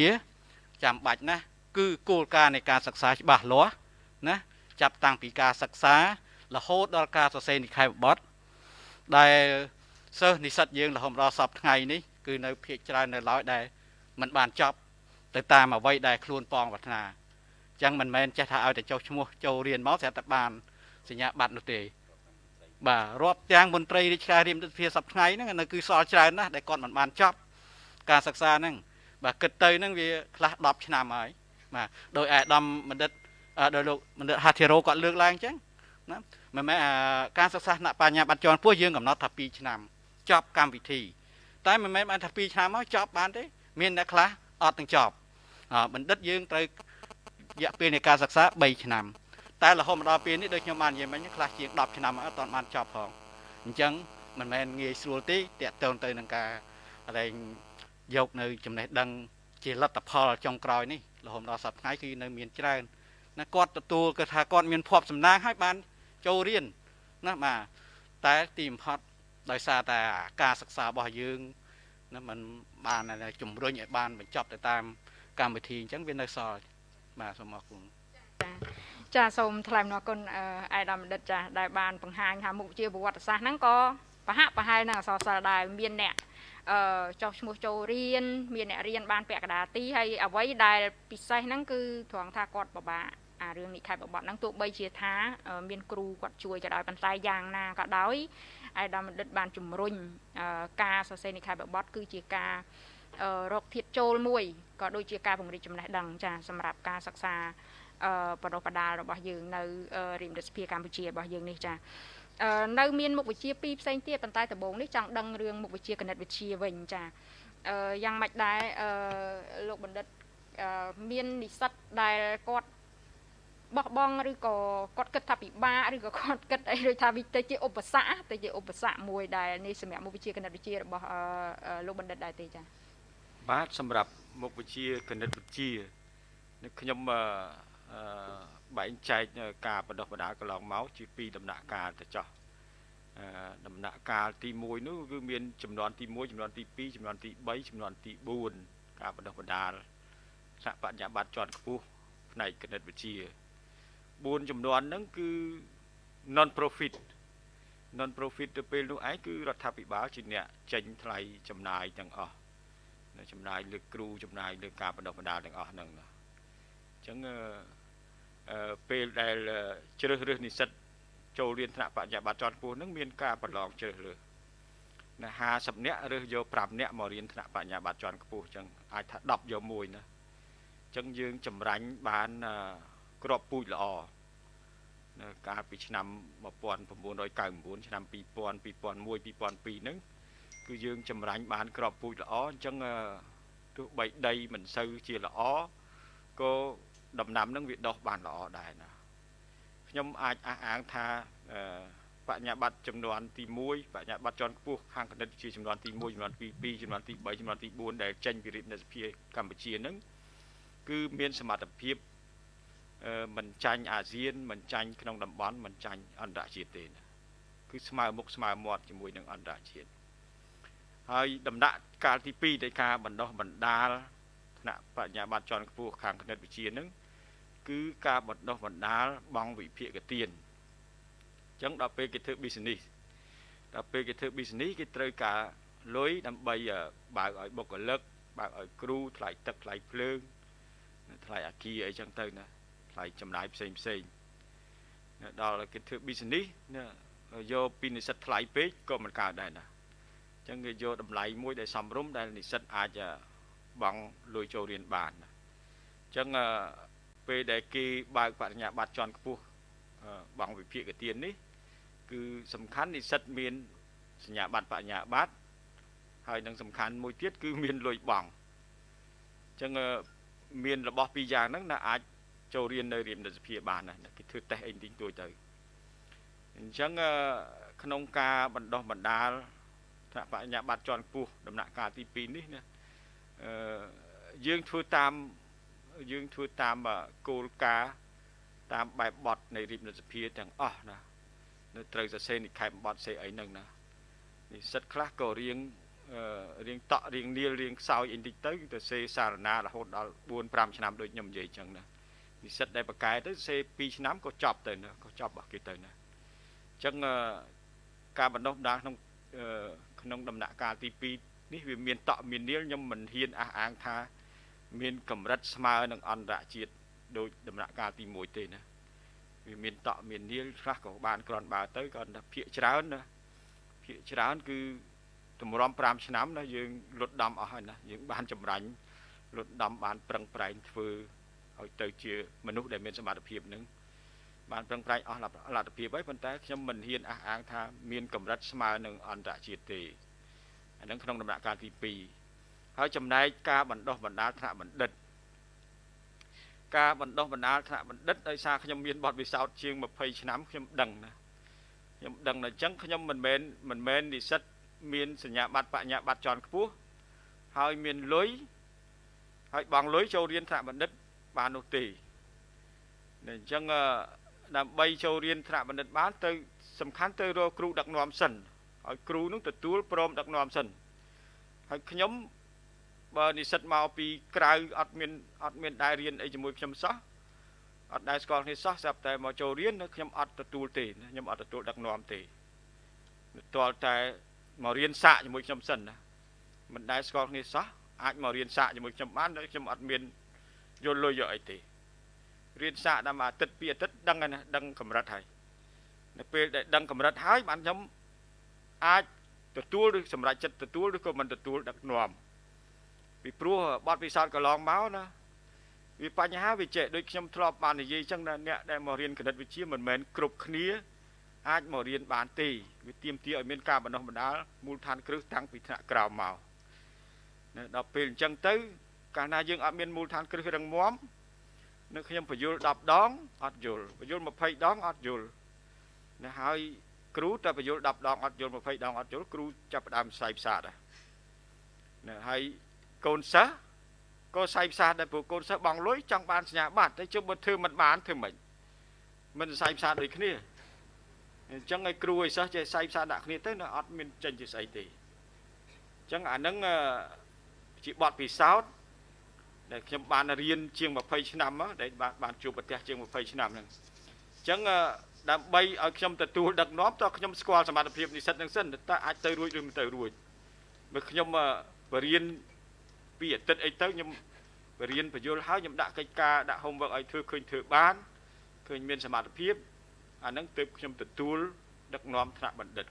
ចាំបាច់ណាស់គឺគោលការណ៍នៃការសិក្សាច្បាស់លាស់ណាចាប់តាំងពីការសិក្សារហូតដល់ការសរសេរនិក្ខេបបទដែលសិស្សនិស្សិតយើងរហូតដល់សពថ្ងៃនេះគឺនៅភាគច្រើននៅឡើយដែលมันបានចប់ទៅតាមអ្វីដែលខ្លួនប៉ងប្រាថ្នាអញ្ចឹងមិនមែនចេះថាឲ្យតែចុះឈ្មោះចូលរៀនមកស្រាប់តែបានសញ្ញាបត្រនោះទេបាទរាប់ទាំងមន្ត្រីរាជការរៀមទិដ្ឋាសប្ថ្ងៃហ្នឹងនៅគឺសល់ច្រើនណាស់ដែលគាត់មិនបានចប់ការសិក្សាហ្នឹង បាទគិតទៅហ្នឹងវាខ្លះ10ឆ្នាំហើយបាទដោយអាដាមបណ្ឌិតដោយលោកបណ្ឌិតហាធីរ៉ូគាត់លើកឡើងអញ្ចឹងណាមិនមែនការសិក្សាថ្នាក់បញ្ញាបត្រជាន់ខ្ពស់យើងកំណត់ថា2ឆ្នាំចប់កម្មវិធី តែមិនមែនបានថា2ឆ្នាំមកចប់បានទេមានអ្នកខ្លះអត់ទាំងចប់បណ្ឌិតយើងត្រូវរយៈពេលនៃការសិក្សា3ឆ្នាំ តែរហូតមកដល់ពេលនេះដូចខ្ញុំបាននិយាយមិញខ្លះជាង10ឆ្នាំអត់ទាន់បានចប់ផងអញ្ចឹងមិនមែនងាយស្រួលទេតាក់ទងទៅនឹងការអី យកនៅចំណេះដឹងជាលទ្ធផលចុងក្រោយនេះរហូតដល់សប្តាហ៍ថ្ងៃគឺនៅមានច្រើនណាគាត់ទទួលគឺថាគាត់មានភ័ព្វសំណាងហើយបានចូលរៀនណាបាទតែទីបំផុតដោយសារតែការសិក្សារបស់យើងណាมันបានជំរុញឲ្យបានបញ្ចប់ទៅតាមកម្មវិធីអញ្ចឹងវានៅសល់បាទសូមអរគុណចាសូមថ្លែងអំណរគុណអាយដាមបណ្ឌិតចាដែលបានបង្ហាញថាមុខវិជ្ជាប្រវត្តិសាស្ត្រហ្នឹងក៏ប្រហាក់ប្រហែលនឹងអសរសិល្ប៍ដែរមានអ្នកអឺ ចុះឈ្មោះចូលរៀនមានអ្នករៀនបានពាក់កណ្ដាលទីហើយអ្វីដែលពិសេសហ្នឹងគឺត្រង់ថាគាត់ពិបាកអារឿងនិខេបបបហ្នឹងទោះបីជាថា មានគ្រូគាត់ជួយក៏ដោយប៉ុន្តែយ៉ាងណាក៏ដោយឯកឧត្តមបណ្ឌិតបានជំរុញការសរសេរនិខេបបបគឺជាការរកធាតចូលមួយក៏ដូចជាការពង្រីកចំណេះដឹងចាសម្រាប់ការសិក្សាបរិបដាលរបស់យើងនៅរៀនរដ្ឋសភាកម្ពុជារបស់យើងនេះចា នៅមានមុខវិជ្ជាពីរផ្សេងទៀតប៉ុន្តែដំបូងនេះចង់ដឹងរឿងមុខវិជ្ជាគណិតវិទ្យាវិញចាយ៉ាងម៉េចដែរលោកបណ្ឌិតមាននិស្សិតដែលគាត់បោះបង់ឬក៏គាត់គិតថាពិបាកឬក៏គាត់គិតអីដូចថាវាទៅជាឧបសគ្គទៅជាឧបសគ្គមួយដែលនេះសម្រាប់មុខវិជ្ជាគណិតវិទ្យារបស់លោកបណ្ឌិតដែរទេចា៎បាទសម្រាប់មុខវិជ្ជាគណិតវិទ្យាខ្ញុំអឺ បែងចែកការបដិបដាកន្លងមកជាពីរដំណាក់កាលទៅចោះដំណាក់កាលទី1នោះគឺមានចំនួនទី1ចំនួនទី2ចំនួនទី3ចំនួនទី4ការបដិបដាលថ្នាក់បញ្ញាបត្រជាន់ខ្ពស់ផ្នែកគណិតវិទ្យា4ចំនួនហ្នឹងគឺ non profit non profit ទៅពេលនោះឯងគឺរដ្ឋាភិបាលជាអ្នកចេញថ្លៃចំណាយទាំងអស់ចំណាយលើគ្រូចំណាយលើការបដិបដាលទាំងអស់ហ្នឹងណាអញ្ចឹង ពេលដែលជ្រើសរើសនិស្សិតចូលរៀនថ្នាក់បញ្ញាបត្រជាន់ខ្ពស់ហ្នឹងមានការប្រឡងជ្រើសរើសណា50នាក់រើសយក5នាក់មករៀនថ្នាក់បញ្ញាបត្រជាន់ខ្ពស់អញ្ចឹងអាចថា10យកមួយណាអញ្ចឹងយើងចម្រាញ់បានក្របពូជល្អនៅកាលពីឆ្នាំ1999ឆ្នាំ2000 2001 2002ហ្នឹងគឺយើងចម្រាញ់បានក្របពូជល្អអញ្ចឹងទោះបីដីមិនសូវជាល្អក៏ ដំណាំនឹងវាដុះបានល្អដែរណាខ្ញុំអាចអះអាងថាបញ្ញាបត្រចំនួនទី1បញ្ញាបត្រជាន់ខ្ពស់ខាងគណិតវិទ្យាចំនួនទី1ចំនួនទី2ចំនួនទី3ចំនួនទី4ដែលចេញពីរាជនិសភាកម្ពុជានឹងគឺមានសមត្ថភាពមិនចាញ់អាស៊ានមិនចាញ់ក្នុងតំបន់មិនចាញ់អន្តរជាតិទេណាគឺស្មើមុខស្មើមាត់ជាមួយនឹងអន្តរជាតិហើយដំណាក់កាលទី2នៃការបណ្ដោះបណ្ដាលថ្នាក់បញ្ញាបត្រជាន់ខ្ពស់ខាងគណិតវិទ្យានឹង គឺការបណ្ដោះបណ្ដាលបងវិភាគទានអញ្ចឹងដល់ពេលគេធ្វើ business ដល់ពេលគេធ្វើ business គេត្រូវការលុយដើម្បីបើកឲ្យបុគ្គលិកបើកឲ្យគ្រូថ្លៃទឹកថ្លៃភ្លើងថ្លៃអាគារអីចឹងទៅណាថ្លៃចំណាយផ្សេងផ្សេងដល់គេធ្វើ business យកពីនិស្សិតថ្លៃពេកក៏មិនកើតដែរណាអញ្ចឹងគេយកតម្លៃមួយដែលសមរម្យដែលនិស្សិតអាចបង់លុយចូលរៀនបានណាអញ្ចឹង ពេលដែលគេបើកបរិញ្ញាបត្រជាន់ខ្ពស់បង់វិភាគទាននេះ គឺសំខាន់និស្សិតមានសញ្ញាបត្របរិញ្ញាបត្រហើយនឹងសំខាន់មួយទៀតគឺមានលុយបង់អញ្ចឹងមានរបស់ពីរយ៉ាងហ្នឹងណាអាចចូលរៀននៅរៀនរដ្ឋសភាបានណាគេធ្វើតេស្តអីតិចតួចទៅអញ្ចឹងក្នុងការបណ្ដោះបណ្ដាលថ្នាក់បញ្ញាបត្រជាន់ខ្ពស់ដំណាក់កាលទី2នេះណាអឺយើងធ្វើតាម យើងធ្វើតាមគោលការណ៍តាមបែបបទនៃរាជរដ្ឋសភាទាំងអស់ណានៅត្រូវសរសេរនិខេបបទសេអីហ្នឹងណានិស្សិតខ្លះក៏រៀងរៀងតក់រៀងនាលរៀងខ្សោយអីតិចទៅទៅសេសារណារហូតដល់4 5ឆ្នាំដូចខ្ញុំនិយាយអញ្ចឹងណានិស្សិតដែលបកកែទៅសេ2ឆ្នាំក៏ចប់ទៅណាក៏ចប់របស់គេទៅណាអអញ្ចឹងការបណ្ដុះបណ្ដាលក្នុងក្នុងដំណាក់កាលទី2នេះវាមានតក់មាននាលខ្ញុំមិនហ៊ានអះអាងថា មានកម្រិតស្មើនឹងអន្តរជាតិដោយដំណាក់កាលទី1ទេណាវាមានតក់មាននាលខ្លះក៏បានក្រាន់បើទៅក៏ថាភាកច្រើនណាភាកច្រើនគឺតម្រាំ5ឆ្នាំណាយើងលុតដំអស់ហើយណាយើងបានចម្រាញ់លុតដំបានប្រឹងប្រែងធ្វើឲ្យទៅជាមនុស្សដែលមានសមត្ថភាពនឹងបានប្រឹងប្រែងអស់លទ្ធភាពហើយប៉ុន្តែខ្ញុំមិនហ៊ានអះអាងថាមានកម្រិតស្មើនឹងអន្តរជាតិទេអានឹងក្នុងដំណាក់កាលទី2 ហើយចំណែកការបណ្ដោះបណ្ដាលថ្នាក់បណ្ឌិតការបណ្ដោះបណ្ដាលថ្នាក់បណ្ឌិតដោយសារខ្ញុំមានបទពិសោធន៍ជាង20ឆ្នាំខ្ញុំដឹងណាខ្ញុំដឹងតែអញ្ចឹងខ្ញុំមិនមែនមិនមែននិស្សិតមានសញ្ញាបត្របញ្ញាបត្រជាន់ខ្ពស់ហើយមានលុយហើយបងលុយចូលរៀនថ្នាក់បណ្ឌិតបាននោះទេអញ្ចឹងដើម្បីចូលរៀនថ្នាក់បណ្ឌិតបានទៅសំខាន់ទៅរកគ្រូដឹកនាំសិនឲ្យគ្រូនឹងទទួលព្រមដឹកនាំសិនហើយខ្ញុំ បើនិស្សិតមកពីក្រៅអត់មានអត់មានដែររៀនអីជាមួយខ្ញុំសោះអត់ដែរស្គាល់គ្នាសោះស្រាប់តែមកចូលរៀនខ្ញុំអត់ទទួលទេខ្ញុំអត់ទទួលដឹកនាំទេទាល់តែមករៀនសាកជាមួយខ្ញុំសិនណាមិនដែលស្គាល់គ្នាសោះអាចមករៀនសាកជាមួយខ្ញុំបានខ្ញុំអត់មានយល់លុយយកអីទេរៀនសាកដល់មួយអាទិត្យពីរអាទិត្យដឹងហើយណាដឹងកម្រិតហើយនៅពេលដែលដឹងកម្រិតហើយបានខ្ញុំអាចទទួលឬសម្រេចចិត្តទទួលឬក៏មិនទទួលដឹកនាំ ពីព្រោះបទពិសោធន៍កន្លងមកណាវាបញ្ហាវាចេះដូចខ្ញុំធ្លាប់បាននិយាយចឹងណាអ្នកដែលមករៀនគណិតវិទ្យាមិនមែនគ្រប់គ្នាអាចមករៀនបានទេវាទាមទារឲ្យមានការបណ្ដុះបណ្ដាលមូលដ្ឋានគ្រឹះតាំងពីថ្នាក់ក្រោមមកដល់ពេលអញ្ចឹងទៅ កាលណាយើងអត់មានមូលដ្ឋានគ្រឹះរឹងមាំនៅខ្ញុំបញ្យល់10ដងអត់យល់បញ្យល់20ដងអត់យល់ណាហើយគ្រូតែបញ្យល់10ដងអត់យល់20ដងអត់យល់គ្រូចាប់ផ្ដើមផ្សាយផ្សាដែរណាហើយ កូនសិស្សក៏ផ្សាយផ្សាដែរព្រោះកូនសិស្សបងលុយចង់បានសញ្ញាបត្រតែជុំបើធ្វើមិនបានធ្វើមិនមិនផ្សាយផ្សាដូចគ្នាអញ្ចឹងឲ្យគ្រូឲ្យសិស្សចេះផ្សាយផ្សាដាក់គ្នាទៅនៅអត់មានចេញជាស្អីទេអញ្ចឹងអានឹងជាបទពិសោធន៍ដែលខ្ញុំបានរៀនជាង20ឆ្នាំដែលបានបានជួបប្រទេសជាង20ឆ្នាំហ្នឹងអញ្ចឹងដើម្បីឲ្យខ្ញុំទទួលដឹកនាំតើខ្ញុំស្គាល់សមត្ថភាពនិស្សិតនឹងសិនតើអាចទៅរួចឬមិនទៅរួចបើខ្ញុំបរៀន ពីអាទិត្យអីទៅខ្ញុំបរៀនបញ្យលហើយខ្ញុំដាក់កិច្ចការដាក់ homework ឲ្យធ្វើឃើញធ្វើបានឃើញមានសមត្ថភាពអាហ្នឹងទើបខ្ញុំទទួលដឹកនាំថ្នាក់បណ្ឌិត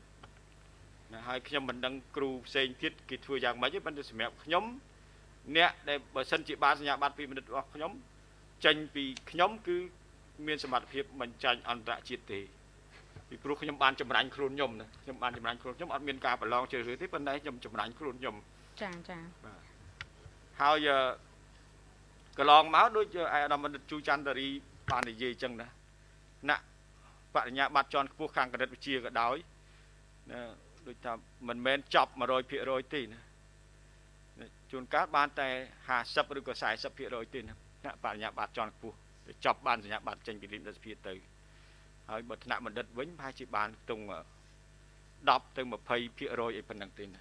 ណាហើយខ្ញុំមិនដឹងគ្រូផ្សេងទៀតគេធ្វើយ៉ាងម៉េចទេប៉ុន្តែសម្រាប់ខ្ញុំអ្នកដែលបើសិនជាបានសញ្ញាបត្រពីបណ្ឌិតរបស់ខ្ញុំចេញពីខ្ញុំគឺមានសមត្ថភាពមិនចាញ់អន្តរជាតិទេពីព្រោះខ្ញុំបានចម្រាញ់ខ្លួនខ្ញុំណាខ្ញុំបានចម្រាញ់ខ្លួនខ្ញុំអត់មានការប្រឡងជ្រើសរើសទេប៉ុន្តែខ្ញុំចម្រាញ់ខ្លួនខ្ញុំចាចាបាទ ហើយកន្លងមកដូចឯអាដាមបណ្ឌិតជូចន្ទរីបាននិយាយចឹងណាណាបរិញ្ញាបត្រជាន់ខ្ពស់ខាងគណិតវិទ្យាក៏ដោយណាដូចថាមិនមែនចប់100%ទេណាជួនកាលបានតែ50ឬក៏40%ទេណាថ្នាក់បរិញ្ញាបត្រជាន់ខ្ពស់ទៅចប់បានសញ្ញាបត្រចេញពីលិមរដ្ឋសភាទៅហើយបើថ្នាក់បណ្ឌិតវិញប្រហែលជាបានខ្ទង់10ទៅ20%អីប៉ុណ្ណឹងទេណា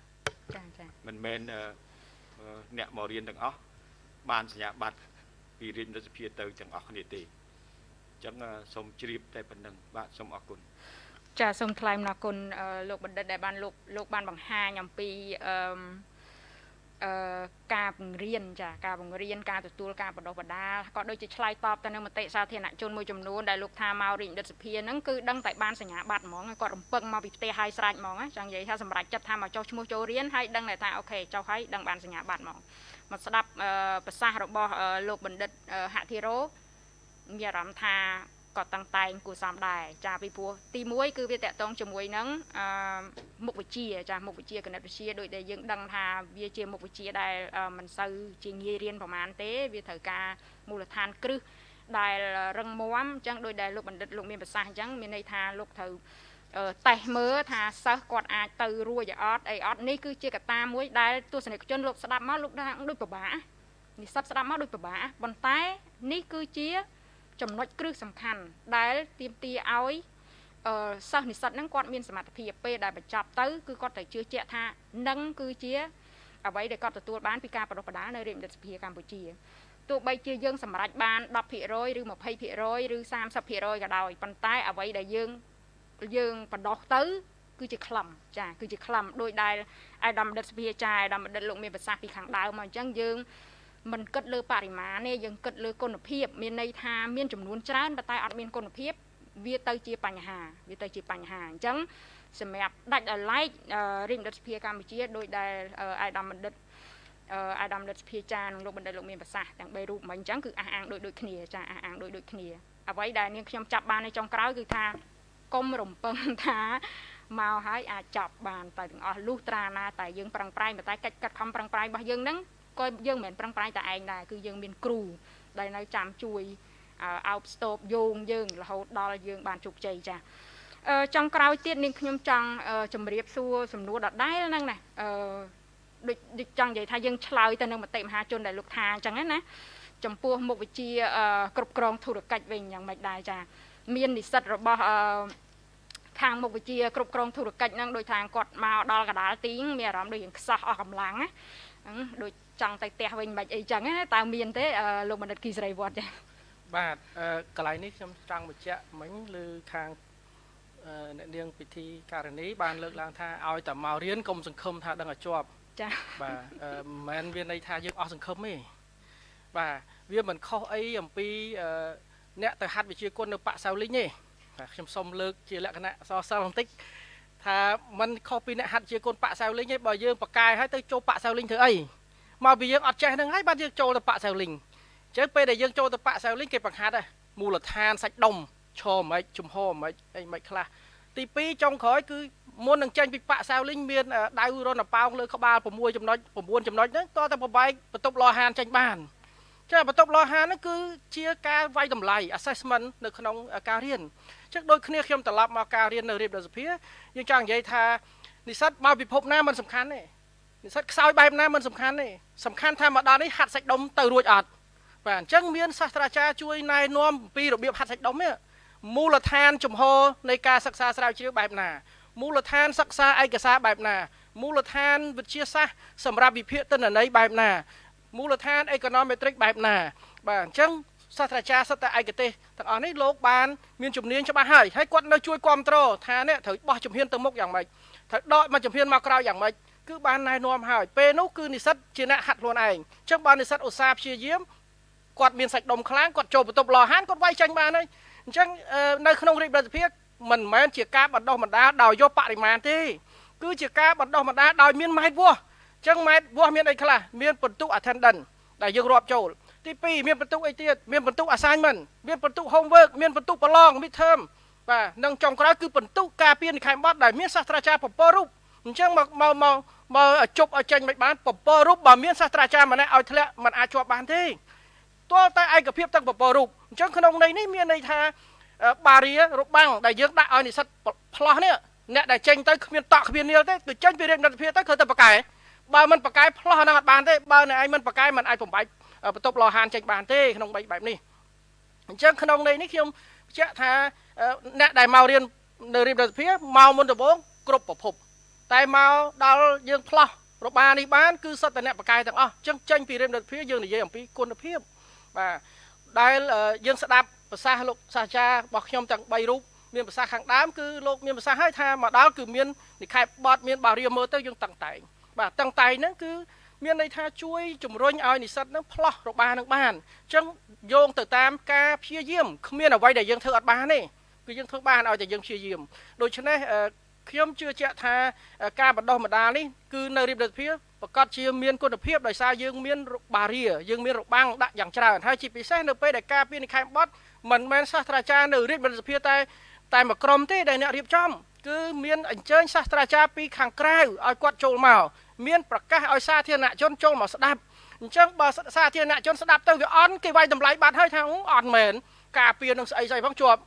ចាចាមិនមែន អ្នកមករៀនទាំងអស់បានសញ្ញាបត្រពីរាជរដ្ឋសភាទៅទាំងអស់គ្នាទេអញ្ចឹងសូមជ្រាបតែប៉ុណ្្នឹងបាទសូមអរគុណចាសូមថ្លែងអំណរគុណលោកបណ្ឌិតដែលបានលោកលោកបានបង្ហាញអំពីអឺអឺ ការបង្រៀនចាការបង្រៀនការទទួលការបណ្ដុះបណ្ដាលក៏ដូចជាឆ្លើយតបទៅនឹងមតិសាធារណជនមួយចំនួនដែលលោកថាមករាជរដ្ឋសភាហ្នឹងគឺដឹងតែបានសញ្ញាបត្រហ្មងគាត់រំពឹងមកពីផ្ទះហើយស្រេចហ្មងចង់និយាយថាសម្រាប់ចិត្តថាមកចុះឈ្មោះចូលរៀនហើយដឹងតែថាអូខេចុះហើយដឹងបានសញ្ញាបត្រហ្មងមកស្ដាប់ប្រសាសន៍របស់លោកបណ្ឌិតហធិរោមានអារម្មណ៍ថា ក៏តាំងតែងគួរសមដែរចាពីព្រោះទី1គឺវាតកតងជាមួយនឹងអឺមុខវិជ្ជាចាមុខវិជ្ជាគណិតវិទ្យាដោយដែលយើងដឹងថាវាជាមុខវិជ្ជាដែលមិនសូវជាងាយរៀនប្រហែលទេ វាត្រូវការមូលដ្ឋានគ្រឹះដែលរឹងមាំអញ្ចឹងដោយដែលលោកបណ្ឌិតលោកមានប្រសាសន៍អញ្ចឹងមានន័យថាលោកត្រូវតេស្តមើលថាសិស្សគាត់អាចទៅរួចអត់អីអត់នេះគឺជាកត្តាមួយដែលទស្សនិកជនលោកស្ដាប់មកលោកថាដូចពិបាកនិស្សិតស្ដាប់មកដូចពិបាកប៉ុន្តែនេះគឺជា ចំណុចគ្រឹះសំខាន់ដែលទាមទារឲ្យអឺសិស្សនិស្សិតហ្នឹងគាត់មានសមត្ថភាពពេលដែលបញ្ចប់ទៅគឺគាត់ត្រូវជឿជាក់ថានឹងគឺជាអ្វីដែលគាត់ទទួលបានពីការបដិបដាលនៅរាជរដ្ឋសភាកម្ពុជាទោះបីជាយើងសម្រេចបាន10%ឬ20%ឬ30%ក៏ដោយប៉ុន្តែអ្វីដែលយើងយើងបដោះទៅ គឺជាក្លំចាគឺជាក្លំដោយដែលអាយដាមដិតសភាចាអាយដាមដិតលោកមានប្រសាសន៍ពីខាងដើមមកអញ្ចឹងយើង មិនគិតលើបរិមាណទេយើងគិតលើគុណភាពមានន័យថាមានចំនួនច្រើនប៉ុន្តែអត់មានគុណភាពវាទៅជាបញ្ហា វាទៅជាបញ្ហាអញ្ចឹងសម្រាប់ដាច់ឲ្យឡែករាជបណ្ឌិតសភាកម្ពុជាដោយដែលអាយដាមបណ្ឌិតអាយដាមបណ្ឌិតសភាចានិងលោកបណ្ឌិតលោកមានប្រសាសន៍ទាំង3រូបមិញអញ្ចឹងគឺអះអាងដូចដូចគ្នាចាអះអាងដូចដូចគ្នាអ្វីដែលនាងខ្ញុំចាប់បាននៅចុងក្រោយគឺថាកុំរំពឹងថាមកហើយអាចចប់បានតែទាំងអស់លុះត្រាណាតែយើងប្រឹងប្រែងតែកិច្ចកាត់ខំប្រឹងប្រែងរបស់យើងហ្នឹង ក៏យើងមិនមែនប្រឹងប្រែងតែឯងដែរគឺយើងមានគ្រូដែលនៅចាំជួយអោបស្ទប់យោងយើងរហូតដល់យើងបានជោគជ័យចាចង់ក្រោយទៀតនាងខ្ញុំចង់ជម្រាបសួរសំណួរដដែលហ្នឹងណាអឺដូចដូចចង់និយាយថាយើងឆ្លើយទៅនឹងមតិមហាជនដែលលោកថាអញ្ចឹងណាចំពោះមុខវិជ្ជាគ្រប់គ្រងធុរកិច្ចវិញយ៉ាងម៉េចដែរចាមាននិស្សិតរបស់អឺខាងមុខវិជ្ជាគ្រប់គ្រងធុរកិច្ចហ្នឹងដោយថាគាត់មកដល់កដាលទីងមានអារម្មណ៍ដូចយើងខ្សោះអស់កម្លាំងណាដូចចង់ទៅផ្ទះវិញមិនអីចឹងណាតើមានទេលោកបណ្ឌិតគីសេរីវត្តចាបាទកន្លែងនេះខ្ញុំចង់បញ្ជាក់មិញឬខាងអ្នកនាងពិធីការនីបានលើកឡើងថាឲ្យតែមករៀនកុំសង្ឃឹមថាដឹងឲ្យជាប់ចាបាទមិនមែនវាន័យថាយើងអស់សង្ឃឹមទេបាទវាមិនខុសអីអំពីអ្នកទៅហាត់វិជាគុណនៅប៉ាក់សៅលីងទេបាទខ្ញុំសូមលើកជាលក្ខណៈសរសិលបន្តិចថាมันខុសពីអ្នកហាត់ជាគុណប៉ាក់សៅលីងទេបើយើងបកកាយហើយទៅចូលប៉ាក់សៅលីងធ្វើអី មកពីយើងអត់ចេះហ្នឹងហើយបាទយើងចូលទៅប៉ាក់សៅលីងអញ្ចឹងពេលដែលយើងចូលទៅប៉ាក់សៅលីងគេបង្ហាត់មូលដ្ឋានសាច់ដុំឈរមិនជំហរមិនអីមិនខ្លះទី2ចុងក្រោយគឺមុននឹងចេញពីប៉ាក់សៅលីងមានដៅរនប៉ោងលើក្បាល6ចំណុច9ចំណុចហ្នឹងតតែប្របែកបន្ទប់លោហានចេញបានចាបន្ទប់លោហានហ្នឹងគឺជាការវាយតម្លៃ assessment នៅក្នុងការរៀនអញ្ចឹងដូចគ្នាខ្ញុំត្រឡប់មកការរៀននៅរៀបរដ្ឋសភាយើងចង់និយាយថានិស្សិតមកពិភពណាមិនសំខាន់ទេ និស្សិតខ្សោយបែបណាមិនសំខាន់ទេសំខាន់ថាមកដល់នេះហាត់សាច់ដុំទៅរួចអត់បាទអញ្ចឹងមានសាស្ត្រាចារ្យជួយណែនាំអំពីរបៀបហាត់សាច់ដុំនេះមូលដ្ឋានជំហរនៃការសិក្សាស្រាវជ្រាវបែបណាមូលដ្ឋានសិក្សាឯកសារបែបណាមូលដ្ឋានវិទ្យាសាស្ត្រសម្រាប់វិភាគទិន្នន័យបែបណាមូលដ្ឋាន econometric បែបណា បាទអញ្ចឹងសាស្ត្រាចារ្យសិទ្ធិឯកទេសទាំងអស់នេះលោកបានមានជំនាញច្បាស់ហើយហើយគាត់នៅជួយគ្រប់គ្រងថានេះត្រូវបោះជំហានទៅមុខយ៉ាងម៉េចត្រូវដកមកជំហានមកក្រោយយ៉ាងម៉េច គឺបានណែនាំហើយពេលនោះគឺនិស្សិតជាអ្នកហាត់ខ្លួនឯងអញ្ចឹងបាននិស្សិតឧស្សាហ៍ព្យាយាមគាត់មានសាច់ដុំខ្លាំងគាត់ចូលបន្ទប់លោហានគាត់វាយចាញ់បានហើយអញ្ចឹងនៅក្នុងរាជរដ្ឋាភិបាលមិនមែនជាការបណ្ដោះបណ្ដាលដោយយកបរិមាណទេគឺជាការបណ្ដោះបណ្ដាលដោយមានម៉ែត្រវាស់អញ្ចឹងម៉ែត្រវាស់មានអីខ្លះមានបន្ទុក attendance ដែលយើងរាប់ចូលទី2មានបន្ទុកអីទៀតមានបន្ទុក assignment មានបន្ទុក homework មានបន្ទុកប្រឡង midterm បាទនិងចុងក្រោយគឺបន្ទុកការពារនិខេប័ណ្ណដែលមានសាស្ត្រាចារ្យពពករូប អញ្ចឹងមកមកមកមកជប់ឲ្យចេញមិនបានពពករូបបើមានសាស្ត្រាចារ្យម្នាក់ឲ្យធ្លាក់មិនអាចជាប់បានទេទាល់តែឯកភាពទាំងពពករូបអញ្ចឹងក្នុងន័យនេះមានន័យថាបារីរបាំងដែលយើងដាក់ឲ្យនិស្សិតផ្លោះនេះអ្នកដែលចេញទៅគ្មានតក់គ្មាននាលទេគឺចេញពីរៀនរដ្ឋាភិបាលទៅគឺទៅបកែបើមិនបកែផ្លោះហ្នឹងអត់បានទេបើអ្នកឯងមិនបកែមិនអាចបំបាច់បន្ទប់លោហានចេញបានទេក្នុងបីបែបនេះអញ្ចឹងក្នុងន័យនេះខ្ញុំបញ្ជាក់ថាអ្នកដែលមករៀននៅរៀនរដ្ឋាភិបាលមកមុនដំបូងគ្រប់ប្រភព តែមកដល់យើងផ្លោះរបានេះបានគឺសិតតអ្នកបកែទាំងអស់អញ្ចឹងចេញពីរៀនរដ្ឋាភិបាលយើងនិយាយអំពីគុណភាពបាទដែលយើងស្ដាប់ប្រសាសន៍លោកសាស្ត្រាចារ្យរបស់ខ្ញុំទាំង3រូបមានប្រសាសន៍ខាងដើមគឺលោកមានប្រសាសន៍ឲ្យថាមកដល់គឺមាននិខេបបត់មានបារៀមើលទៅយើងតឹងតែងបាទតឹងតែងហ្នឹងគឺមានន័យថាជួយជំរុញឲ្យនិស្សិតនឹងផ្លោះរបានឹងបានអញ្ចឹងយោងទៅតាមការព្យាយាមគ្មានអ្វីដែលយើងធ្វើអត់បានទេគឺយើងធ្វើបានឲ្យតែយើងព្យាយាមដូច្នេះ ខ្ញុំជឿជាក់ថាការបណ្ដោះបណ្ដាលនេះគឺនៅរៀបរដ្ឋភាពប្រកាសជាមានគុណភាពដោយសារយើងមានបារាយើងមានរបាំងដាក់យ៉ាងច្រើនហើយជាពិសេសនៅពេលដែលការពីនិខេបបត់មិនមែនសាស្ត្រាចារ្យនៅរាជរដ្ឋសភាតែតែមួយក្រុមទេដែលអ្នករៀបចំគឺមានអញ្ជើញសាស្ត្រាចារ្យពីខាងក្រៅឲ្យគាត់ចូលមកមានប្រកាសឲ្យសាធារណជនចូលមកស្ដាប់អញ្ចឹងបើសាធារណជនស្ដាប់ទៅវាអន់គេវាយតម្លៃបាត់ហើយថាអត់មែនការពៀននឹងស្អីស្អីផងជាប់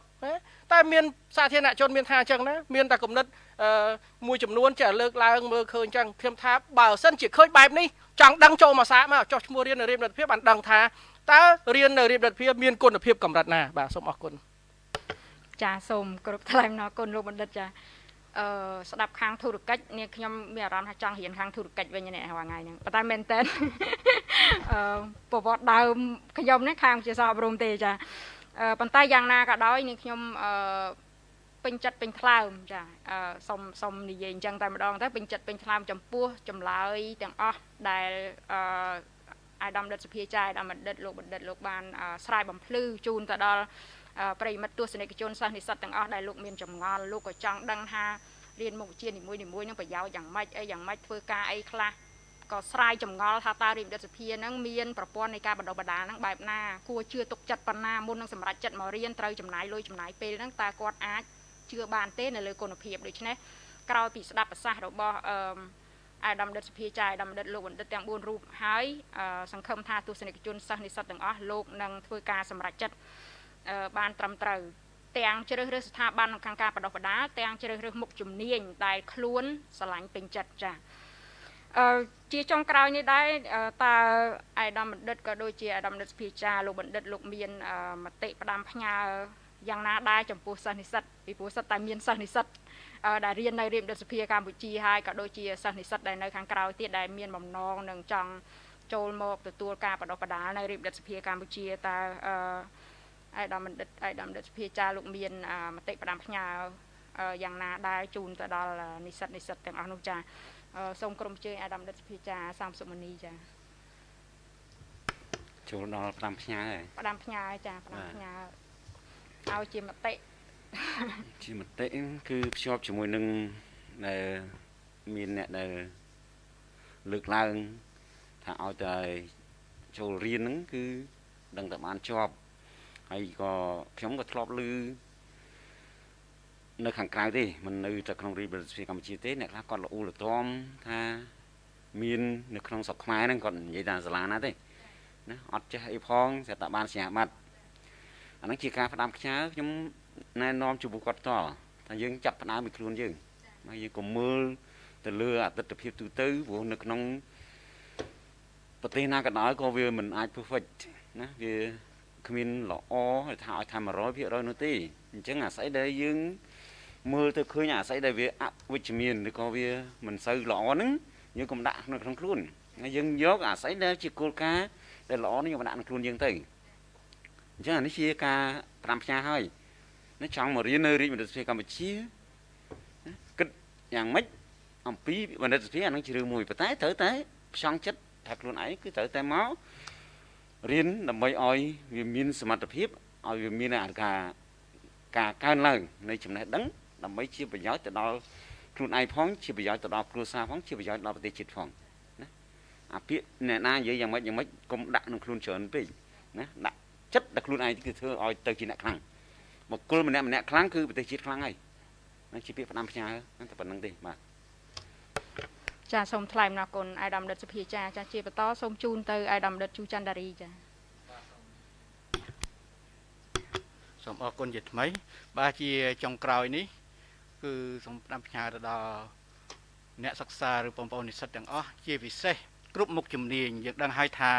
តែមានសាធារណជនមានថាអញ្ចឹងណាមានតែគំនិតអឺមួយចំនួនចេះលើកឡើងមើលឃើញអញ្ចឹងខ្ញុំថាបើសិនជាឃើញបែបនេះចង់ដឹងចូលមកសាកមកចោះឈ្មោះរៀននៅរៀបរដ្ឋភាពបានដឹងថាតើរៀននៅរៀបរដ្ឋភាពមានគុណភាពកម្រិតណាបាទសូមអរគុណចាសូមគ្រប់ថ្លែងអរគុណលោកបណ្ឌិតចាអឺស្ដាប់ខាងធុរកិច្ចនេះខ្ញុំមានអារម្មណ៍ថាចង់រៀនខាងធុរកិច្ចវិញនេះថ្ងៃហ្នឹងប៉ុន្តែមែនតើអឺប្រវត្តិដើមខ្ញុំនេះខាងជាសាស្ត្រអប់រំទេចាអឺ ប៉ុន្តែយ៉ាងណាក៏ដោយនេះខ្ញុំអឺពេញចិត្តពេញថ្លើមចាអឺសុំសុំនិយាយអញ្ចឹងតែម្ដងទៅពេញចិត្តពេញថ្លើមចំពោះចម្លើយទាំងអស់ដែលអឺអាយដាមដិតសភាចាយដាមបណ្ឌិតលោកបណ្ឌិតលោកបានស្រាយបំភ្លឺជូនទៅដល់ប្រិមិត្តទស្សនិកជនសិស្សនិស្សិតទាំងអស់ដែលលោកមានចម្ងល់លោកក៏ចង់ដឹងថារៀនមុខវិជ្ជានីមួយៗនឹងប្រយោជន៍យ៉ាងម៉េចអីយ៉ាងម៉េចធ្វើការអីខ្លះ ក៏ស្រាយចម្ងល់ថាតើរាជបណ្ឌិតសភានឹងមានប្រព័ន្ធនៃការបណ្ដុះបណ្ដាលនឹងបែបណាគួរជឿទុកចិត្តប៉ុណ្ណាមុននឹងសម្រេចចិត្តមករៀនត្រូវចំណាយលុយចំណាយពេលហ្នឹងតើគាត់អាចជឿបានទេនៅលើគុណភាពដូច្នេះក្រោយពីស្ដាប់ប្រសាសន៍របស់អឺអាដាមដិតសភាចាយអាដាមដិតលោកបណ្ឌិតទាំង4រូបហើយសង្ឃឹមថាទស្សនិកជនសិស្សនិស្សិតទាំងអស់លោកនឹងធ្វើការសម្រេចចិត្តបានត្រឹមត្រូវទាំងជ្រើសរើសស្ថាប័នខាងការបដិបដាទាំងជ្រើសរើសមុខជំនាញដែលខ្លួនស្រឡាញ់ពេញចិត្តចា៎អឺ ជាចុងក្រោយនេះដែរតើអាយដាមបណ្ឌិតក៏ដូចជាអាយដាមបណ្ឌិតសភាចាលោកបណ្ឌិតលោកមានមតិផ្ដាំផ្ញើយ៉ាងណាដែរចំពោះសិស្សនិស្សិតពីព្រោះសិតតែមានសិស្សនិស្សិតដែលរៀននៅរៀបរដ្ឋសភាកម្ពុជាហើយក៏ដូចជាសិស្សនិស្សិតដែលនៅខាងក្រៅទៀតដែលមានបំណងនឹងចង់ចូលមកទទួលការបដិបដាលនៅរៀបរដ្ឋសភាកម្ពុជាតើអឺអាយដាមបណ្ឌិតអាយដាមបណ្ឌិតសភាចាលោកមានមតិផ្ដាំផ្ញើយ៉ាងណាដែរជូនទៅដល់និស្សិតនិស្សិតទាំងអស់នោះចា សូមក្រុមជើញអាដាមដិតសភាចាសំសុមនីចាចូលដល់ផ្ដាំផ្ញើហើយផ្ដាំផ្ញើចាផ្ដាំផ្ញើឲ្យជាមតិជាមតិគឺភ្ជាប់ជាមួយនឹងដែលមានអ្នកដែលលើកឡើងថាឲ្យតែចូលរៀនហ្នឹងគឺដឹងតែបានជាប់ហើយក៏ខ្ញុំក៏ធ្លាប់ឮ នៅខាងក្រៅទេមិននៅតែក្នុងរាជរដ្ឋាភិបាលកម្ពុជាទេអ្នកខ្លះគាត់ល្អូលល្ទាំថាមាននៅក្នុងស្រុកខ្មែរហ្នឹងគាត់និយាយថាសាលាណាទេណាអត់ចេះអីផងស្រាប់តែបានសញ្ញាបត្រអាហ្នឹងជាការផ្ដាំខ្ញើខ្ញុំណែនាំចំពោះគាត់តថាយើងចាប់ផ្ដើមពីខ្លួនយើងហើយយើងក៏មើលទៅលើអតិថិភាពទូទៅព្រោះនៅក្នុងប្រទេសណាក៏ដោយក៏វាមិនអាច perfect ណាវាគ្មានល្អថាឲ្យថា100%នោះទេអញ្ចឹងអាស្អីដែលយើង មើលទៅឃើញអាស្អីដែលវាអវិជ្ជមានឬក៏វាមិនសូវល្អហ្នឹងយើងកុំដាក់នៅក្នុងខ្លួនហើយយើងយកអាស្អីដែលជាគោលការណ៍ដែលល្អនេះយកមកដាក់ក្នុងខ្លួនយើងទៅអញ្ចឹងអានេះជាការប្រាំផ្ញើហើយណាចង់មករៀននៅរាជបណ្ឌិតសភាកម្ពុជាគិតយ៉ាងម៉េចអំពីបណ្ឌិតសភាអានឹងជារឿងមួយប៉ុន្តែត្រូវតែផ្ចង់ចិត្តថាខ្លួនឯងគឺត្រូវតែមករៀនដើម្បីឲ្យវាមានសមត្ថភាពឲ្យវាមានអាការការកើនឡើងនៃចំណេះដឹង ដើម្បីជាប្រយោជន៍ទៅដល់ខ្លួនឯងផងជាប្រយោជន៍ទៅដល់គ្រួសារផងជាប្រយោជន៍ដល់ប្រទេសជាតិផងណាអាពាក្យអ្នកណានិយាយយ៉ាងម៉េចយ៉ាងម៉េចកុំដាក់ក្នុងខ្លួនច្រើនពេកណាដាក់ចិត្តដល់ខ្លួនឯងគឺធ្វើឲ្យទៅជាអ្នកខ្លាំងបុគ្គលម្នាក់ម្នាក់ខ្លាំងគឺប្រទេសជាតិខ្លាំងហើយនឹងជាពាក្យផ្ដាំផ្ញើតែប៉ុណ្្នឹងទេបាទចាសូមថ្លែងអំណរគុណអាយដាមដិតសុភាចាចាជាបន្តសូមជូនទៅអាយដាមដិតជូច័ន្ទដារីចាសូមអរគុណជាថ្មី បាទជាចុងក្រោយនេះ គឺសូមផ្ដាំផ្ញើទៅដល់អ្នកសិក្សាឬបងប្អូននិស្សិតទាំងអស់ជាពិសេសគ្រប់មុខជំនាញយើងដឹងហើយថា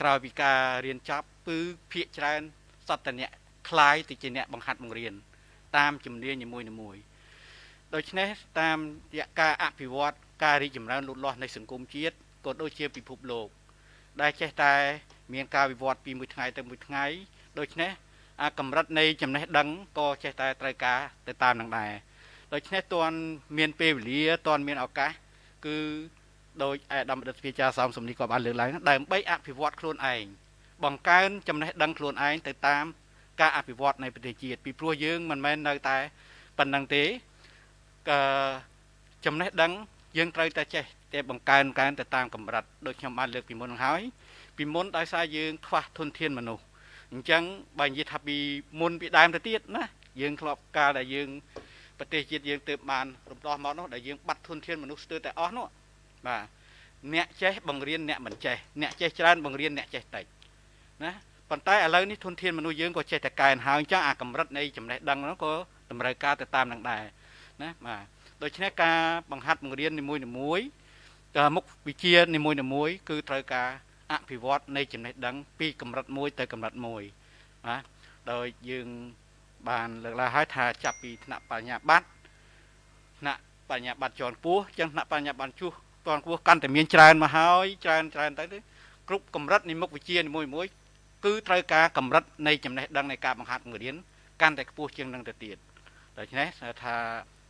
ក្រោយពីការរៀនចប់គឺភាកច្រើនសត្វតអ្នកคล้ายទៅជាអ្នកបង្ហាត់បង្រៀនតាមជំនាញនីមួយៗដូច្នេះតាមរយៈការអភិវឌ្ឍការរីកចម្រើនលូតលាស់នៃសង្គមជាតិក៏ដូចជាពិភពលោក ដែលចេះតែ មានការវិវត្តពីមួយថ្ងៃទៅមួយថ្ងៃដូច្នេះអា កម្រិតនៃចំណេះដឹងក៏ចេះតែត្រូវការទៅតាមនឹងដែរដូច្នេះតន់មានពេលវេលាតន់មានឱកាសគឺដោយអាដាមរដ្ឋវិជាសំសំនីក៏បានលើកឡើងដើម្បីអភិវឌ្ឍខ្លួនឯងបង្កើនចំណេះដឹងខ្លួនឯងទៅតាមការអភិវឌ្ឍនៃប្រទេសជាតិពីព្រោះយើងមិនមែននៅតែប៉ុណ្្នឹងទេកចំណេះដឹងយើងត្រូវតែចេះតែបង្កើនកើនទៅតាមកម្រិតដូចខ្ញុំបានលើកពីមុនហើយពីមុនដោយសារយើងខ្វះធនធានមនុស្ស អញ្ចឹងបើនិយាយថាពីមុនពីដើមទៅទៀតណាយើងធ្លាប់កាលដែលយើងប្រទេសជាតិយើងទើបបានរំដោះមកនោះដែលយើងបាត់ធនធានមនុស្សស្ទើរតែអស់នោះបាទអ្នកចេះបង្រៀនអ្នកមិនចេះអ្នកចេះច្រើនបង្រៀនអ្នកចេះតិចណាប៉ុន្តែឥឡូវនេះធនធានមនុស្សយើងក៏ចេះតែកើនហើយអញ្ចឹងអាកម្រិតនៃចំណេះដឹងនោះក៏តម្រូវការទៅតាមនឹងដែរណាបាទដូច្នេះការបង្ហាត់បង្រៀននីមួយនីមួយមុខវិជ្ជានីមួយនីមួយគឺត្រូវការ អភិវឌ្ឍនៃចំណេះដឹង ពីកម្រិតមួយទៅកម្រិតមួយបាទដោយយើងបានលើកឡើងហើយថាចាប់ពីថ្នាក់បញ្ញាបត្រថ្នាក់បញ្ញាបត្រជាន់ខ្ពស់ចឹងថ្នាក់បញ្ញាបត្រជួសជាន់ខ្ពស់កាន់តែមានច្រើនមកហើយច្រើនច្រើនទៅគ្រប់កម្រិតនៃមុខវិជ្ជានីមួយមួយគឺត្រូវការកម្រិតនៃចំណេះដឹងនៃការបង្ហាត់បង្រៀនកាន់តែខ្ពស់ជាងនឹងទៅទៀតដដូច្នេះថា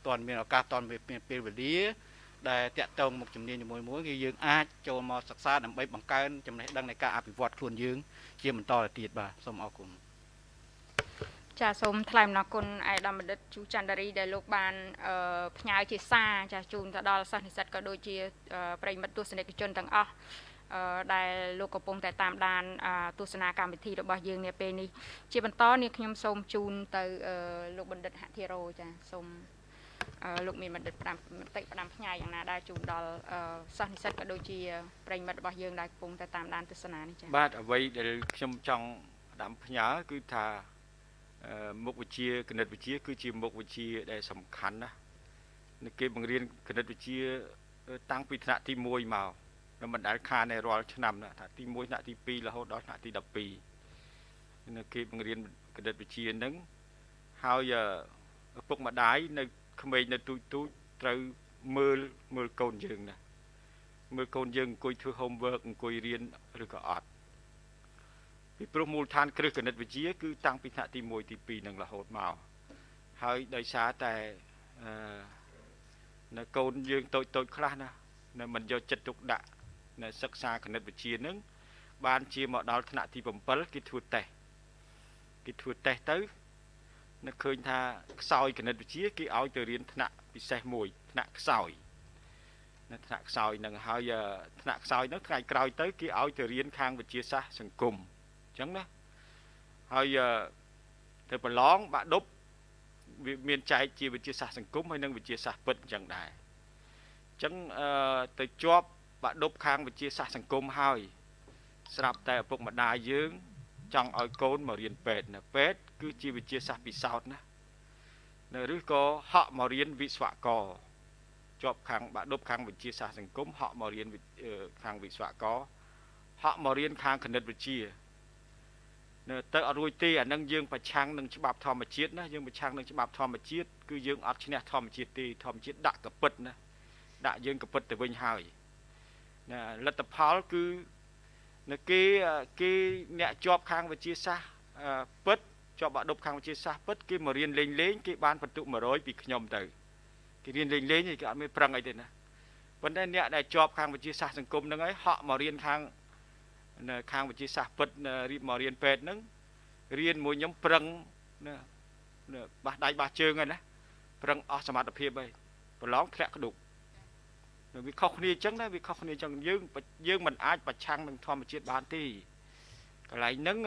តន់មានឱកាសតន់មានពេលវេលា ដែលតាក់ទងមុខជំនាញមួយមួយគឺយើងអាចចូលមកសិក្សាដើម្បីបង្កើនចំណេះដឹងនៃការអភិវឌ្ឍខ្លួនយើង ជាបន្តទៅទៀតបាទសូមអរគុណចាសូមថ្លែងអំណរគុណឯកឧត្តមបណ្ឌិតជូច័ន្ទរីដែលលោកបានផ្ញើជាសារចាជូនទៅដល់សិស្សនិស្សិតក៏ដូចជាប្រិយមិត្តទស្សនិកជនទាំងអស់ដែលលោកកំពុងតែតាមដានទស្សនាកម្មវិធីរបស់យើងនាពេលនេះជាបន្តនេះខ្ញុំសូមជូនទៅលោកបណ្ឌិតហធិរោចាសូម លោកមានបណ្ឌិតផ្ដាំមតិផ្ដាំផ្ញើយ៉ាងណាដែរជូនដល់សិស្សនិស្សិតក៏ដូចជាប្រិយមិត្តរបស់យើងដែលកំពុងតែតាមដានទស្សនានេះចា៎បាទអ្វីដែលខ្ញុំចង់ផ្ដាំផ្ញើគឺថាមុខវិជ្ជាគណិតវិទ្យាគឺជាមុខវិជ្ជាដែលសំខាន់ណាស់គេបង្រៀនគណិតវិទ្យាតាំងពីថ្នាក់ទី1មកនៅមិនដែលខានในរាល់ឆ្នាំណាថាទី1ថ្នាក់ទី2រហូតដល់ថ្នាក់ទី12នៅគេបង្រៀនគណិតវិទ្យានឹងហើយឪពុកម្ដាយនៅ ក្មេងនៅទូចទូចត្រូវមើលមើលកូនយើងណាមើលកូនយើងអង្គុយធ្វើ homework អង្គុយរៀនឬក៏អត់ពីព្រោះមូលដ្ឋានគ្រឹះគណិតវិទ្យាគឺតាំងពីថ្នាក់ទី1ទី2នឹងរហូតមកហើយដោយសារតែអឺនៅកូនយើងតូចតូចខ្លះណានៅមិនយកចិត្តទុកដាក់នៅសិក្សាគណិតវិទ្យានឹងបានជាមកដល់ថ្នាក់ទី7គេធ្វើតេស្តគេធ្វើតេស្តទៅ នឹកឃើញថាខ្សោយគណិតវិទ្យាគេឲ្យទៅរៀនថ្នាក់ពិសេសមួយថ្នាក់ខ្សោយនៅថ្នាក់ខ្សោយនឹងហើយថ្នាក់ខ្សោយនោះថ្ងៃក្រោយទៅគេឲ្យទៅរៀនខាងវិទ្យាសាស្ត្រសង្គមអញ្ចឹងណាហើយទៅប្រឡងបាក់ដប់វាមានចែកជាវិទ្យាសាស្ត្រសង្គមហើយនិងវិទ្យាសាស្ត្រពិតអញ្ចឹងដែរអញ្ចឹងទៅជាប់បាក់ដប់ខាងវិទ្យាសាស្ត្រសង្គមហើយស្រាប់តែឪពុកម្ដាយយើងចង់ឲ្យកូនមករៀនពេទ្យណាពេទ្យ គឺជាវិទ្យាសាស្ត្រពិសោធន៍ណានៅឬក៏ហក់មករៀនវិស្វករជាប់ខាងបាក់ដប់ខាងវិទ្យាសាស្ត្រសង្គមហក់មករៀនខាងវិស្វករហក់មករៀនខាងគណិតវិទ្យានៅទៅអត់រួចទេអានឹងយើងប្រឆាំងនឹងច្បាប់ធម្មជាតិណាយើងប្រឆាំងនឹងច្បាប់ធម្មជាតិគឺយើងអត់ឈ្នះធម្មជាតិទេធម្មជាតិដាក់កពិតណាដាក់យើងកពិតទៅវិញហើយណាលទ្ធផលគឺនៅគេគេអ្នកជាប់ខាងវិទ្យាសាស្ត្រពិត ជាប់បាក់ដប់ខាងវិទ្យាសាស្ត្រពិតគេមករៀនលេងលេងគេបានបន្ទុក100ពីខ្ញុំទៅគេរៀនលេងលេងគេអត់មានប្រឹងអីទេណាប៉ុន្តែអ្នកដែលជាប់ខាងវិទ្យាសាស្ត្រសង្គមហ្នឹងហើយហក់មករៀនខាងនៅខាងវិទ្យាសាស្ត្រពិតរៀបមករៀនពេទ្យហ្នឹងរៀនមួយខ្ញុំប្រឹងណាបាសដៃបាសជើងហើយណាប្រឹងអស់សមត្ថភាពហើយប្រឡងធ្លាក់ក្ដុកវាខុសគ្នាអញ្ចឹងណាវាខុសគ្នាអញ្ចឹងយើងយើងមិនអាចប្រឆាំងនឹងធម្មជាតិបានទេកន្លែងហ្នឹង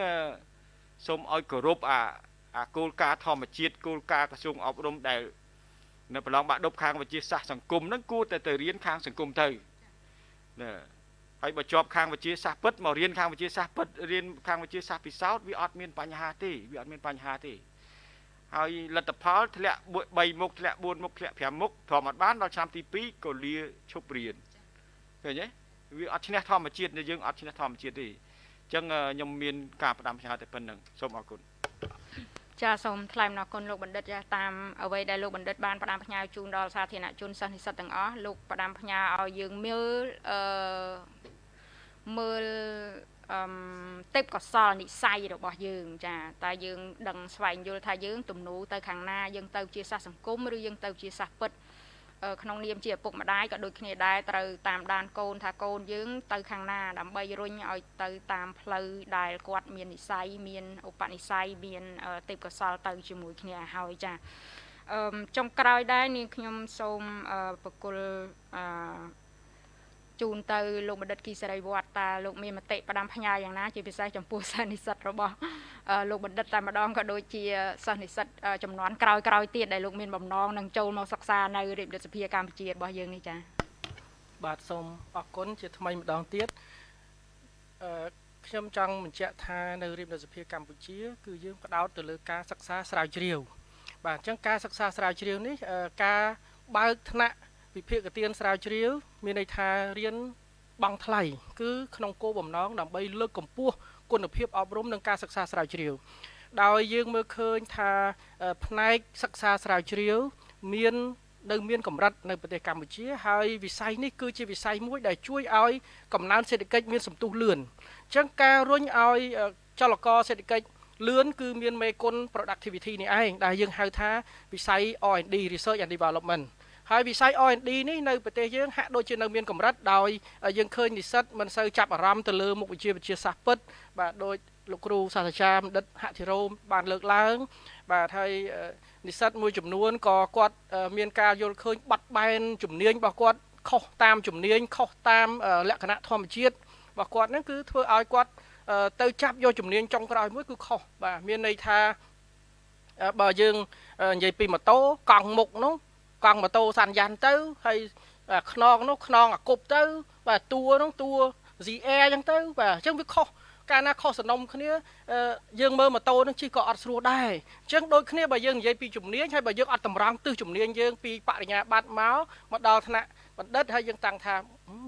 សូមឲ្យគោរពអាអាគោលការណ៍ធម្មជាតិគោលការណ៍ក្រសួងអប់រំដែលនៅប្រឡងបាក់ដប់ខាងវិទ្យាសាស្ត្រសង្គមហ្នឹងគួរតែទៅរៀនខាងសង្គមទៅណាហើយបើជាប់ខាងវិទ្យាសាស្ត្រពិតមករៀនខាងវិទ្យាសាស្ត្រពិតរៀនខាងវិទ្យាសាស្ត្រពិសោធន៍វាអត់មានបញ្ហាទេវាអត់មានបញ្ហាទេហើយលទ្ធផលធ្លាក់3មុខធ្លាក់4មុខធ្លាក់5មុខធម្មតាបានដល់ឆ្នាំទី2ក៏លាឈប់រៀនឃើញទេវាអត់ឈ្នះធម្មជាតិយើងអត់ឈ្នះធម្មជាតិទេអញ្ចឹងខ្ញុំមានការផ្ដាំផ្ញើតែប៉ុណ្្នឹងសូមអរគុណចាសូមថ្លែងអំណរគុណលោកបណ្ឌិតចាតាមអ្វីដែលលោកបណ្ឌិតបានផ្ដាំផ្ញើជូនដល់សាធារណជនសិស្សនិស្សិតទាំងអស់លោកផ្ដាំផ្ញើឲ្យយើងមើលអឺមើលអឺទេពកោសលនិស័យរបស់យើង ចាតើយើង ដឹងស្វែងយល់ថាយើងទំនោរទៅខាងណាយើងទៅជាសាសសង្គមឬយើងទៅជាសាសពិត ក្នុងនាមជាឪពុកម្ដាយក៏ដូចគ្នាដែរត្រូវតាមដានកូនថាកូនយើងទៅខាងណាដើម្បីរុញឲ្យទៅតាមផ្លូវដែលគាត់មាននិស័យមានឧបនិស្ស័យមានទេពកោសលទៅជាមួយគ្នាហើយចាអឺចុងក្រោយដែរនាងខ្ញុំសូមបកគលអឺ ជូនទៅលោកបណ្ឌិតគីសេរីវត្តតាលោកមានមតិផ្ដាំផ្ញើយ៉ាងណាជាពិសេសចំពោះសិស្សនិស្សិតរបស់លោកបណ្ឌិតតែម្ដងក៏ដូចជាសិស្សនិស្សិតចំនួនក្រោយក្រោយទៀតដែលលោកមានបំណងនឹងចូលមកសិក្សានៅរាជរដ្ឋសភាកម្ពុជារបស់យើងនេះចា៎បាទសូមអរគុណជាថ្មីម្ដងទៀតអឺខ្ញុំចង់បញ្ជាក់ថានៅរាជរដ្ឋសភាកម្ពុជា គឺយើងផ្ដោតទៅលើការសិក្សាស្រាវជ្រាវបាទអញ្ចឹងការសិក្សាស្រាវជ្រាវនេះការបើកថ្នាក់ វិភាគទានស្រាវជ្រាវ មានន័យថារៀនបង់ថ្លៃគឺក្នុងគោលបំណងដើម្បីលើកកម្ពស់គុណភាពអប់រំនិងការសិក្សាស្រាវជ្រាវដោយយើងមើលឃើញថាផ្នែកសិក្សាស្រាវជ្រាវ មាននៅមានកម្រិតនៅប្រទេសកម្ពុជា ហើយវិស័យនេះគឺជាវិស័យមួយដែលជួយឲ្យកំណើនសេដ្ឋកិច្ចមានសន្ទុះលឿនអញ្ចឹងការរុញឲ្យចលករសេដ្ឋកិច្ចលឿនគឺមានមេគុណ productivity នេះឯងដែលយើងហៅថាវិស័យ R&D research and development ហើយវិស័យ R&D នេះនៅប្រទេសយើងហាក់ដូចជានៅមានកម្រិតដោយយើងឃើញនិស្សិតមិនសូវចាប់អារម្មណ៍ទៅលើមុខវិជ្ជាវិទ្យាសាស្ត្រពិតបាទដោយលោកគ្រូសាស្ត្រាចារ្យបណ្ឌិតហធិរោមបានលើកឡើង បាទហើយនិស្សិតមួយចំនួនក៏គាត់មានការយល់ឃើញបាត់បែនជំនាញរបស់គាត់ខុសតាមជំនាញខុសតាមលក្ខណៈធម្មជាតិរបស់គាត់ហ្នឹងគឺធ្វើឲ្យគាត់ទៅចាប់យកជំនាញចុងក្រោយមួយគឺខុសបាទមានន័យថាបើយើងនិយាយពីម៉ូតូកង់មុខនោះ កង់ម៉ូតូសាន់យ៉ាន់ទៅហើយខ្នងនោះខ្នងអាគប់ទៅ បាទតួនោះតួ ZR អញ្ចឹងទៅបាទអញ្ចឹងវាខុសកាលណាខុសសំណុំគ្នាយើងមើលម៉ូតូនឹងជិះក៏អត់ស្រួលដែរអញ្ចឹងដូចគ្នាបើយើងនិយាយពីជំនាញហើយបើយើងអត់តម្រង់ទិសជំនាញយើងពីបរិញ្ញាបត្រមកមកដល់ថ្នាក់បណ្ឌិតហើយយើងតាំងថា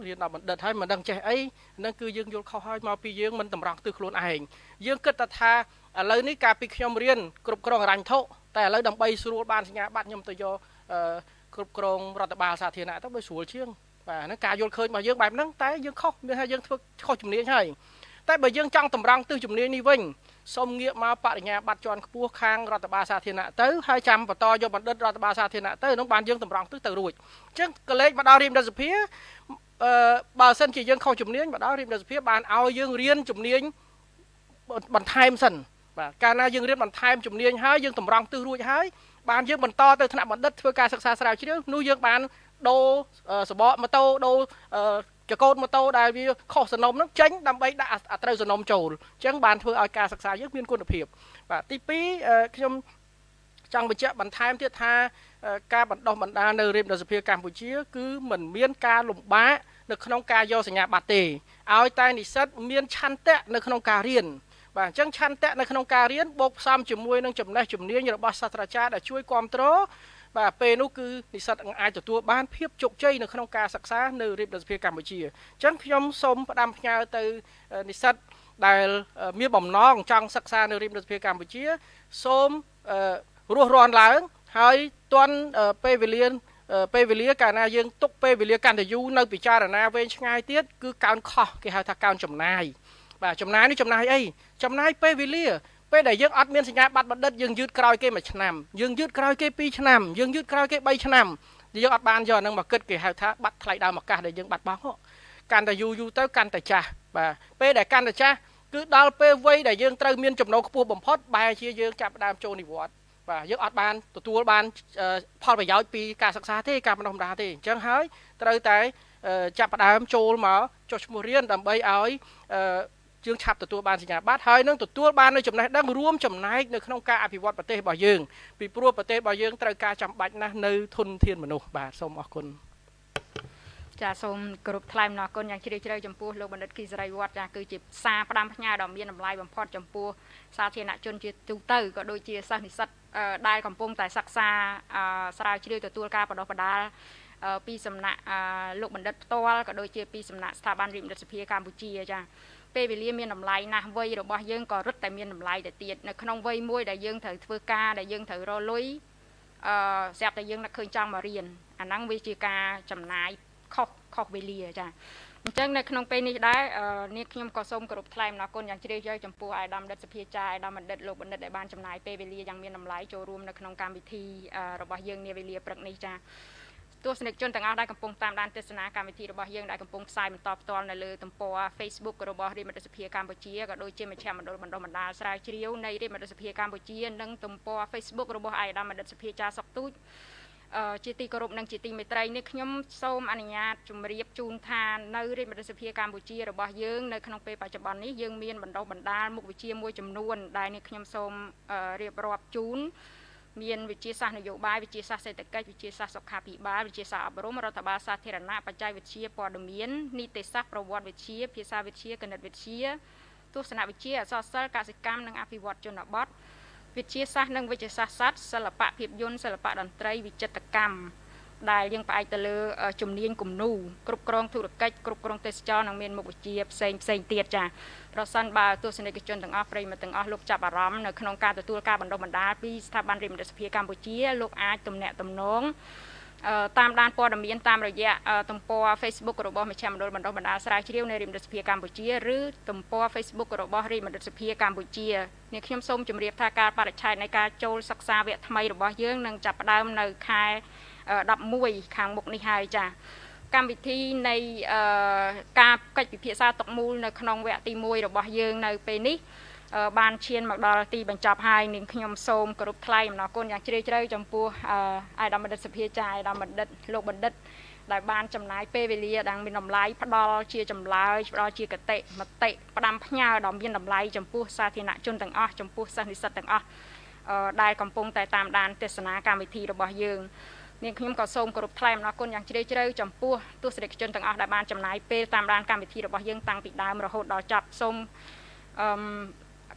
រៀនដល់បណ្ឌិតហើយមិនដឹងចេះអីហ្នឹងគឺយើងយល់ខុសហើយមកពីយើងមិនតម្រង់ទិសខ្លួនឯងយើងគិតថាឥឡូវនេះកាលពីខ្ញុំរៀនគ្រប់គ្រងអរញ្ញធុតែឥឡូវដើម្បីស្រួលបានសញ្ញាបត្រខ្ញុំទៅយក គ្រប់គ្រងរដ្ឋបាលសាធារណៈទៅបើស្រួលជាងបាទហ្នឹងការយល់ឃើញរបស់យើងបែបហ្នឹងតែយើងខុសមានថាយើងធ្វើខុសជំនាញហើយតែបើយើងចង់តម្រង់ទិសជំនាញនេះវិញសូមងាកមកបរិញ្ញាបត្រជាន់ខ្ពស់ខាងរដ្ឋបាលសាធារណៈទៅហើយចាំបន្តយកបណ្ឌិតរដ្ឋបាលសាធារណៈទៅនឹងបានយើងតម្រង់ទិសទៅរួចអញ្ចឹងកលេចមកដល់រៀបរដ្ឋសភាអឺបើសិនជាយើងខុសជំនាញមកដល់រៀបរដ្ឋសភាបានឲ្យយើងរៀនជំនាញបន្ថែមសិនបាទកាលណាយើងរៀនបន្ថែមជំនាញហើយយើងតម្រង់ទិសរួចហើយ បានយើងបន្តទៅថ្នាក់បណ្ឌិតធ្វើការសិក្សាស្រាវជ្រាវនោះយើងបានដូរសបកម៉ូតូដូរចកោតម៉ូតូដែលវាខុសសំណុំហ្នឹងចេញដើម្បីដាក់អាត្រូវសំណុំចូលអញ្ចឹងបានធ្វើឲ្យការសិក្សាយើងមានគុណភាពបាទទី2ខ្ញុំចង់បញ្ជាក់បន្ថែមទៀតថាការបណ្ដោះបណ្ដាលនៅរាជរដ្ឋសភាកម្ពុជា គឺមិនមានការលំបាកនៅក្នុងការយកសញ្ញាបត្រទេឲ្យតែនិស្សិតមានឆន្ទៈនៅក្នុងការរៀន បាទអញ្ចឹងឆន្ទៈនៅក្នុងការរៀនបូកផ្សំជាមួយនឹងចំណេះជំនាញរបស់សាស្ត្រាចារ្យដែលជួយគ្រប់គ្រងបាទពេលនោះគឺនិស្សិតអាចទទួលបានភាពជោគជ័យនៅក្នុងការសិក្សានៅរាជរដ្ឋសភាកម្ពុជាអញ្ចឹងខ្ញុំសូមផ្ដាំផ្ញើទៅនិស្សិតដែលមានបំណងចង់សិក្សានៅរាជរដ្ឋសភាកម្ពុជា សូមរស់រាន់ឡើង ហើយទាន់ពេលវេលាពេលវេលាកាលណាយើងទុកពេលវេលាកាន់តែយូរនៅពិចារណាវែងឆ្ងាយទៀតគឺកើនខុសគេហៅថាកើនចំណាយបាទចំណាយនេះចំណាយអី ចំណាយពេលវេលាពេលដែលយើងអត់មានសញ្ញាបត្របណ្ឌិតយើងយឺតក្រោយគេមួយឆ្នាំយើងយឺតក្រោយគេ2ឆ្នាំយើងយឺតក្រោយគេ3ឆ្នាំយើងអត់បានយកហ្នឹងមកគិតគេហៅថាបាត់ថ្លៃដើមឱកាសដែលយើងបាត់បង់កាន់តែយូរយូរទៅកាន់តែចាស់បាទពេលដែលកាន់តែចាស់គឺដល់ពេលវ័យដែលយើងត្រូវមានចំណូលខ្ពស់បំផុតបែរជាយើងចាប់ផ្ដើមចូលនិវត្តន៍បាទយើងអត់បានទទួលបានផលប្រយោជន៍ពីការសិក្សាទេការបណ្ដុះបណ្ដាលទេអញ្ចឹងហើយត្រូវតែចាប់ផ្ដើមចូលមកចុះឈ្មោះរៀនដើម្បីឲ្យ យើងឆាប់ទទួលបានសញ្ញាបត្រហើយនឹងទទួលបាននៅចំណេះដឹងរួមចំណែកនៅក្នុងការអភិវឌ្ឍប្រទេសរបស់យើងពីព្រោះប្រទេសរបស់យើងត្រូវការចាំបាច់ណាស់នៅធនធានមនុស្សបាទសូមអរគុណចាសូមគោរពថ្លែងអំណរគុណយ៉ាងជ្រាលជ្រៅចំពោះលោកបណ្ឌិតគីសរីវត្តចាគឺជាសារផ្ដាំផ្ញើដ៏មានតម្លៃបំផុតចំពោះសាធារណជនជាទូទៅក៏ដូចជាសិស្សនិស្សិតដែលកំពុងតែសិក្សាស្រាវជ្រាវទទួលការបដិបដាលពីសំណាក់លោកបណ្ឌិតផ្ទាល់ក៏ដូចជាពីសំណាក់ស្ថាប័នរដ្ឋមន្ត្រីសភាកម្ពុជាចា ពេលវេលាមានតម្លៃណាស់វ័យរបស់យើងក៏រឹតតែមានតម្លៃទៅទៀតនៅក្នុងវ័យមួយដែលយើងត្រូវធ្វើការដែលយើងត្រូវរលុយអឺស្រាប់តែយើងនឹកឃើញចង់មករៀនអាហ្នឹងវាជាការចំណាយខុសខុសវេលាចាអញ្ចឹងនៅក្នុងពេលនេះដែរនេះខ្ញុំក៏សូមគោរពថ្លែងអំណរគុណយ៉ាងជ្រាលជ្រៅចំពោះអាយដាមបណ្ឌិតសភាចាអាយដាមបណ្ឌិតលោកបណ្ឌិតដែលបានចំណាយពេលវេលាយ៉ាងមានតម្លៃចូលរួមនៅក្នុងកម្មវិធីរបស់យើងនាវេលាព្រឹកនេះចា ទស្សនិកជនទាំងអស់ដែលកំពុងតាមដានទស្សនាកម្មវិធីរបស់យើងដែលកំពុងផ្សាយបន្តផ្ទាល់នៅលើទំព័រ Facebook របស់រាជមន្ត្រីសភាកម្ពុជាក៏ដូចជាមជ្ឈមណ្ឌលបណ្ដុះបណ្ដាលស្រាវជ្រាវនៃរាជមន្ត្រីសភាកម្ពុជានិងទំព័រ Facebook របស់អាយដាមបណ្ឌិតសភាចាសុកទូចជាទីគោរពនិងជាទីមេត្រីនេះខ្ញុំសូមអនុញ្ញាតជម្រាបជូនថានៅរាជមន្ត្រីសភាកម្ពុជារបស់យើងនៅក្នុងពេលបច្ចុប្បន្ននេះយើងមានបណ្ដុះបណ្ដាលមុខវិជ្ជាមួយចំនួនដែលនេះខ្ញុំសូមរៀបរាប់ជូន មានវិជាសាស្ត្រនយោបាយវិជាសាស្ត្រសេដ្ឋកិច្ចវិជាសាស្ត្រសុខាភិបាលវិជាសាស្ត្រអប់រំរដ្ឋបាលសាធារណៈបច្ចេកវិទ្យាព័ត៌មាននីតិសាស្ត្រប្រវត្តិវិទ្យាភាសាវិទ្យាគណិតវិទ្យាទស្សនវិជ្ជាអក្សរសិល្ប៍កសិកម្មនិងអភិវឌ្ឍជនបទវិទ្យាសាស្ត្រនិងវិទ្យាសាស្ត្រសត្វសិល្បៈភាពយន្តសិល្បៈតន្ត្រីវិចិត្រកម្មដែលយើងផ្អែកទៅលើជំនាញគំនូរគ្រប់គ្រងធុរកិច្ចគ្រប់គ្រងទេសចរនិងមានមុខវិជ្ជាផ្សេងផ្សេងទៀតចា ប្រសិនបើទស្សនិកជនទាំងអស់ប្រិយមិត្តទាំងអស់លោកចាប់អារម្មណ៍នៅក្នុងការទទួលការបណ្ដុះបណ្ដាលពីស្ថាប័នរដ្ឋមន្ត្រីសភាកម្ពុជាលោកអាចទំនាក់ទំនងអឺតាមដានព័ត៌មានតាមរយៈអឺទំព័រ Facebook របស់មជ្ឈមណ្ឌលបណ្ដុះបណ្ដាលស្រាវជ្រាវនៃរាជមន្ត្រីសភាកម្ពុជាឬទំព័រ Facebook របស់រាជមន្ត្រីសភាកម្ពុជានេះខ្ញុំសូមជម្រាបថាការបរិច្ឆេទនៃការចូលសិក្សាវគ្គថ្មីរបស់យើងនឹងចាប់ផ្ដើមនៅខែ11ខាងមុខនេះហើយចា៎ កម្មវិធីនៃការកិច្ចពិភាក្សាតុកមូលនៅក្នុងវគ្គទី1របស់យើងនៅពេលនេះបានឈានមកដល់ទីបញ្ចប់ហើយនាងខ្ញុំសូមគោរពថ្លែងអំណរគុណយ៉ាងជ្រាលជ្រៅចំពោះអាយដាមបណ្ឌិតសភាចាអាយដាមបណ្ឌិតលោកបណ្ឌិតដែលបានចំណាយពេលវេលាដែលមានតម្លៃផ្ដល់ជាចម្លើយផ្ដល់ជាកតិមតិផ្ដាំផ្ញើដ៏មានតម្លៃចំពោះសាធារណជនទាំងអស់ចំពោះសិស្សនិស្សិតទាំងអស់ដែលកំពុងតែតាមដានទេសនាកម្មវិធីរបស់យើង នាងខ្ញុំក៏សូមគោរពថ្លែងអំណរគុណយ៉ាងជ្រាលជ្រៅចំពោះទស្សនិកជនទាំងអស់ដែលបានចំណាយពេលតាមដានកម្មវិធីរបស់យើងតាំងពីដើមរហូតដល់ចប់សូមអឺ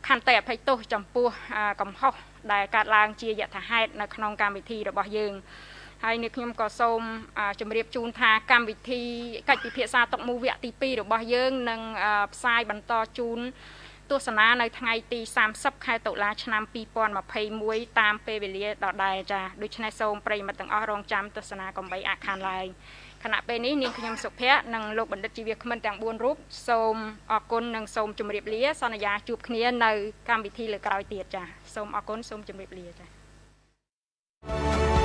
ខន្តីអភ័យទោសចំពោះកំហុសដែលកើតឡើងជាយថាហេតុនៅក្នុងកម្មវិធីរបស់យើងហើយនេះខ្ញុំក៏សូមជម្រាបជូនថាកម្មវិធីកិច្ចពិភាក្សាតុកមូវគ្គទី2របស់យើងនឹងផ្សាយបន្តជូន ទស្សនានៅថ្ងៃទី30ខែតុលាឆ្នាំ2021តាមពេលវេលាដដែលចាដូច្នេះសូមប្រិយមិត្តទាំងអស់រងចាំទស្សនាកំបីអាខានឡើយខណៈពេលនេះនាងខ្ញុំសុភ័ក្រនិងលោកបណ្ឌិតជីវគ្មិនទាំង4រូបសូមអរគុណនិងសូមជម្រាបលាសន្យាជួបគ្នានៅកម្មវិធីលើក្រោយទៀតចាសូមអរគុណសូមជម្រាបលាចា